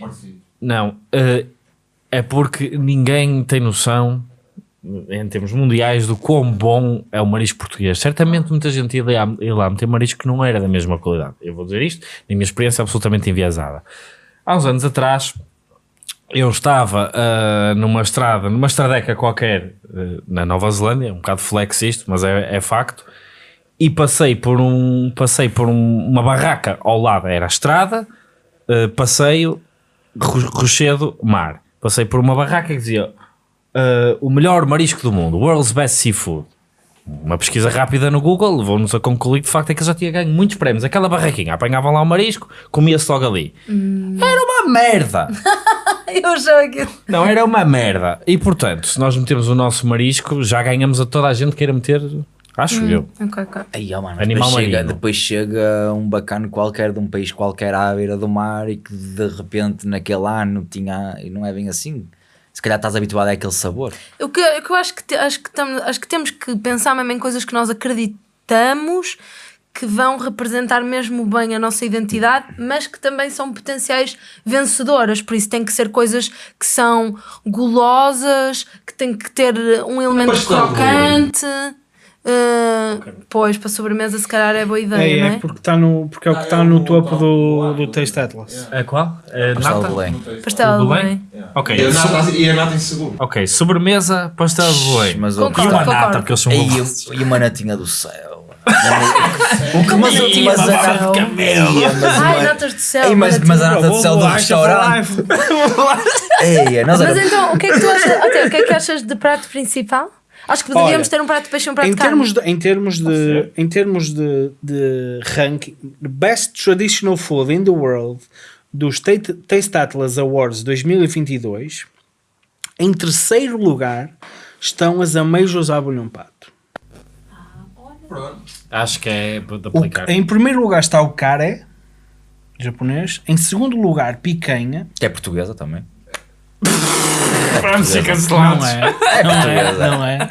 E: Parecidos.
D: Não, eh, é porque ninguém tem noção, em termos mundiais, do quão bom é o marisco português. Certamente muita gente ia lá, ia lá meter marisco que não era da mesma qualidade. Eu vou dizer isto, na minha experiência absolutamente enviesada. Há uns anos atrás, eu estava ah, numa estrada, numa estradeca qualquer ah, na Nova Zelândia, um bocado flex isto, mas é, é facto, e passei por, um, passei por um- uma barraca ao lado, era a estrada, ah, passeio, Ro- Rochedo, mar. Passei por uma barraca que dizia ah, o melhor marisco do mundo, World's Best Seafood. Uma pesquisa rápida no Google levou-nos a concluir que de facto é que eu já tinha ganho muitos prémios. Aquela barraquinha, apanhavam lá o marisco, comia-se logo ali. Era uma merda!
A: Eu jogo.
D: Não, era uma merda. E portanto, se nós metemos o nosso marisco, já ganhamos a toda a gente que queira meter, acho eu.
A: Ok, ok.
C: Aí, ó, mano,
D: Animal
C: depois, chega,
D: marinho.
C: depois chega um bacano qualquer de um país qualquer à beira do mar e que de repente naquele ano tinha. E não é bem assim. Se calhar estás habituado àquele sabor.
A: O que, o que eu acho que, te- acho, que tam- acho que temos que pensar mesmo em coisas que nós acreditamos que vão representar mesmo bem a nossa identidade, mas que também são potenciais vencedoras. Por isso tem que ser coisas que são gulosas, que tem que ter um elemento crocante. Uh, pois, para sobremesa, se calhar é boa ideia,
B: É,
A: não
B: é
A: é?
B: porque, está no, porque é o que está no topo do, do Taste Atlas.
D: A qual? A
C: Pastel de? Belém.
A: Pastel de
D: Belém? Ok.
E: E a nata, e a nata em segundo.
D: Ok, sobremesa, pastel de Belém.
C: Mas
D: E
A: Concordo.
D: uma nata, porque eles são
C: Ei,
D: bons.
C: e uma natinha do céu. o que mas, mas, a
A: bafo de
C: nata-
D: camelo.
C: Mas
A: Ai, natas do céu.
C: Ei, mas, mas a nata do céu do restaurante. Ei, nós
A: Mas
C: era-
A: então, o que é que tu achas, o que é que achas de prato principal? Acho que deveríamos
B: Olha,
A: ter um prato de peixe e um prato
B: Em
A: de carne.
B: termos de, em termos de, em termos de, de ranking, the Best Traditional Food in the World dos Taste Atlas Awards 2022, em terceiro lugar estão as ameijas à bolhão pato.
D: Acho que é de
B: O-
D: aplicar.
B: em primeiro lugar está o kare, japonês. Em segundo lugar, picanha.
C: Que é portuguesa também.
D: Vamos ser
B: Não
D: cancelados.
B: é, não é, não é.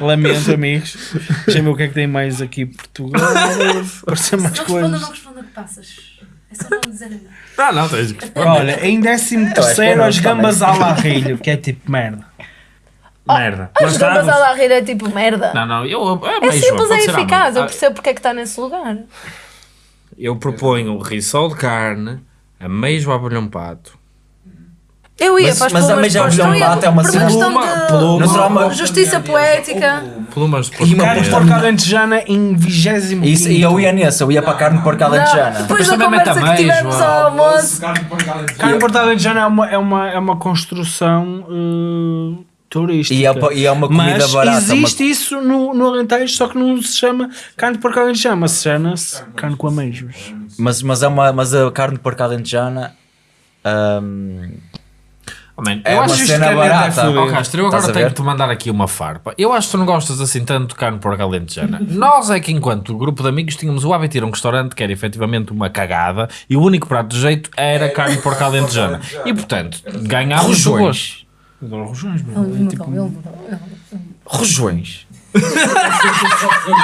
B: Lamento, amigos. Deixa-me ver o que é que tem mais aqui. Portugal. Parecer mais coisas.
A: responda o que passas. É só não dizer nada.
D: Ah, não, tens que
B: Olha, em décimo
C: acho que
B: terceiro
C: é
B: as
C: não,
B: gambas à larrilho, que é tipo merda.
D: Merda.
A: As gambas à la rir é tipo merda.
D: Não, não, eu.
A: é
D: beijo,
A: simples, é eficaz. Eu
D: mão.
A: percebo porque é que está nesse lugar.
D: Eu proponho o risol de carne, ameijo à bolhão pato.
A: Eu ia
C: Mas-
A: para as
C: mas a
A: plumas
C: bolhão
A: eu ia
C: pato é uma
A: uma
C: cena-
D: Pluma- pluma-
C: Não será uma-
A: justiça poética.
D: Plumas de
C: E uma
B: Carne de
C: porca-
B: porca alentejana em vigésimo
C: Isso, e eu ia nesse, eu ia para a carne de porca
A: Não,
C: alentejana.
A: depois da conversa que tivemos ao almoço.
E: Carne
B: de porca alentejana é uma, é uma, é uma construção uh, turística.
C: E é, e é uma comida
B: Mas
C: barata.
B: existe isso no, no Alentejo, só que não se chama carne de porca alentejana, mas se chama-se carne com ameijos.
C: uma- mas, mas, é uma, mas a carne de porca alentejana hum,
D: man,
C: é
D: eu
C: uma
D: acho
B: isto
C: cena
B: que é
C: barata.
B: fudido.
D: Oh, Castro, eu
C: Estás
D: agora tenho que te mandar aqui uma farpa. Eu acho que tu não gostas assim tanto de carne porca alentejana. Nós é que, enquanto grupo de amigos, tínhamos o hábito de ir a um restaurante que era efetivamente uma cagada e o único prato de jeito era carne porca alentejana. E, portanto, ganhámos o.
C: Rojões.
B: Adoro rojões, meu. É tipo-
C: Rojões.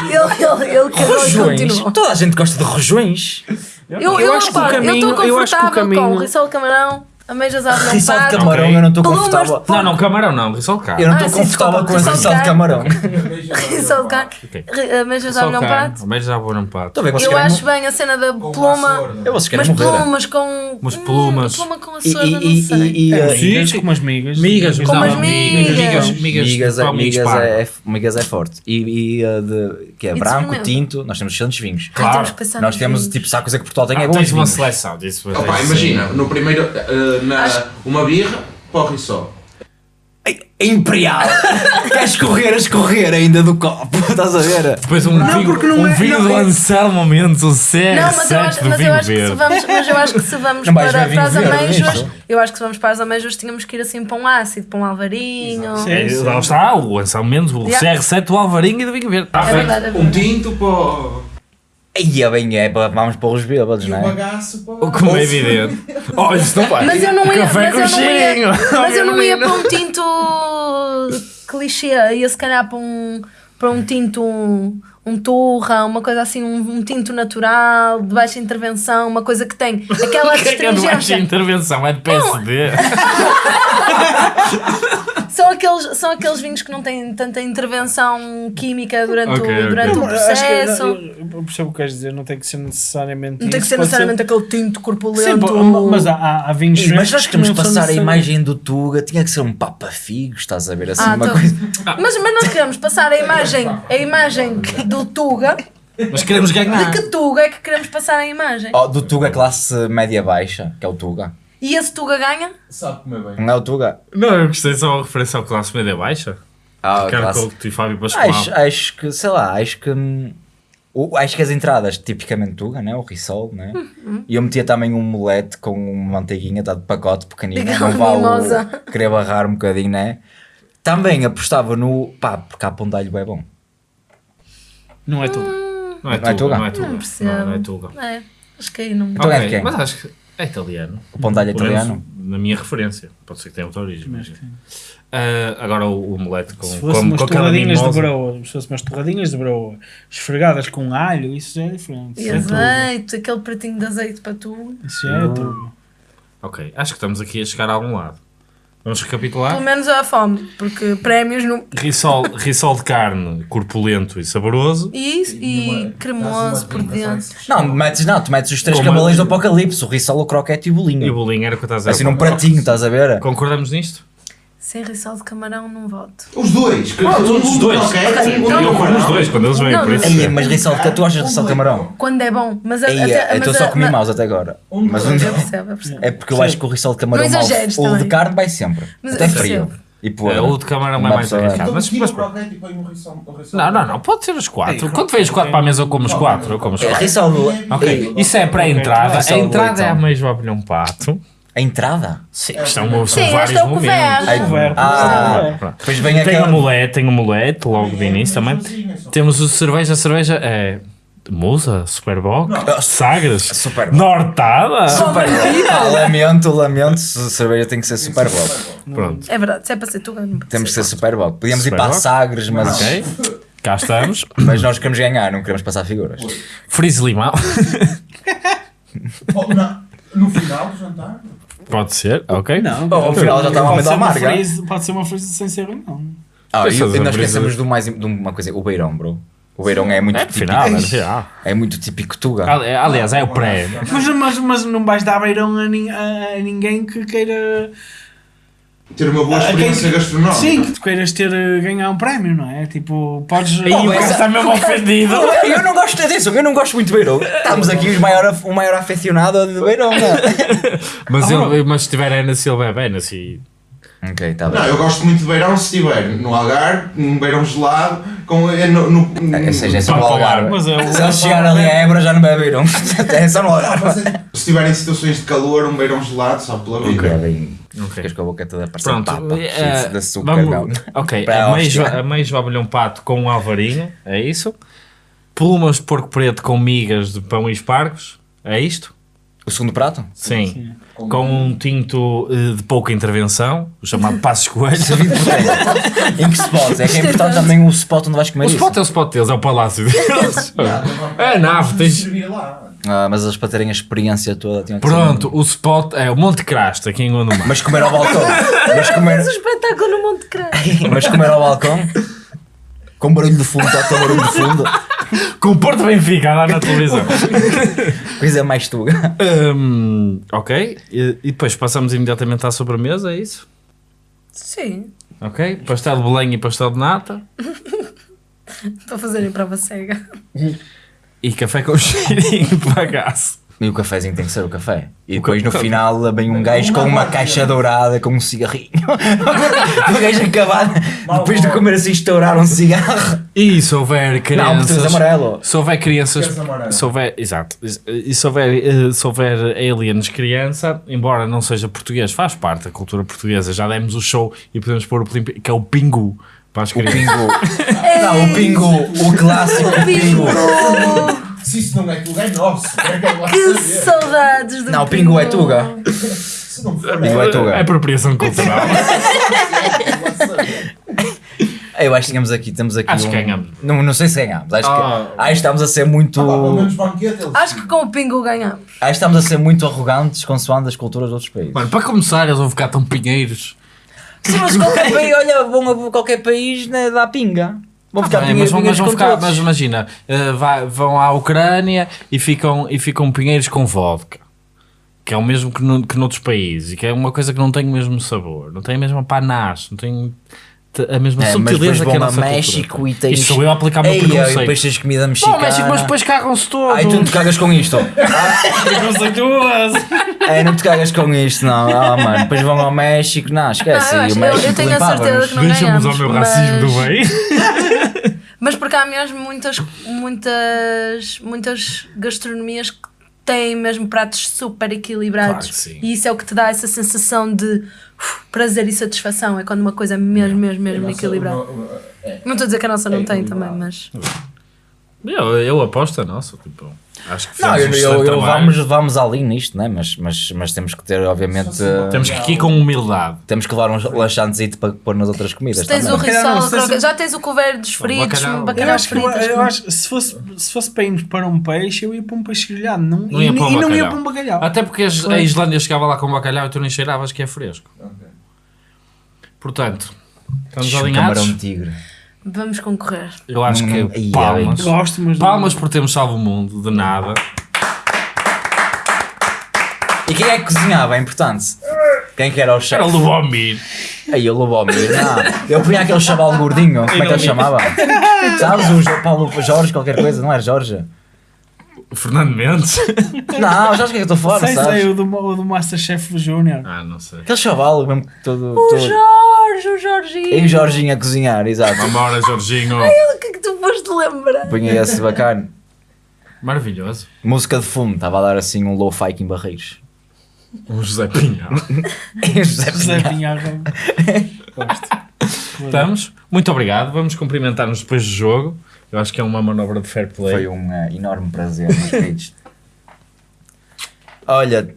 A: Ele, ele, ele
C: Rojões. Toda a gente gosta de rojões.
A: Eu,
B: Eu
A: eu,
B: acho que o caminho-
A: eu estou
B: eu acho que o
A: confortável
B: caminho-
A: com risol de camarão, à bolhão
C: Rissol de camarão,
D: Ok.
C: eu não estou
A: Plumas
C: confortável.
A: de
D: Não, não, camarão não, risol de carne.
C: Eu não
A: Ah,
C: estou
A: sim,
C: confortável
A: desculpa,
C: com esse
A: rissol de
C: rissol de camarão.
A: Risol de carne,
D: Ok.
A: ri- ameijas à
D: Risol de carne,
A: pato.
D: ameijo à bolhão pato.
C: Estou a ver, vocês
A: Eu
C: querem
A: acho bem a cena da
E: Com
A: pluma.
E: açor.
C: Eu vocês querem
A: Mas
C: morrer.
A: plumas com.
D: Umas
A: Hum,
D: plumas.
A: pluma com
C: E,
A: açor,
C: e,
A: não
C: e,
A: sei.
C: e, e,
B: É,
C: e-
B: migas, com umas migas.
D: Migas,
A: Com umas
D: não,
A: migas.
D: migas, migas,
C: Migas, é,
D: pão,
C: migas,
D: espargo.
C: é, é- migas é forte. E, e uh, de, que é
A: E
C: branco, tinto, nós temos excelentes vinhos.
A: Ai, temos que pensar
C: Nós
A: nos
C: temos,
A: vinhos.
C: tipo, se há coisa que Portugal tem
D: Ah,
C: é bons
D: tens uma
C: vinhos.
D: seleção disso.
E: Opa,
D: tens-
E: imagina, no primeiro, eh, na, uma birra o risol.
C: Ei, Imperial! Queres correr a escorrer ainda do copo? Estás a ver?
D: Depois um vinho,
B: porque não
D: um
B: é-
D: vinho
B: não
D: do
B: é-
D: Anselmo Momentos, o CR7
A: Não, mas eu acho,
D: do
A: mas eu
D: vinho
A: acho que se
D: verde.
A: vamos, mas eu acho que se vamos
C: Não
A: para, para as
C: vinho nisto?
A: eu acho que se vamos para as ameijas tínhamos que ir assim para um ácido, para um alvarinho.
B: Sim.
D: É, lá está, o Anselmo Mendes, o
A: Yeah.
D: CR7 do Alvarinho e do vinho verde. Tá
A: É verdade, é
E: Um
A: verdade.
E: tinto para o...
C: Aí é bem, é, para- vamos para os bêbados,
E: E
C: não é?
E: bagaço para o...
D: Como é evidente. Oh, isso não vai.
A: Mas eu não ia,
D: Café
A: mas
D: com
A: eu não ia,
D: cheirinho.
A: mas eu não ia para um tinto clichê, ia se calhar para um, para um tinto um, um turra, uma coisa assim, um, um tinto natural, de baixa intervenção, uma coisa que tem aquela
D: Que é que é de baixa intervenção? É de PSD.
A: São aqueles, são aqueles vinhos que não têm tanta intervenção química durante,
D: Ok,
A: o, durante o
B: Não, acho que-
A: processo.
B: eu eu percebo o que queres dizer, não tem que ser necessariamente
A: Não tem que ser
B: pode
A: necessariamente aquele tinto corpulento.
B: Sim, pô, mas há, há, há vinhos
C: Ei, mas nós queremos
B: não são
C: passar a imagem do Tuga, tinha que ser um Papa Figo, estás a ver assim,
A: Ah,
C: uma
A: tô-
C: coisa.
A: mas, mas nós queremos passar a imagem, a imagem do Tuga.
D: Mas queremos ganhar.
A: De que Tuga é que queremos passar a imagem?
C: Oh, do Tuga classe média baixa, que é o Tuga.
A: E esse Tuga ganha?
E: Sabe comer bem.
C: Não é o Tuga.
D: Não, eu gostei só a referência ao classe média baixa.
C: Ah,
D: Ricardo
C: classe-
D: Couto e Fábio Pascoal.
C: acho, acho que, sei lá, acho que. hum, o- acho que as entradas, tipicamente Tuga, né? o Rissol, né?
A: Uhum.
C: E eu metia também um molete com uma manteiguinha, tá de pacote pequenino, né? Não vale querer barrar um bocadinho, né? Também apostava no. pá, porque há pão de alho bem bom.
B: Não é tu.
D: Não é
C: Não é
D: Tuga,
C: Tuga?
D: não é Tuga.
A: Não percebo.
D: Não, não é Tuga.
A: É, acho que aí não.
C: Então é
D: Ok,
C: de quem?
D: Mas acho que é italiano.
C: O pão de alho
D: menos
C: italiano.
D: Na minha referência. Pode ser que tenha outra origem. Mas... Ah, agora o, omelete com,
B: Se
D: com,
B: fosse umas
D: com
B: torradinhas de broa, se fosse umas torradinhas de broa esfregadas com alho, isso já é diferente.
A: E
B: é
A: azeite, aquele pratinho de azeite para tu.
B: Isso já é tudo.
D: Ok, acho que estamos aqui a chegar a algum lado. Vamos
A: Pelo
D: recapitular?
A: menos a fome, porque prémios não.
D: Rissol, rissol de carne corpulento e saboroso.
A: E, e cremoso por dentro.
C: Não, metes, não, tu metes os três cavaleiros do apocalipse, o Rissol, o croquete e o
D: E o
C: bolinho.
D: bolinho era o que eu estava a dizer.
C: Assim num pratinho, estás a ver?
D: Concordamos nisto?
A: Sem rissol de camarão, não voto.
E: Os dois. que-
D: todos os dois.
E: croquete
A: Ok,
E: e de
A: então-
D: Eu como os dois quando eles vêm,
A: Não,
D: por isso.
C: Mas Rissol de tu achas Rissol de camarão?
A: Quando é bom, mas a, até-
C: eu estou
A: mas
C: só
A: a-
C: a comer
A: mas-
C: maus até agora.
E: Um
C: Mas um-.
A: Eu percebo, eu percebo.
C: É porque eu acho que o Rissol de camarão
A: exageres
C: o de carne vai sempre.
A: Mas
C: até frio. E pôr.
D: É, o de camarão é mais arriscado.
E: Então
D: Mas, mas,
E: e
D: não, não, não. Pode ser os quatro.
B: Ei,
D: Quando vês quatro para a mesa, eu como os quatro. Eu como os
C: É,
D: quatro.
C: Rissol do-
D: Ok,
C: Ei,
D: isso é para a entrada.
C: Ok.
D: A entrada é a
C: Então.
D: mesma opinião um pato.
C: A entrada?
D: Sim, isto são, são
A: Sim, este
D: vários
A: é o
D: momentos.
A: couvert.
C: Ai,
B: Couvert,
C: ah.
D: Pronto.
C: depois vem
D: Tem
C: aquela.
D: o mulete, tem o mulete logo de início também. Temos o cerveja, a cerveja é Musa, Superboc, Sagres,
C: Super
D: Nortada.
C: Super ah, lamento, lamento. se cerveja tem que ser super bom.
D: Pronto,
A: É verdade, se é para ser tu,
C: Temos que
A: ser.
C: ser super bom. Podíamos ir para. Sagres, mas,
D: ok. Cá estamos.
C: mas nós queremos ganhar, não queremos passar figuras.
D: Frise limão.
E: Oh, No final do jantar.
D: Pode ser, ok.
B: Não,
C: Oh, ao final já está uma
B: pode ser
C: amêndoa amarga.
B: Pode ser uma freeze sem ser não.
C: Ah, e, nós esquecemos do mais, de uma coisa, o beirão, bro. O beirão é muito
D: É
C: típico.
D: final, é final.
C: É muito típico Tuga.
D: Ali- Aliás, é o pré.
B: Mas, mas, mas não vais dar beirão a- a ninguém que queira.
E: Ter uma boa
B: a quem-
E: experiência gastronómica.
B: Sim, que tu queiras ter eh, ganhar um prémio, não é? Tipo, podes.
D: Aí o gajo está mesmo ofendido.
C: Eu, eu não gosto disso, eu não gosto muito de beirão. Estamos aqui os maior, o maior aficionado de beirão, não é?
D: Mas, ele, mas se tiver Ana Silva é bem, assim.
C: Ok, está bem.
E: Não, eu gosto muito de beirão se estiver no Algarve, num beirão gelado, com, eh, no, no,
C: Ou seja, é só
D: Para
C: no Algarve.
B: mas é
C: Se eles chegarem ali a Évora já não bebe beirão. É só no Algarve.
E: Eh, se estiver em situações de calor, um beirão gelado, só pela vida.
C: Ok, bem.
D: Ok.
C: Ficas com a boca toda a parecer
D: Pronto,
C: papa.
D: eh,
C: cheio de açúcar,
D: vamos-
C: não.
D: ok,
C: Para
D: a
C: hóstia.
D: a meijo abelhão pato com um alvarinho, é isso? Plumas de porco preto com migas de pão e espargos, é isto?
C: O segundo prato?
D: Sim. Com um tinto eh, de pouca intervenção, o chamado Passos Coelho.
C: Servido por quem? em que spot? É que é importante também o spot onde vais comer
D: O
C: isso.
D: spot é o spot deles, é o palácio deles. É a nave, tens...
C: Ah, mas eles para terem a experiência toda tinham que
D: Pronto, o spot é o Monte Crasto, aqui em Gondomar.
C: Mas comer ao balcão. Mas comer,
A: Mas o espetáculo no Monte Crânio.
C: mas comer ao balcão. Com barulho de fundo, está com barulho de fundo.
D: Com o Porto Benfica a dar na televisão.
C: Coisa mais tuga.
D: Hum, ok, e, e depois passamos imediatamente à sobremesa, é isso?
A: Sim,
D: Ok, pastel de Belém e pastel de nata.
A: para fazerem prova cega.
D: E café com cheirinho de bagaço.
C: E o cafezinho tem que ser o café. E depois no final vem um gajo com uma caixa dourada com um cigarrinho. o gajo acabado, depois de comer assim, estourar um cigarro.
D: E se houver
C: Não,
D: crianças...
C: português amarelo.
D: Se houver crianças... Se houver, exato. E se houver, eh, se houver aliens criança, embora não seja português, faz parte da cultura portuguesa. Já demos o show e podemos pôr o que é o pingu para as
C: O
D: crianças.
C: pingo. Não, o pingo, o clássico pingo.
E: Se isso não é tudo, é nosso. É que é
A: saudades do
C: Não, o pingo é tuga.
E: Se não for,
C: Pingo é tuga.
D: É apropriação cultural.
E: é.
C: Eu acho que tínhamos aqui, temos aqui
D: Acho
C: um...
D: que ganhamos.
C: Não, não sei se ganhamos. Acho,
D: Ah.
C: que, acho que estamos a ser muito.
E: Ah, pá, pelo menos banquete eles.
A: Acho que com o Pingo ganhamos.
C: Acho que estamos a ser muito arrogantes consoante as culturas de outros países.
D: Mano, para começar, eles vão ficar tão pinheiros.
C: Sim, mas qualquer país, olha, vão a qualquer país né, dá pinga. Vão ficar
D: Bem,
C: pinheiros,
D: mas, mas vão
C: com
D: ficar,
C: todos.
D: mas imagina, eh, vai- vão à Ucrânia e ficam, e ficam pinheiros com vodka, que é o mesmo que, no, que noutros países, e que é uma coisa que não tem o mesmo sabor, não tem a mesma panache, não tem. a mesma
C: É, mas
D: subtileza que a
C: a
D: nossa
C: México
D: cultura.
C: e tens.
D: Isto sou eu a aplicar o meu
C: Ei,
D: preconceito.
C: E depois tens comida
B: Bom,
C: mexicana.
B: México, mas depois cagam-se todos.
C: Ai, tu não te cagas com isto.
B: Preconceituoso.
C: Ai, não te cagas com isto, não. Ah, mano, depois vão ao México. Não, esquece.
A: Ah, eu acho-
C: o
A: eu- tenho a certeza que não
D: Deixa-nos ao meu
A: mas-
D: racismo do bem.
A: Mas porque há mesmo muitas, muitas, muitas gastronomias que têm mesmo pratos super equilibrados.
D: Claro que sim.
A: E isso é o que te dá essa sensação de uf, prazer e satisfação. É quando uma coisa é mesmo, mesmo, mesmo equilibrada. Não estou a dizer que a nossa não tem também, mas.
D: Eu, eu aposto a nossa. Tipo, acho que
C: Não, eu,
D: um
C: eu, eu- vamos, vamos ali nisto, né? mas, mas, mas temos que ter, obviamente.
D: Temos que ir com humildade.
C: temos que levar uns laxantes para pôr nas outras comidas.
A: Tens o risol,
B: se
A: já tens o couvert dos fritos,
D: bacalhau.
B: Eu
A: bacalhau
B: acho, que,
A: fritas.
B: eu acho que se fosse, se fosse para irmos para um peixe, eu ia para um peixe grelhado. Não,
D: Não
B: e,
D: ia para um
B: e não ia para um bacalhau.
D: Até porque as- a Islândia chegava lá com bacalhau e tu nem cheiravas que é fresco. Portanto, estamos
C: Um
D: alinhados.
C: camarão tigre.
A: Vamos concorrer.
D: Eu acho
C: Não,
D: que
C: não- Ia,
D: palmas.
B: Gosto, mas.
D: Palmas por termos salvo o mundo, de nada.
C: E quem é que cozinhava? É importante. Quem que era o
D: Era
C: chefe?
D: o Lubomir.
C: Aí o Lubomir. Não, eu punha aquele chaval gordinho. Como é que ele chamava? Sabes? O Jo- Paulo Jorge, qualquer coisa, não era Jorge?
D: O Fernando Mendes.
C: Não, Jorge, que é que eu estou fora,
B: Sei,
C: sabes?
B: sei, o do, o do Masterchef Júnior.
D: Ah, não sei.
C: Aquele chaval mesmo todo.
A: O
C: todo...
A: Jorge, o Jorginho.
C: E o Jorginho a cozinhar, exato.
D: Vambora, Jorginho.
A: O que é que tu foste lembrar?
C: Punha esse bacana.
D: Maravilhoso.
C: Música de fundo, estava a dar assim um low-fi em Barreiros.
D: O José Pinhal.
C: José
B: José
C: Pinhal.
B: Gosto.
D: Estamos. Muito obrigado. Vamos cumprimentar-nos depois do jogo. Eu acho que é uma manobra de fair play.
C: Foi um eh, enorme prazer, meus queridos. Olha,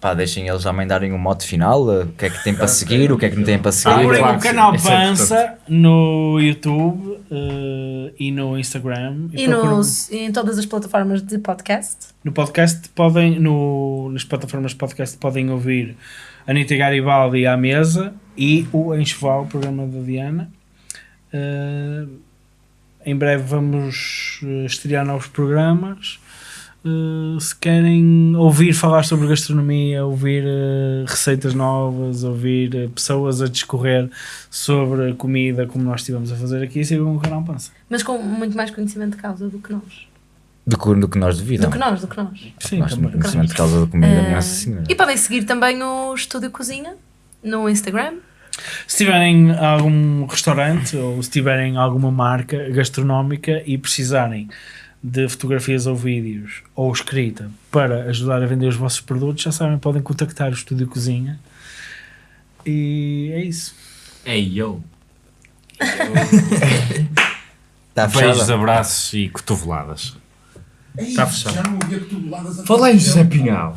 C: pá, deixem eles também darem um mote final. eh, O que é que tem para seguir, o que é que não tem para seguir.
B: Procurem o canal
D: Isso é
B: Pança no YouTube eh, e no Instagram.
A: E,
B: procurem-
A: nos, e em todas as plataformas de podcast.
B: No podcast podem, no, nas plataformas de podcast podem ouvir Anitta Garibaldi à mesa e o Enxoval, o programa da Diana. Eh, em breve vamos eh, estrear novos programas. Eh, se querem ouvir falar sobre gastronomia, ouvir eh, receitas novas, ouvir eh, pessoas a discorrer sobre a comida como nós estivemos a fazer aqui, sigam o canal Pança.
A: Mas com muito mais conhecimento de causa do que nós.
C: Do que, do que nós devido.
A: Do que nós, do que nós.
B: Sim,
C: Nós
B: também.
C: conhecimento de causa da comida, Nossa Senhora.
A: e podem seguir também o Estúdio Cozinha no Instagram.
B: Se tiverem algum restaurante ou se tiverem alguma marca gastronómica e precisarem de fotografias ou vídeos ou escrita para ajudar a vender os vossos produtos, já sabem, podem contactar o Estúdio Cozinha. E é isso.
D: Ei, yo.
C: Está
D: Beijos, abraços e cotoveladas. Está fechado.
E: Já não havia cotoveladas a
D: Falei, José Pinhal.